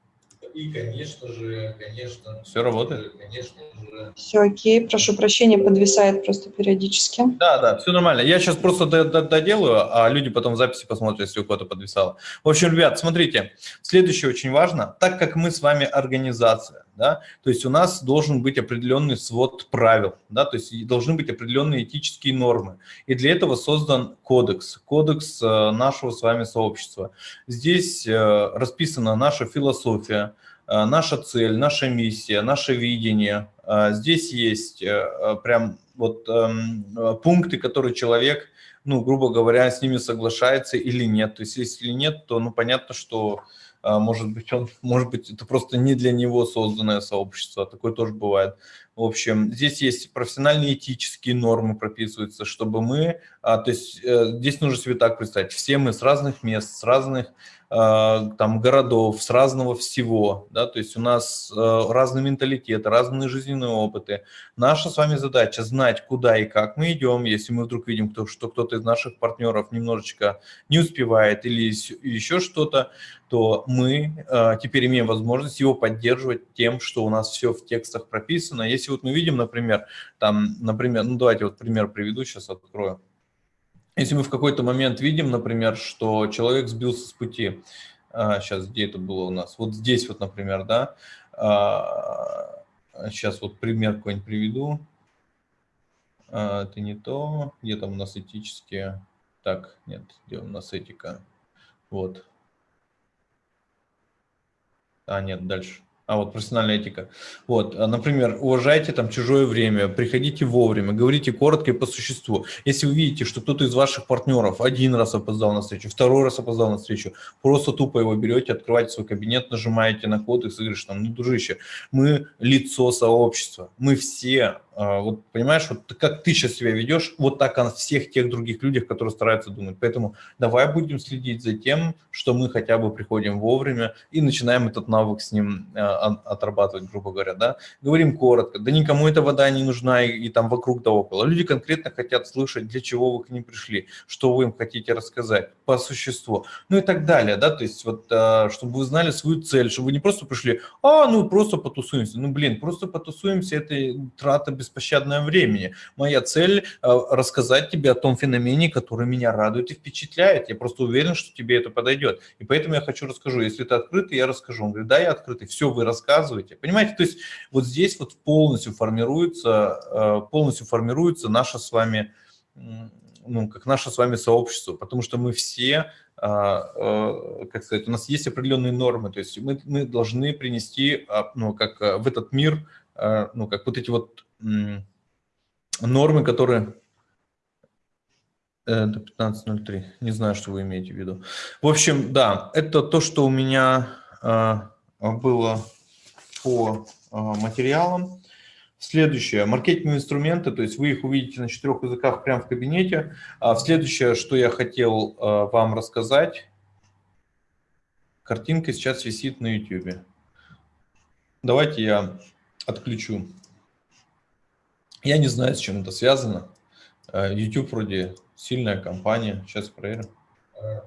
И, конечно же, конечно... Все работает? Конечно же... Все окей, прошу прощения, подвисает просто периодически. Да, да, все нормально. Я сейчас просто доделаю, а люди потом в записи посмотрят, если у кого-то подвисало. В общем, ребят, смотрите, следующее очень важно. Так как мы с вами организация, да, то есть у нас должен быть определенный свод правил, да, то есть должны быть определенные этические нормы. И для этого создан кодекс, кодекс э, нашего с вами сообщества. Здесь э, расписана наша философия, э, наша цель, наша миссия, наше видение. Здесь есть прям вот эм, пункты, которые человек, ну, грубо говоря, с ними соглашается или нет. То есть если нет, то, ну, понятно, что может быть, он, может быть, это просто не для него созданное сообщество, такое тоже бывает. В общем, здесь есть профессиональные этические нормы прописываются, чтобы мы, а, то есть э, здесь нужно себе так представить, все мы с разных мест, с разных а, там городов, с разного всего, да, то есть у нас э, разные менталитеты, разные жизненные опыты. Наша с вами задача знать, куда и как мы идем, если мы вдруг видим, что кто-то из наших партнеров немножечко не успевает или еще что-то, то мы э, теперь имеем возможность его поддерживать тем, что у нас все в текстах прописано. Если вот мы видим, например, там, например, ну давайте вот пример приведу, сейчас открою. Если мы в какой-то момент видим, например, что человек сбился с пути, сейчас, а, где это было у нас? Вот здесь вот, например, да, сейчас а, вот пример какой-нибудь приведу. А, это не то, где там у нас этические, так, нет, где у нас этика, вот. А, нет, дальше. А вот профессиональная этика. Вот, а, например, уважайте там чужое время, приходите вовремя, говорите коротко и по существу. Если вы видите, что кто-то из ваших партнеров один раз опоздал на встречу, второй раз опоздал на встречу, просто тупо его берете, открываете свой кабинет, нажимаете на код и говоришь там, ну, дружище, мы лицо сообщества, мы все а, вот понимаешь, вот как ты сейчас себя ведешь, вот так о всех тех других людях, которые стараются думать. Поэтому давай будем следить за тем, что мы хотя бы приходим вовремя и начинаем этот навык с ним а, отрабатывать, грубо говоря, да. Говорим коротко, да никому эта вода не нужна и, и там вокруг да около. Люди конкретно хотят слышать, для чего вы к ним пришли, что вы им хотите рассказать по существу, ну и так далее, да, то есть вот, а, чтобы вы знали свою цель, чтобы вы не просто пришли, а, ну просто потусуемся, ну блин, просто потусуемся, это трата беспощадное времени. Моя цель э, – рассказать тебе о том феномене, который меня радует и впечатляет. Я просто уверен, что тебе это подойдет. И поэтому я хочу расскажу. Если ты открытый, я расскажу. Он говорит, да, я открытый. Все, вы рассказываете. Понимаете, то есть вот здесь вот полностью формируется, э, полностью формируется наша с вами, ну, как наше с вами сообщество, потому что мы все э, как сказать, у нас есть определенные нормы, то есть мы, мы должны принести, ну, как в этот мир, ну, как вот эти вот нормы, которые... Это 15.03. Не знаю, что вы имеете в виду. В общем, да, это то, что у меня а, было по а, материалам. Следующее, маркетинговые инструменты, то есть вы их увидите на четырех языках прямо в кабинете. А следующее, что я хотел вам рассказать, картинка сейчас висит на YouTube. Давайте я отключу я не знаю, с чем это связано. YouTube вроде сильная компания. Сейчас проверим. А,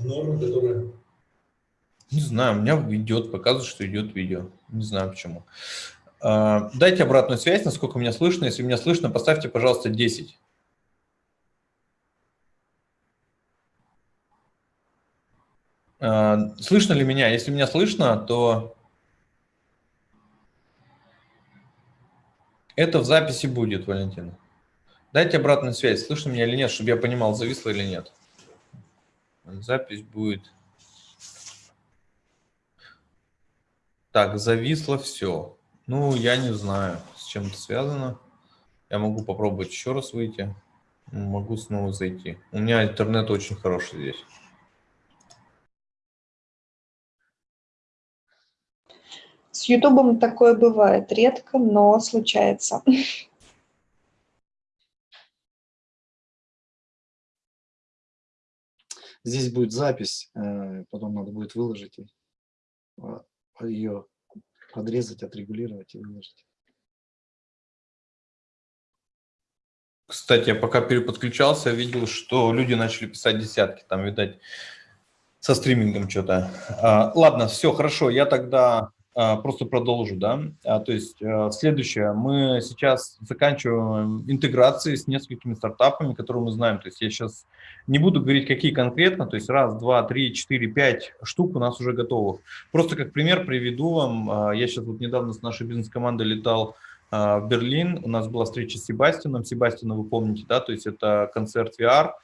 нормы, которые... Не знаю, у меня идет, показывает, что идет видео. Не знаю почему. А, дайте обратную связь, насколько меня слышно. Если меня слышно, поставьте, пожалуйста, 10. А, слышно ли меня? Если меня слышно, то это в записи будет, Валентина. Дайте обратную связь, слышно меня или нет, чтобы я понимал, зависло или нет. Запись будет. Так, зависло все. Ну, я не знаю, с чем это связано. Я могу попробовать еще раз выйти. Могу снова зайти. У меня интернет очень хороший здесь. С Ютубом такое бывает редко, но случается. Здесь будет запись, э, потом надо будет выложить а, ее подрезать, отрегулировать и выложить. Кстати, я пока переподключался, видел, что люди начали писать десятки. Там, видать, со стримингом что-то. А, ладно, все, хорошо. Я тогда просто продолжу, да. А, то есть а, следующее, мы сейчас заканчиваем интеграции с несколькими стартапами, которые мы знаем. То есть я сейчас не буду говорить, какие конкретно, то есть раз, два, три, четыре, пять штук у нас уже готовых. Просто как пример приведу вам, я сейчас вот недавно с нашей бизнес-командой летал в Берлин, у нас была встреча с Себастином, Себастина вы помните, да, то есть это концерт VR, а,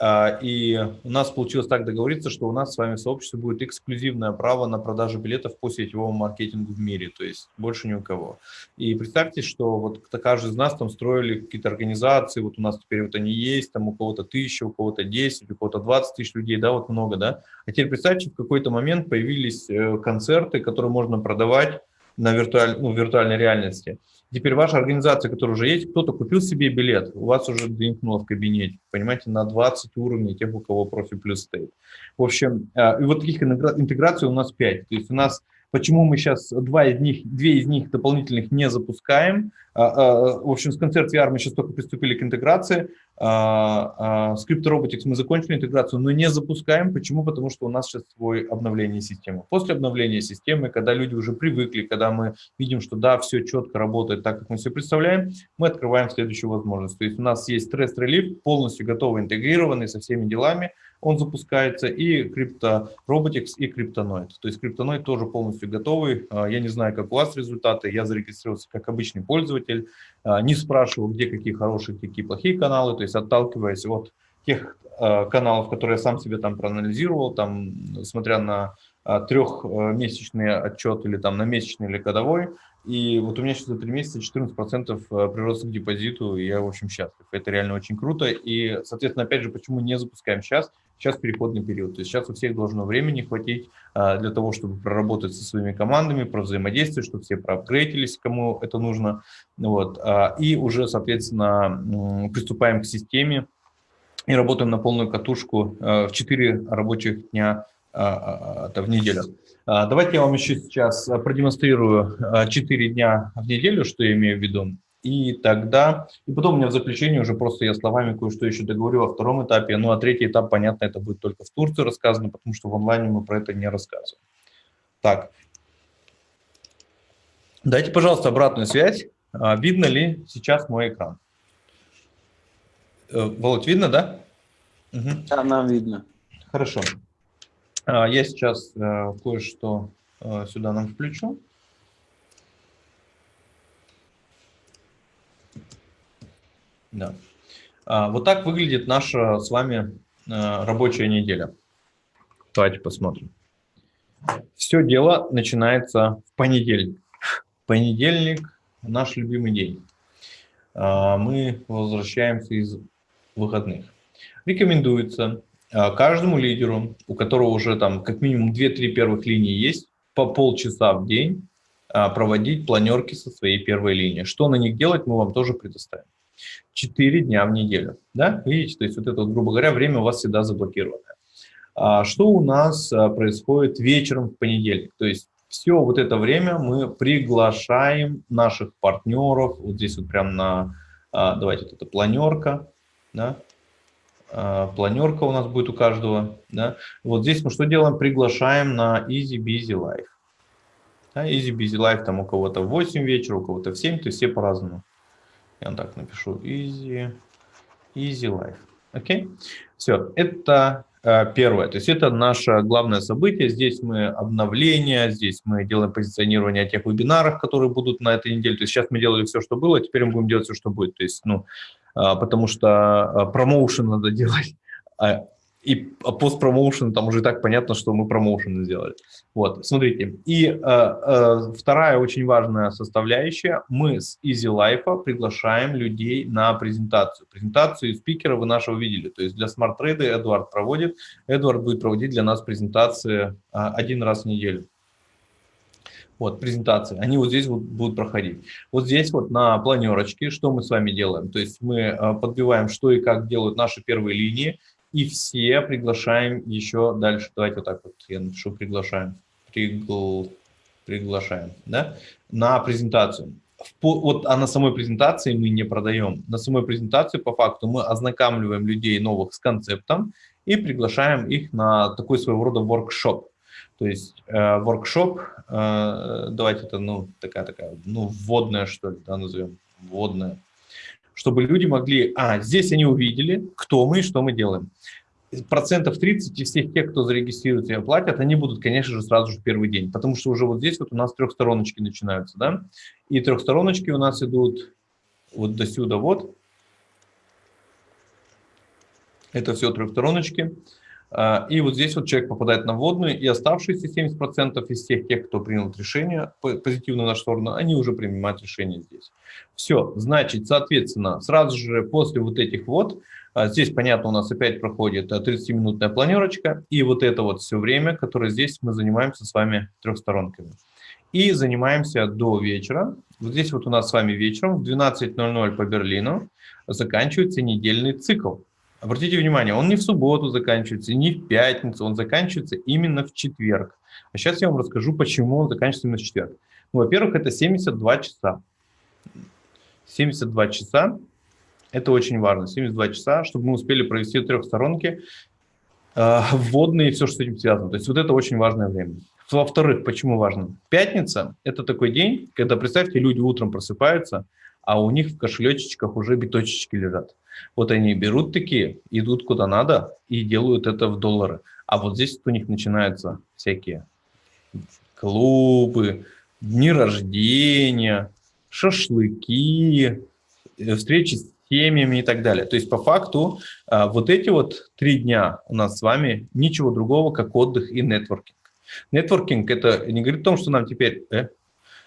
и у нас получилось так договориться, что у нас с вами в сообществе будет эксклюзивное право на продажу билетов по сетевому маркетингу в мире, то есть больше ни у кого. И представьте, что вот каждый из нас там строили какие-то организации, вот у нас теперь вот они есть, там у кого-то тысяча, у кого-то 10, у кого-то 20 тысяч людей, да, вот много, да. А теперь представьте, в какой-то момент появились э, концерты, которые можно продавать на виртуаль, ну, виртуальной реальности. Теперь ваша организация, которая уже есть, кто-то купил себе билет, у вас уже дринкнуло в кабинете, понимаете, на 20 уровней тех, у кого профиль плюс стоит. В общем, э, и вот таких интеграций у нас 5. То есть у нас Почему мы сейчас два из них, две из них дополнительных не запускаем? А, а, в общем, с концерт VR мы сейчас только приступили к интеграции. С CryptoRobotics мы закончили интеграцию, но не запускаем. Почему? Потому что у нас сейчас свой обновление системы. После обновления системы, когда люди уже привыкли, когда мы видим, что да, все четко работает так, как мы все представляем, мы открываем следующую возможность. То есть у нас есть Stress Relief, полностью готовый, интегрированный со всеми делами он запускается, и CryptoRobotics, и Cryptonoid. То есть Cryptonoid тоже полностью готовый. А, я не знаю, как у вас результаты, я зарегистрировался как обычный пользователь, а, не спрашивал, где какие хорошие, какие плохие каналы, то есть отталкиваясь от тех а, каналов, которые я сам себе там проанализировал, там, смотря на трехмесячный отчет или там на месячный или годовой, и вот у меня сейчас за три месяца 14% э, прирост к депозиту, и я, в общем, счастлив. Это реально очень круто. И, соответственно, опять же, почему не запускаем сейчас? Сейчас переходный период. То есть сейчас у всех должно времени хватить а, для того, чтобы проработать со своими командами, про взаимодействие, чтобы все проапгрейдились, кому это нужно. Вот. А, и уже, соответственно, приступаем к системе и работаем на полную катушку э, в 4 рабочих дня а, в неделю. Давайте я вам еще сейчас продемонстрирую 4 дня в неделю, что я имею в виду. И тогда, и потом у меня в заключении уже просто я словами кое-что еще договорю о втором этапе. Ну, а третий этап, понятно, это будет только в Турции рассказано, потому что в онлайне мы про это не рассказываем. Так. Дайте, пожалуйста, обратную связь. Видно ли сейчас мой экран? Э, Володь, видно, да? Угу. Да, нам видно. Хорошо. А, я сейчас э, кое-что э, сюда нам включу. Да. А, вот так выглядит наша с вами э, рабочая неделя. Давайте посмотрим. Все дело начинается в понедельник. Понедельник – наш любимый день. А, мы возвращаемся из выходных. Рекомендуется а, каждому лидеру, у которого уже там как минимум 2-3 первых линии есть, по полчаса в день проводить планерки со своей первой линии. Что на них делать, мы вам тоже предоставим. 4 дня в неделю. Да? Видите, то есть вот это, грубо говоря, время у вас всегда заблокированное. А что у нас а, происходит вечером в понедельник? То есть все вот это время мы приглашаем наших партнеров, вот здесь вот прям на, давайте вот эта планерка, да, а, планерка у нас будет у каждого. Да? Вот здесь мы что делаем? Приглашаем на Easy Busy Life. Easy busy life там у кого-то в 8 вечера, у кого-то в 7, то есть все по-разному. Я так напишу easy, easy life. Окей? Okay? Все, это э, первое. То есть это наше главное событие. Здесь мы обновление, здесь мы делаем позиционирование тех вебинарах, которые будут на этой неделе. То есть сейчас мы делали все, что было, теперь мы будем делать все, что будет. То есть, ну, э, потому что э, промоушен надо делать. И постпромоушен, там уже и так понятно, что мы промоушен сделали. Вот, смотрите. И э, э, вторая очень важная составляющая. Мы с Easy Life приглашаем людей на презентацию. Презентацию спикера вы нашего видели. То есть для Trade Эдуард проводит. Эдуард будет проводить для нас презентации э, один раз в неделю. Вот, презентации, они вот здесь вот будут проходить. Вот здесь вот на планерочке, что мы с вами делаем? То есть мы э, подбиваем, что и как делают наши первые линии, и все приглашаем еще дальше. Давайте вот так вот я напишу приглашаем. Пригл... Приглашаем, да, на презентацию. Вот, а на самой презентации мы не продаем. На самой презентации по факту мы ознакомливаем людей новых с концептом и приглашаем их на такой своего рода воркшоп. То есть э, воркшоп, э, давайте это, ну, такая, такая, ну, вводная, что ли, да, назовем, вводная чтобы люди могли, а, здесь они увидели, кто мы и что мы делаем. Процентов 30 из всех тех, кто зарегистрируется и оплатят, они будут, конечно же, сразу же в первый день, потому что уже вот здесь вот у нас трехстороночки начинаются, да, и трехстороночки у нас идут вот до сюда вот, это все трехстороночки, и вот здесь вот человек попадает на вводную, и оставшиеся 70% из тех, тех, кто принял решение позитивно в нашу сторону, они уже принимают решение здесь. Все, значит, соответственно, сразу же после вот этих вот, а, здесь, понятно, у нас опять проходит 30-минутная планерочка, и вот это вот все время, которое здесь мы занимаемся с вами трехсторонками. И занимаемся до вечера. Вот здесь вот у нас с вами вечером в 12.00 по Берлину заканчивается недельный цикл. Обратите внимание, он не в субботу заканчивается, не в пятницу, он заканчивается именно в четверг. А сейчас я вам расскажу, почему он заканчивается именно в четверг. Ну, Во-первых, это 72 часа. 72 часа – это очень важно. 72 часа, чтобы мы успели провести трехсторонки, э, вводные и все, что с этим связано. То есть вот это очень важное время. Во-вторых, почему важно? Пятница – это такой день, когда, представьте, люди утром просыпаются, а у них в кошелечечках уже биточечки лежат. Вот они берут такие, идут куда надо и делают это в доллары. А вот здесь у них начинаются всякие клубы, дни рождения, шашлыки, э, встречи с семьями и так далее. То есть по факту а, вот эти вот три дня у нас с вами ничего другого, как отдых и нетворкинг. Нетворкинг это не говорит о том, что нам теперь... Э,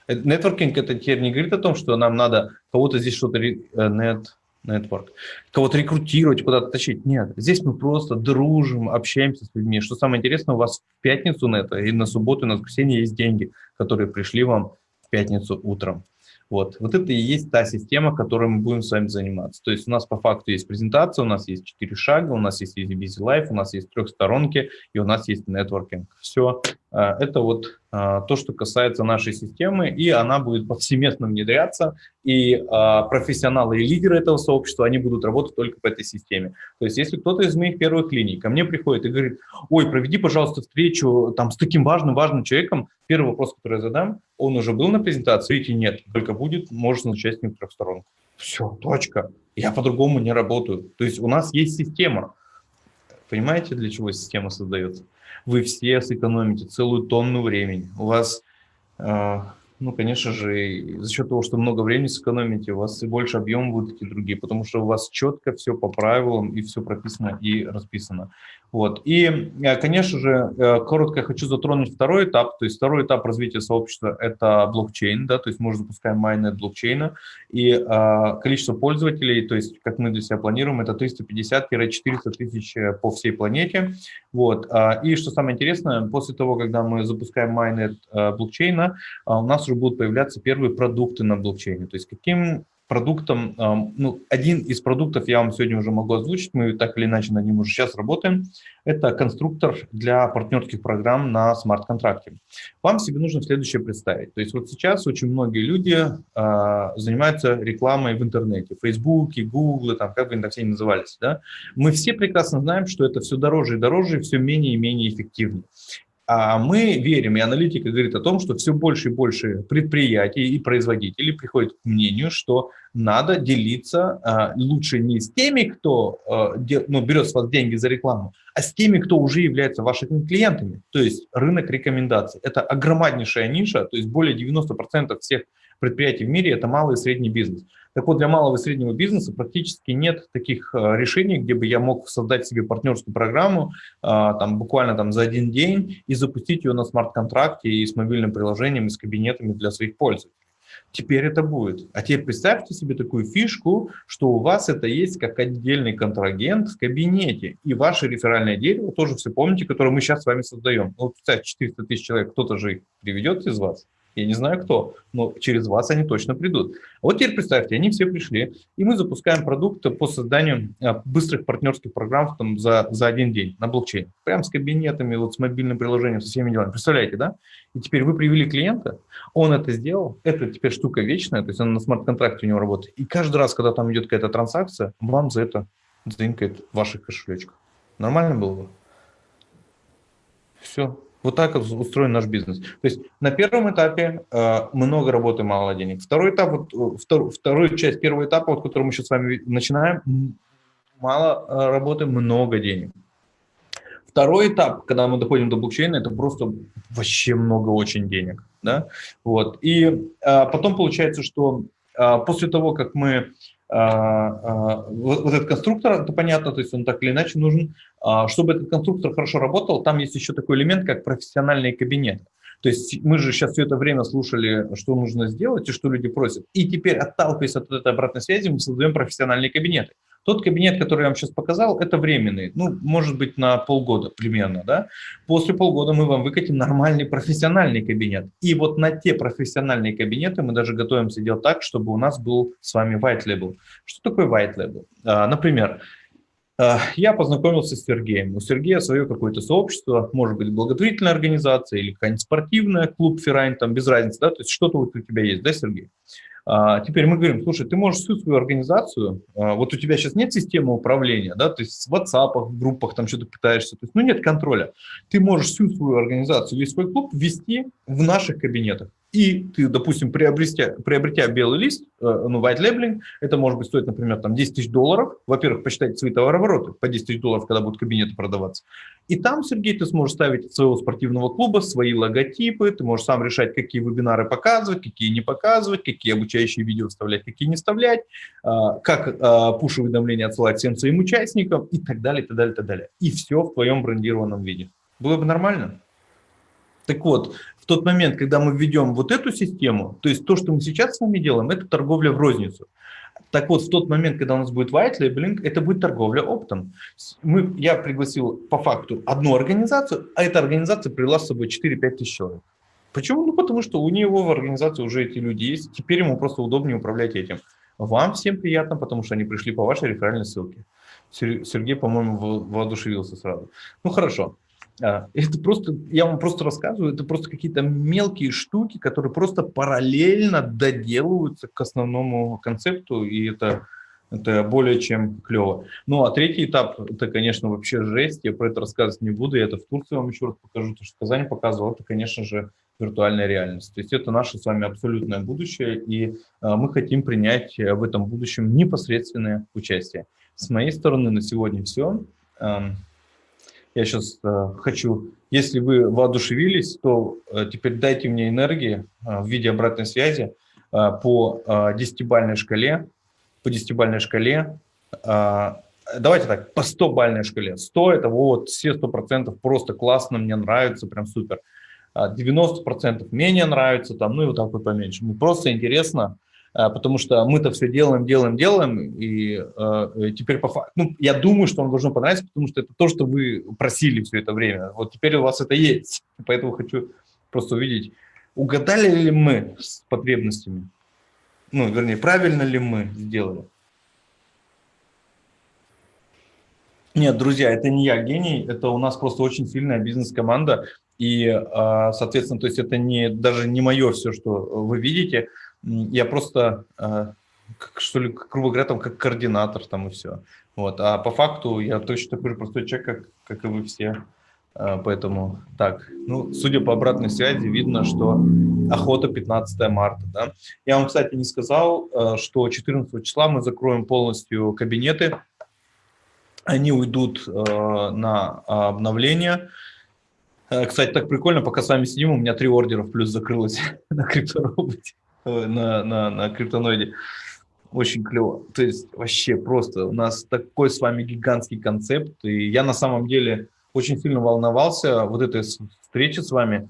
э нетворкинг это теперь не говорит о том, что нам надо кого-то здесь что-то... Нет, network, кого-то рекрутировать, куда-то тащить. Нет, здесь мы просто дружим, общаемся с людьми. Что самое интересное, у вас в пятницу на это и на субботу, и на воскресенье есть деньги, которые пришли вам в пятницу утром. Вот. вот это и есть та система, которой мы будем с вами заниматься. То есть у нас по факту есть презентация, у нас есть четыре шага, у нас есть Easy Busy Life, у нас есть трехсторонки и у нас есть нетворкинг. Все. А, это вот а, то, что касается нашей системы, и она будет повсеместно внедряться, и а, профессионалы и лидеры этого сообщества, они будут работать только по этой системе. То есть если кто-то из моих первых линий ко мне приходит и говорит, ой, проведи, пожалуйста, встречу там с таким важным-важным человеком, первый вопрос, который я задам, он уже был на презентации, видите, нет, только будет, может начать с ним трехсторонку. Все, точка. Я по-другому не работаю. То есть у нас есть система. Понимаете, для чего система создается? Вы все сэкономите целую тонну времени. У вас а, ну, конечно же, за счет того, что много времени сэкономите, у вас и больше объем будут и другие, потому что у вас четко все по правилам и все прописано и расписано. Вот. И, э, конечно же, э, коротко я хочу затронуть второй этап. То есть второй этап развития сообщества – это блокчейн, да, то есть мы уже запускаем майнет блокчейна, и а, количество пользователей, то есть как мы для себя планируем, это 350-400 тысяч по всей планете. Вот. А, и что самое интересное, после того, когда мы запускаем майнет блокчейна, у нас уже будут появляться первые продукты на блокчейне. То есть каким продуктом, ну, один из продуктов я вам сегодня уже могу озвучить, мы так или иначе над ним уже сейчас работаем, это конструктор для партнерских программ на смарт-контракте. Вам себе нужно следующее представить. То есть вот сейчас очень многие люди а, занимаются рекламой в интернете, Фейсбуке, Гугле, там, как бы они там все назывались. Да? Мы все прекрасно знаем, что это все дороже и дороже, все менее и менее эффективнее. А мы верим, и аналитика говорит о том, что все больше и больше предприятий и производителей приходят к мнению, что надо делиться а, лучше не с теми, кто а, ну, берет с вас деньги за рекламу, а с теми, кто уже является вашими клиентами. То есть рынок рекомендаций. Это огромнейшая ниша, то есть более 90% всех предприятий в мире – это малый и средний бизнес. Так вот, для малого и среднего бизнеса практически нет таких э, решений, где бы я мог создать себе партнерскую программу а, там, буквально там, за один день и запустить ее на смарт-контракте и с мобильным приложением, и с кабинетами для своих пользователей. Теперь это будет. А теперь представьте себе такую фишку, что у вас это есть как отдельный контрагент в кабинете. И ваше реферальное дерево, тоже все помните, которое мы сейчас с вами создаем. Ну, представьте, 400 тысяч человек, кто-то же их приведет из вас. Я не знаю кто, но через вас они точно придут. Вот теперь представьте, они все пришли, и мы запускаем продукт по созданию а, быстрых партнерских программ там, за, за один день на блокчейне. Прям с кабинетами, вот с мобильным приложением, со всеми делами. Представляете, да? И теперь вы привели клиента, он это сделал, это теперь штука вечная, то есть она на смарт-контракте у него работает. И каждый раз, когда там идет какая-то транзакция, вам за это дзынькает ваших кошелечках. Нормально было бы? Все. Вот так устроен наш бизнес. То есть на первом этапе э, много работы, мало денег. Второй этап, вот, э, втор, вторую часть первого этапа, вот, который мы сейчас с вами начинаем, мало э, работы, много денег. Второй этап, когда мы доходим до блокчейна, это просто вообще много очень денег. Да? Вот. И э, потом получается, что э, после того, как мы вот, вот этот конструктор, это понятно, то есть он так или иначе нужен. А, чтобы этот конструктор хорошо работал, там есть еще такой элемент, как профессиональный кабинет. То есть мы же сейчас все это время слушали, что нужно сделать и что люди просят. И теперь, отталкиваясь от этой обратной связи, мы создаем профессиональные кабинеты. Тот кабинет, который я вам сейчас показал, это временный, ну, может быть, на полгода примерно, да. После полгода мы вам выкатим нормальный профессиональный кабинет. И вот на те профессиональные кабинеты мы даже готовимся делать так, чтобы у нас был с вами white label. Что такое white label? А, например, а, я познакомился с Сергеем. У Сергея свое какое-то сообщество, может быть, благотворительная организация или какая-нибудь спортивная, клуб Феррайн, там без разницы, да, то есть что-то вот у тебя есть, да, Сергей? А, теперь мы говорим, слушай, ты можешь всю свою организацию, а, вот у тебя сейчас нет системы управления, да, то есть в WhatsApp, в группах там что-то пытаешься, то есть, ну нет контроля. Ты можешь всю свою организацию, весь свой клуб ввести в наших кабинетах и ты, допустим, приобретя, приобретя белый лист, э, ну, white labeling, это может быть стоит, например, там 10 тысяч долларов. Во-первых, посчитайте свои товарообороты по 10 тысяч долларов, когда будут кабинеты продаваться. И там, Сергей, ты сможешь ставить своего спортивного клуба, свои логотипы, ты можешь сам решать, какие вебинары показывать, какие не показывать, какие обучающие видео вставлять, какие не вставлять, а, как а, пуш-уведомления отсылать всем своим участникам и так далее, и так далее, и так далее. И все в твоем брендированном виде. Было бы нормально? Так вот, в тот момент, когда мы введем вот эту систему, то есть то, что мы сейчас с вами делаем, это торговля в розницу. Так вот, в тот момент, когда у нас будет white labeling, это будет торговля оптом. Мы, я пригласил по факту одну организацию, а эта организация привела с собой 4-5 тысяч человек. Почему? Ну, потому что у него в организации уже эти люди есть, теперь ему просто удобнее управлять этим. Вам всем приятно, потому что они пришли по вашей реферальной ссылке. Сергей, по-моему, воодушевился сразу. Ну, хорошо. А, это просто, я вам просто рассказываю, это просто какие-то мелкие штуки, которые просто параллельно доделываются к основному концепту, и это, это более чем клево. Ну, а третий этап, это, конечно, вообще жесть, я про это рассказывать не буду, я это в Турции вам еще раз покажу, то, что в Казани показывал, это, конечно же, виртуальная реальность. То есть это наше с вами абсолютное будущее, и а, мы хотим принять в этом будущем непосредственное участие. С моей стороны на сегодня все. Я сейчас э, хочу, если вы воодушевились, то э, теперь дайте мне энергии э, в виде обратной связи э, по э, шкале, по десятибальной шкале, э, давайте так, по 100-бальной шкале. 100 – это вот все 100% просто классно, мне нравится, прям супер. 90% а менее нравится, там, ну и вот так вот поменьше. Мне просто интересно, а, потому что мы-то все делаем, делаем, делаем, и э, теперь по факту, ну, я думаю, что он должен понравиться, потому что это то, что вы просили все это время. Вот теперь у вас это есть, поэтому хочу просто увидеть, угадали ли мы с потребностями, ну, вернее, правильно ли мы сделали. Нет, друзья, это не я гений, это у нас просто очень сильная бизнес-команда, и, а, соответственно, то есть это не, даже не мое все, что вы видите, я просто, а, что ли, грубо говоря, там как координатор там и все. Вот. А по факту я точно такой же простой человек, как, как и вы все. А, Поэтому так, ну, судя по обратной связи, видно, что охота 15 марта. Да? Я вам, кстати, не сказал, э, что 14 числа мы закроем полностью кабинеты. Они уйдут на обновление. Кстати, так прикольно, пока с вами сидим, у меня три ордера плюс закрылось на криптороботе, на, на, на криптоноиде. Очень клево. То есть вообще просто у нас такой с вами гигантский концепт. И я на самом деле очень сильно волновался вот этой встречи с вами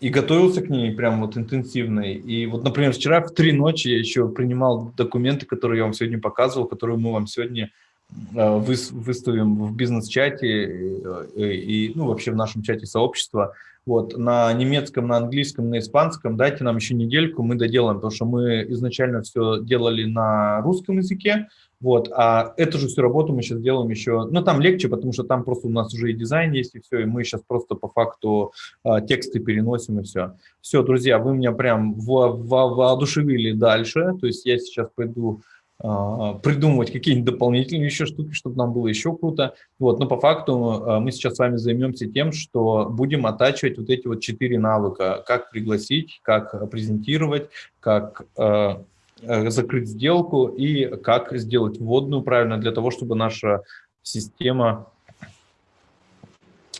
и готовился к ней прям вот интенсивно. И вот, например, вчера в три ночи я еще принимал документы, которые я вам сегодня показывал, которые мы вам сегодня э, выс- выставим в бизнес-чате э, э, и, ну, вообще в нашем чате сообщества. Вот, на немецком, на английском, на испанском. Дайте нам еще недельку, мы доделаем, потому что мы изначально все делали на русском языке, вот, а эту же всю работу мы сейчас делаем еще, ну, там легче, потому что там просто у нас уже и дизайн есть, и все, и мы сейчас просто по факту а, тексты переносим, и все. Все, друзья, вы меня прям во- во- воодушевили дальше, то есть я сейчас пойду придумывать какие-нибудь дополнительные еще штуки, чтобы нам было еще круто. Вот, но по факту а, мы сейчас с вами займемся тем, что будем оттачивать вот эти вот четыре навыка. Как пригласить, как презентировать, как а, закрыть сделку и как сделать вводную правильно для того, чтобы наша система а,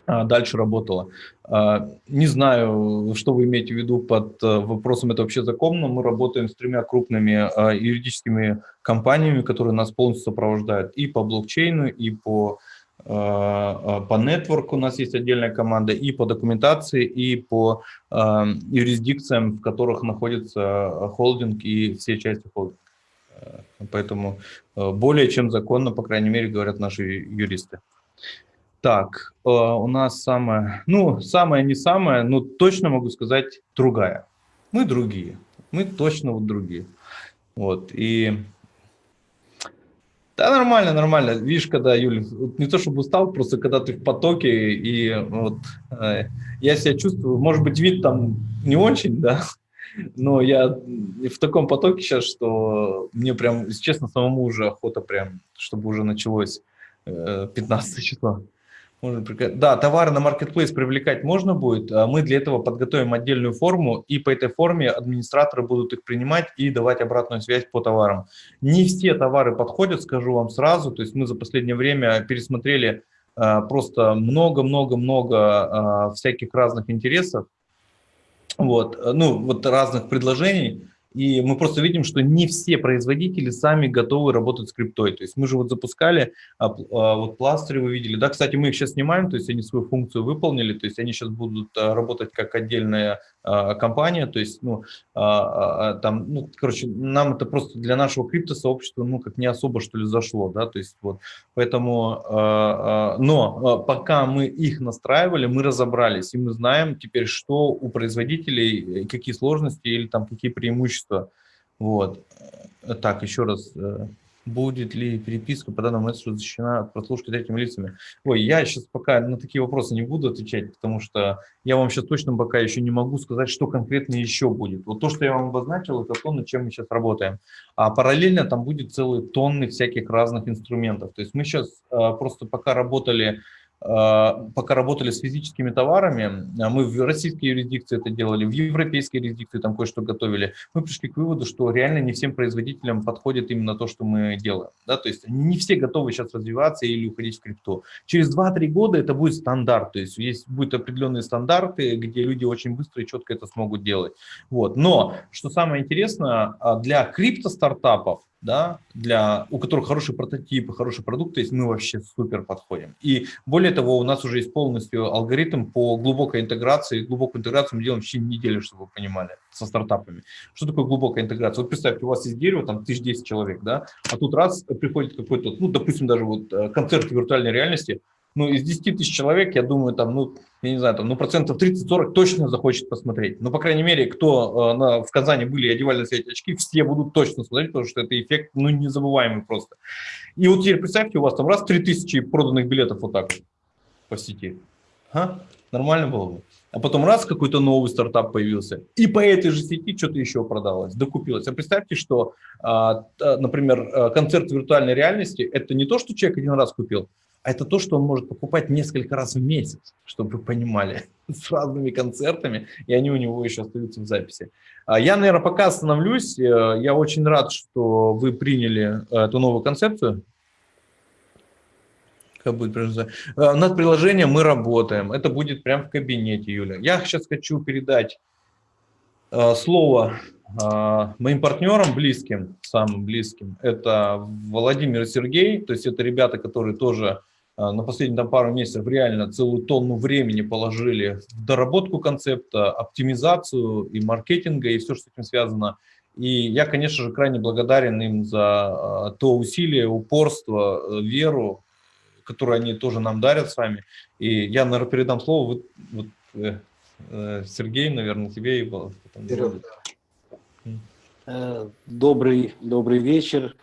дальше работала. А, Не знаю, что вы имеете в виду под э, вопросом, это вообще законно. Мы работаем с тремя крупными а, юридическими компаниями, которые нас полностью сопровождают и по блокчейну, и по, а, а, по нетворку у нас есть отдельная команда, и по документации, и по а, юрисдикциям, в которых находится а, холдинг и все части холдинга. Э, Поэтому э, более чем законно, по крайней мере, говорят наши юристы. Так, э, у нас самое, ну, самое не самое, но точно могу сказать, другая. Мы другие, мы точно вот другие. Вот, и... Да, нормально, нормально. Видишь, когда, вот не то чтобы устал, просто когда ты в потоке, и вот э, я себя чувствую, может быть, вид там не очень, да, но я в таком потоке сейчас, что мне прям, честно, самому уже охота прям, чтобы уже началось э, 15 числа. Можно Да, товары на маркетплейс привлекать можно будет. а Мы для этого подготовим отдельную форму, и по этой форме администраторы будут их принимать и давать обратную связь по товарам. Не все товары подходят, скажу вам сразу. То есть мы за последнее время пересмотрели а, просто много-много-много а, всяких разных интересов, вот, ну, вот разных предложений. И мы просто видим, что не все производители сами готовы работать с криптой. То есть мы же вот запускали, а, а, вот пластыри вы видели. Да, кстати, мы их сейчас снимаем, то есть они свою функцию выполнили, то есть они сейчас будут а, работать как отдельная компания, то есть, ну, а, а, там, ну, короче, нам это просто для нашего криптосообщества, ну, как не особо, что ли, зашло, да, то есть вот, поэтому, а, а, но а, пока мы их настраивали, мы разобрались, и мы знаем теперь, что у производителей, э, какие сложности или там какие преимущества, вот. Так, еще раз, э, будет ли переписка по данному месседжу защищена от прослушки третьими лицами? Ой, я сейчас пока на такие вопросы не буду отвечать, потому что я вам сейчас точно пока еще не могу сказать, что конкретно еще будет. Вот то, что я вам обозначил, это то, над чем мы сейчас работаем. А параллельно там будет целые тонны всяких разных инструментов. То есть мы сейчас э, просто пока работали пока работали с физическими товарами, а мы в российской юрисдикции это делали, в европейской юрисдикции там кое-что готовили, мы пришли к выводу, что реально не всем производителям подходит именно то, что мы делаем. Да? То есть не все готовы сейчас развиваться или уходить в крипту. Через 2-3 года это будет стандарт, то есть есть будут определенные стандарты, где люди очень быстро и четко это смогут делать. Вот. Но, что самое интересное, а, для крипто-стартапов, да, для, у которых хороший прототип, хороший продукт, то есть мы вообще супер подходим. И более того, у нас уже есть полностью алгоритм по глубокой интеграции. Глубокую интеграцию мы делаем в течение недели, чтобы вы понимали, со стартапами. Что такое глубокая интеграция? Вот представьте, у вас есть дерево, там 1010 человек, да, а тут раз приходит какой-то, ну, допустим, даже вот э, концерт виртуальной реальности, ну, из 10 тысяч человек, я думаю, там, ну, я не знаю, там, ну, процентов 30-40 точно захочет посмотреть. Ну, по крайней мере, кто э, на, в Казани были и одевали на эти очки, все будут точно смотреть, потому что это эффект, ну, незабываемый просто. И вот теперь представьте, у вас там раз 3000 проданных билетов вот так по сети. А? Нормально было бы? А потом раз какой-то новый стартап появился, и по этой же сети что-то еще продалось, докупилось. А представьте, что, а, например, а, концерт виртуальной реальности – это не то, что человек один раз купил, а это то, что он может покупать несколько раз в месяц, чтобы вы понимали, с разными концертами, и они у него еще остаются в записи. А Я, наверное, пока остановлюсь. Э, я очень рад, что вы приняли э, эту новую концепцию. Как будет? Э, Над приложением мы работаем. Это будет прямо в кабинете, Юля. Я сейчас хочу передать слово моим партнерам близким, самым близким. Это Владимир и Сергей. То есть это ребята, которые тоже на последние там, пару месяцев реально целую тонну времени положили в доработку концепта, оптимизацию и маркетинга, и все, что с этим связано. И я, конечно же, крайне благодарен им за а, то усилие, упорство, э, веру, которую они тоже нам дарят с вами. И я, наверное, передам слово вот, вот, э, э, Сергей, наверное, тебе и потом. Добрый, добрый вечер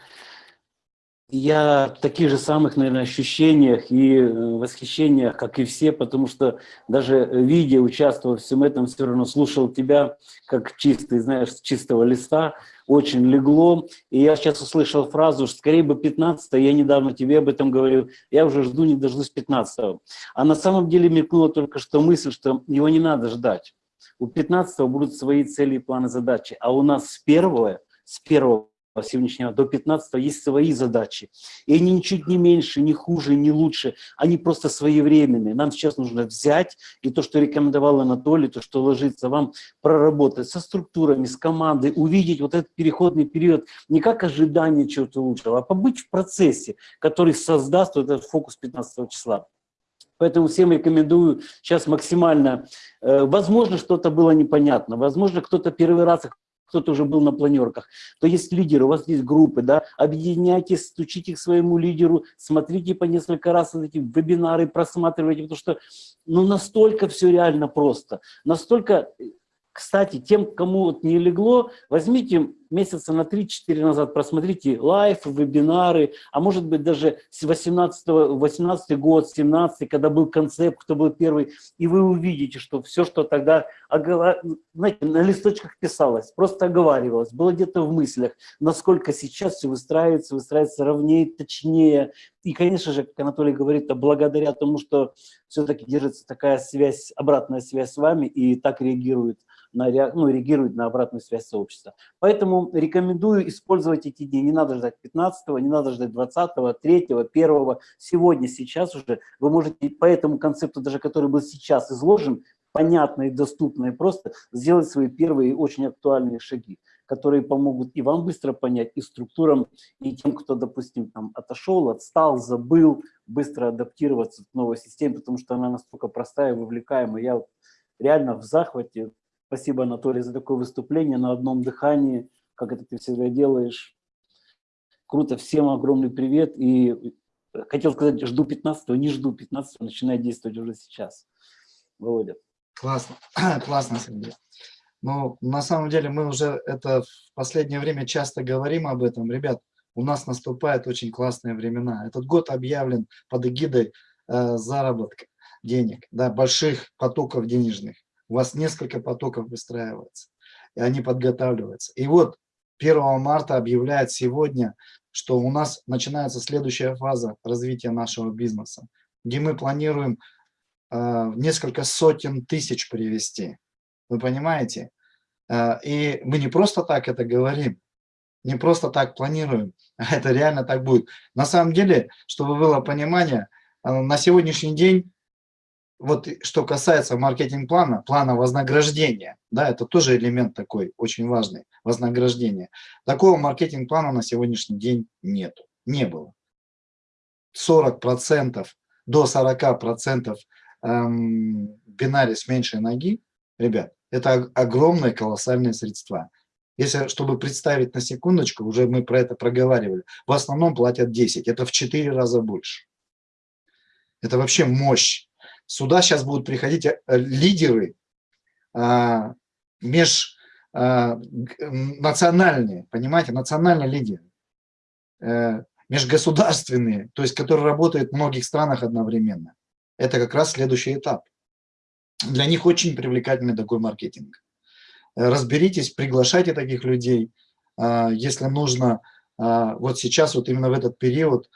я в таких же самых, наверное, ощущениях и э, восхищениях, как и все, потому что даже видя, участвуя в всем этом, все равно слушал тебя, как чистый, знаешь, с чистого листа, очень легло. И я сейчас услышал фразу, что скорее бы 15 я недавно тебе об этом говорил, я уже жду, не дождусь 15 -го. А на самом деле мелькнула только что мысль, что его не надо ждать. У 15 будут свои цели, планы, задачи, а у нас с первого, с первого сегодняшнего до 15 есть свои задачи. И они ничуть не меньше, не хуже, не лучше. Они просто своевременные. Нам сейчас нужно взять и то, что рекомендовал Анатолий, то, что ложится вам, проработать со структурами, с командой, увидеть вот этот переходный период не как ожидание чего-то лучшего, а побыть в процессе, который создаст вот этот фокус 15 числа. Поэтому всем рекомендую сейчас максимально. Э, возможно, что-то было непонятно, возможно, кто-то первый раз кто-то уже был на планерках, то есть лидеры, у вас есть группы, да, объединяйтесь, стучите к своему лидеру, смотрите по несколько раз эти вебинары, просматривайте, потому что ну, настолько все реально просто, настолько кстати, тем, кому вот не легло, возьмите месяца на 3-4 назад, просмотрите лайф, вебинары, а может быть даже с 18, 18 год, 17 когда был концепт, кто был первый, и вы увидите, что все, что тогда знаете, на листочках писалось, просто оговаривалось, было где-то в мыслях, насколько сейчас все выстраивается, выстраивается ровнее, точнее. И, конечно же, как Анатолий говорит, а благодаря тому, что все-таки держится такая связь, обратная связь с вами, и так реагирует на, ну, реагирует на обратную связь сообщества. Поэтому рекомендую использовать эти дни. Не надо ждать 15 не надо ждать 20 3 1 Сегодня, сейчас уже вы можете по этому концепту, даже который был сейчас изложен, понятно и доступно, и просто сделать свои первые очень актуальные шаги, которые помогут и вам быстро понять, и структурам, и тем, кто, допустим, там отошел, отстал, забыл, быстро адаптироваться к новой системе, потому что она настолько простая, вовлекаемая. Я вот реально в захвате Спасибо, Анатолий, за такое выступление на одном дыхании, как это ты всегда делаешь. Круто, всем огромный привет. И хотел сказать, жду 15 не жду 15 начинает действовать уже сейчас. Володя. Классно, классно, Сергей. Но на самом деле мы уже это в последнее время часто говорим об этом. Ребят, у нас наступают очень классные времена. Этот год объявлен под эгидой э, заработка денег, да, больших потоков денежных у вас несколько потоков выстраивается, и они подготавливаются. И вот 1 марта объявляет сегодня, что у нас начинается следующая фаза развития нашего бизнеса, где мы планируем э, несколько сотен тысяч привести. Вы понимаете? Э, и мы не просто так это говорим, не просто так планируем, а это реально так будет. На самом деле, чтобы было понимание, э, на сегодняшний день вот что касается маркетинг-плана, плана вознаграждения, да, это тоже элемент такой очень важный, вознаграждение. Такого маркетинг-плана на сегодняшний день нету, не было. 40% до 40% эм, бинаре с меньшей ноги, ребят, это огромные колоссальные средства. Если, чтобы представить на секундочку, уже мы про это проговаривали, в основном платят 10, это в 4 раза больше. Это вообще мощь. Сюда сейчас будут приходить э, лидеры а, межнациональные, а, понимаете, национальные лидеры, а, межгосударственные, то есть которые работают в многих странах одновременно. Это как раз следующий этап. Для них очень привлекательный такой маркетинг. Разберитесь, приглашайте таких людей. Если нужно, вот сейчас, вот именно в этот период,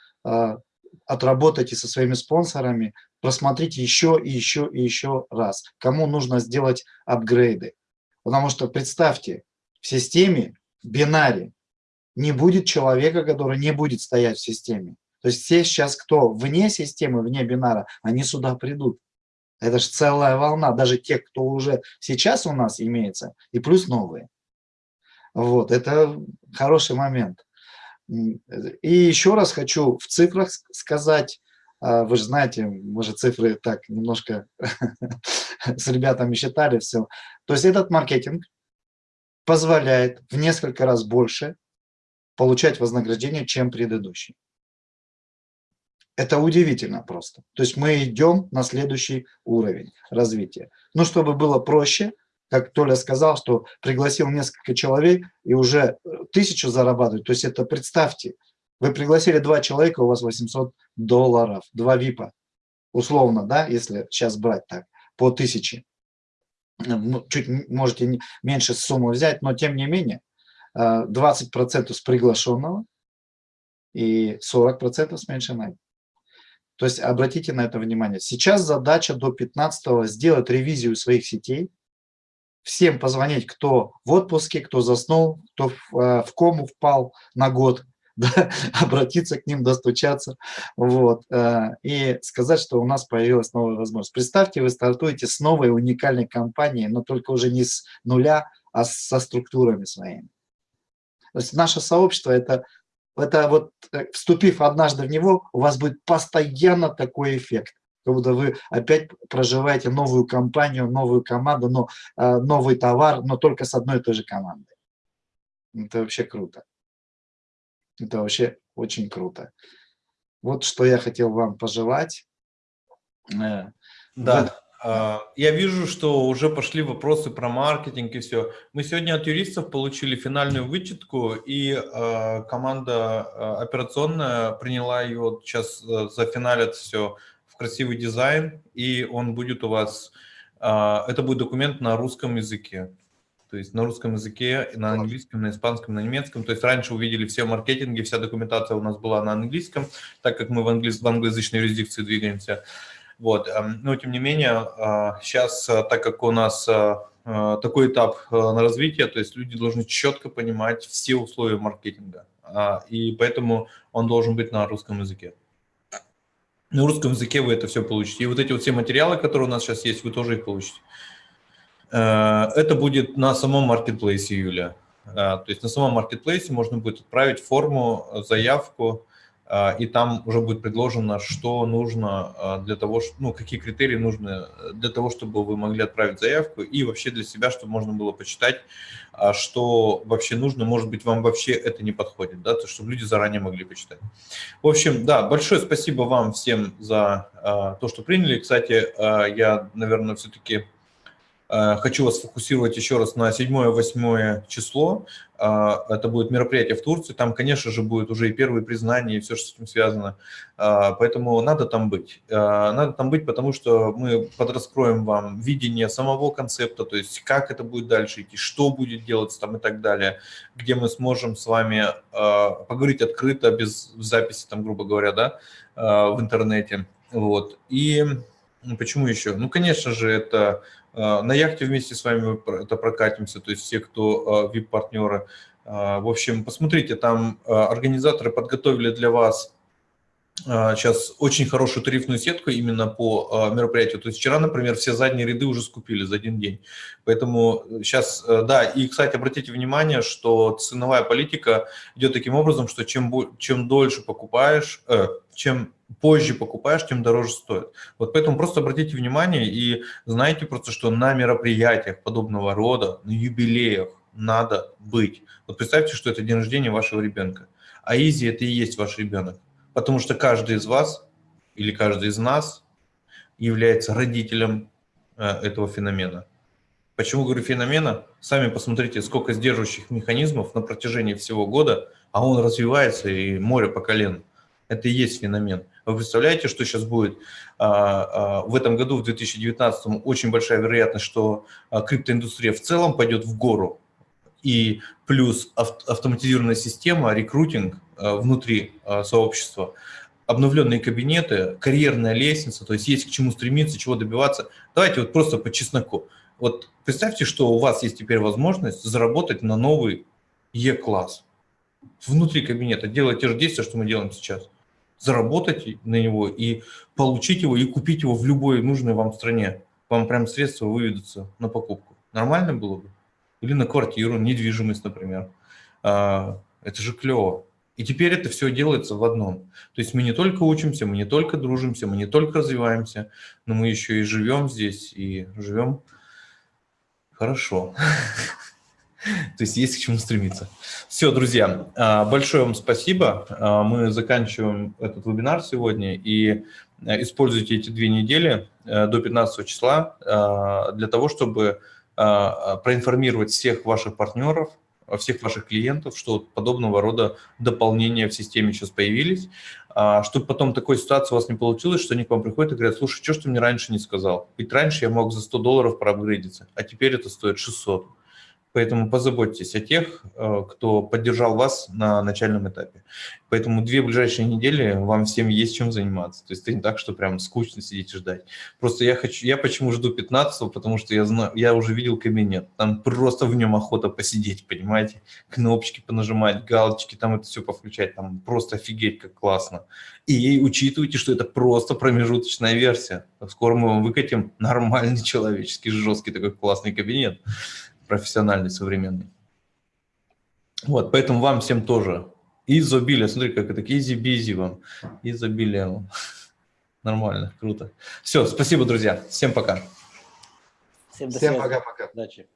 отработайте со своими спонсорами, просмотрите еще и еще и еще раз, кому нужно сделать апгрейды. Потому что представьте, в системе, бинаре, не будет человека, который не будет стоять в системе. То есть все сейчас, кто вне системы, вне бинара, они сюда придут. Это же целая волна, даже те, кто уже сейчас у нас имеется, и плюс новые. Вот, это хороший момент. И еще раз хочу в цифрах сказать, а, вы же знаете, мы же цифры так немножко с ребятами считали все. То есть этот маркетинг позволяет в несколько раз больше получать вознаграждение, чем предыдущий. Это удивительно просто. То есть мы идем на следующий уровень развития. Ну, чтобы было проще, как Толя сказал, что пригласил несколько человек и уже э, тысячу зарабатывать. То есть это представьте, вы пригласили два человека, у вас 800 долларов, два ВИПа, условно, да, если сейчас брать так, по тысяче. Ну, чуть можете меньше сумму взять, но тем не менее 20% э, с приглашенного и 40% с меньшей То есть обратите на это внимание. Сейчас задача до 15 сделать ревизию своих сетей, всем позвонить, кто в отпуске, кто заснул, кто в, э, в кому впал на год, да, обратиться к ним, достучаться, вот, э, и сказать, что у нас появилась новая возможность. Представьте, вы стартуете с новой уникальной компанией, но только уже не с нуля, а со структурами своими. То есть наше сообщество – это, это вот, э, вступив однажды в него, у вас будет постоянно такой эффект как будто вы опять проживаете новую компанию, новую команду, но э, новый товар, но только с одной и той же командой. Это вообще круто. Это вообще очень круто. Вот что я хотел вам пожелать. Э, да. А, я вижу, что уже пошли вопросы про маркетинг и все. Мы сегодня от юристов получили финальную вычетку, и э, команда операционная приняла ее, сейчас э, зафиналят все красивый дизайн, и он будет у вас, а, это будет документ на русском языке. То есть на русском языке, на английском, на испанском, на немецком. То есть раньше увидели все маркетинги, вся документация у нас была на английском, так как мы в, англи... в англоязычной юрисдикции двигаемся. Вот. Но тем не менее, сейчас, а, так как у нас а, такой этап на развитие, то есть люди должны четко понимать все условия маркетинга. И поэтому он должен быть на русском языке. На русском языке вы это все получите. И вот эти вот все материалы, которые у нас сейчас есть, вы тоже их получите. Э, это будет на самом маркетплейсе Юля. Э, то есть на самом маркетплейсе можно будет отправить форму, заявку, а, и там уже будет предложено, что нужно для того, ну, какие критерии нужны для того, чтобы вы могли отправить заявку, и вообще для себя, чтобы можно было почитать, а, что вообще нужно, может быть, вам вообще это не подходит, да, то, чтобы люди заранее могли почитать. В общем, да, большое спасибо вам всем за то, что приняли. Кстати, я, наверное, все-таки Э, хочу вас фокусировать еще раз на 7-8 число. Э, это будет мероприятие в Турции. Там, конечно же, будет уже и первые признания, и все, что с этим связано. Э, поэтому надо там быть. Надо там быть, потому что мы подраскроем вам видение самого концепта, то есть как это будет дальше идти, что будет делаться там и так далее, где мы сможем с вами поговорить открыто, без записи, там, грубо говоря, да, в интернете. Вот. И почему еще? Ну, конечно же, это на яхте вместе с вами это прокатимся, то есть все, кто VIP-партнеры. А, а, в общем, посмотрите, там организаторы подготовили для вас сейчас очень хорошую тарифную сетку именно по мероприятию. То есть вчера, например, все задние ряды уже скупили за один день. Поэтому сейчас, да, и, кстати, обратите внимание, что ценовая политика идет таким образом, что чем, чем дольше покупаешь, э, чем позже покупаешь, тем дороже стоит. Вот поэтому просто обратите внимание и знайте просто, что на мероприятиях подобного рода, на юбилеях надо быть. Вот представьте, что это день рождения вашего ребенка. А Изи – это и есть ваш ребенок. Потому что каждый из вас или каждый из нас является родителем э, этого феномена. Почему говорю феномена? Сами посмотрите, сколько сдерживающих механизмов на протяжении всего года, а он развивается и море по колено. Это и есть феномен. Вы представляете, что сейчас будет а, а, в этом году, в 2019, очень большая вероятность, что а, криптоиндустрия в целом пойдет в гору, и плюс автоматизированная система, рекрутинг внутри сообщества, обновленные кабинеты, карьерная лестница, то есть есть к чему стремиться, чего добиваться. Давайте вот просто по чесноку. Вот представьте, что у вас есть теперь возможность заработать на новый Е-класс внутри кабинета, делать те же действия, что мы делаем сейчас. Заработать на него и получить его, и купить его в любой нужной вам стране. Вам прям средства выведутся на покупку. Нормально было бы? Или на квартиру, недвижимость, например. А, Это же клево. И теперь это все делается в одном. То есть мы не только учимся, мы не только дружимся, мы не только развиваемся, но мы еще и живем здесь, и живем хорошо. То есть есть к чему стремиться. Все, друзья, а, большое вам спасибо. А, Мы заканчиваем этот вебинар сегодня и э, используйте эти две недели э, до 15 числа для того, чтобы проинформировать всех ваших партнеров, всех ваших клиентов, что подобного рода дополнения в системе сейчас появились, а, чтобы потом такой ситуации у вас не получилось, что они к вам приходят и говорят, слушай, что ты мне раньше не сказал? Ведь раньше я мог за 100 долларов проапгрейдиться, а теперь это стоит 600. Поэтому позаботьтесь о тех, э, кто поддержал вас на начальном этапе. Поэтому две ближайшие недели вам всем есть чем заниматься. То есть это не так, что прям скучно сидеть и ждать. Просто я хочу, я почему жду 15 потому что я знаю, я уже видел кабинет. Там просто в нем охота посидеть, понимаете? Кнопочки понажимать, галочки, там это все повключать, там просто офигеть, как классно. И учитывайте, что это просто промежуточная версия. Скоро мы вам выкатим нормальный человеческий, жесткий такой классный кабинет профессиональный, современный. Вот, поэтому вам всем тоже изобилие, смотри, как это, Easy Bizzi вам, изобилие вам. Нормально, круто. Все, спасибо, друзья, всем пока. Всем до Всем связи. пока-пока. Удачи.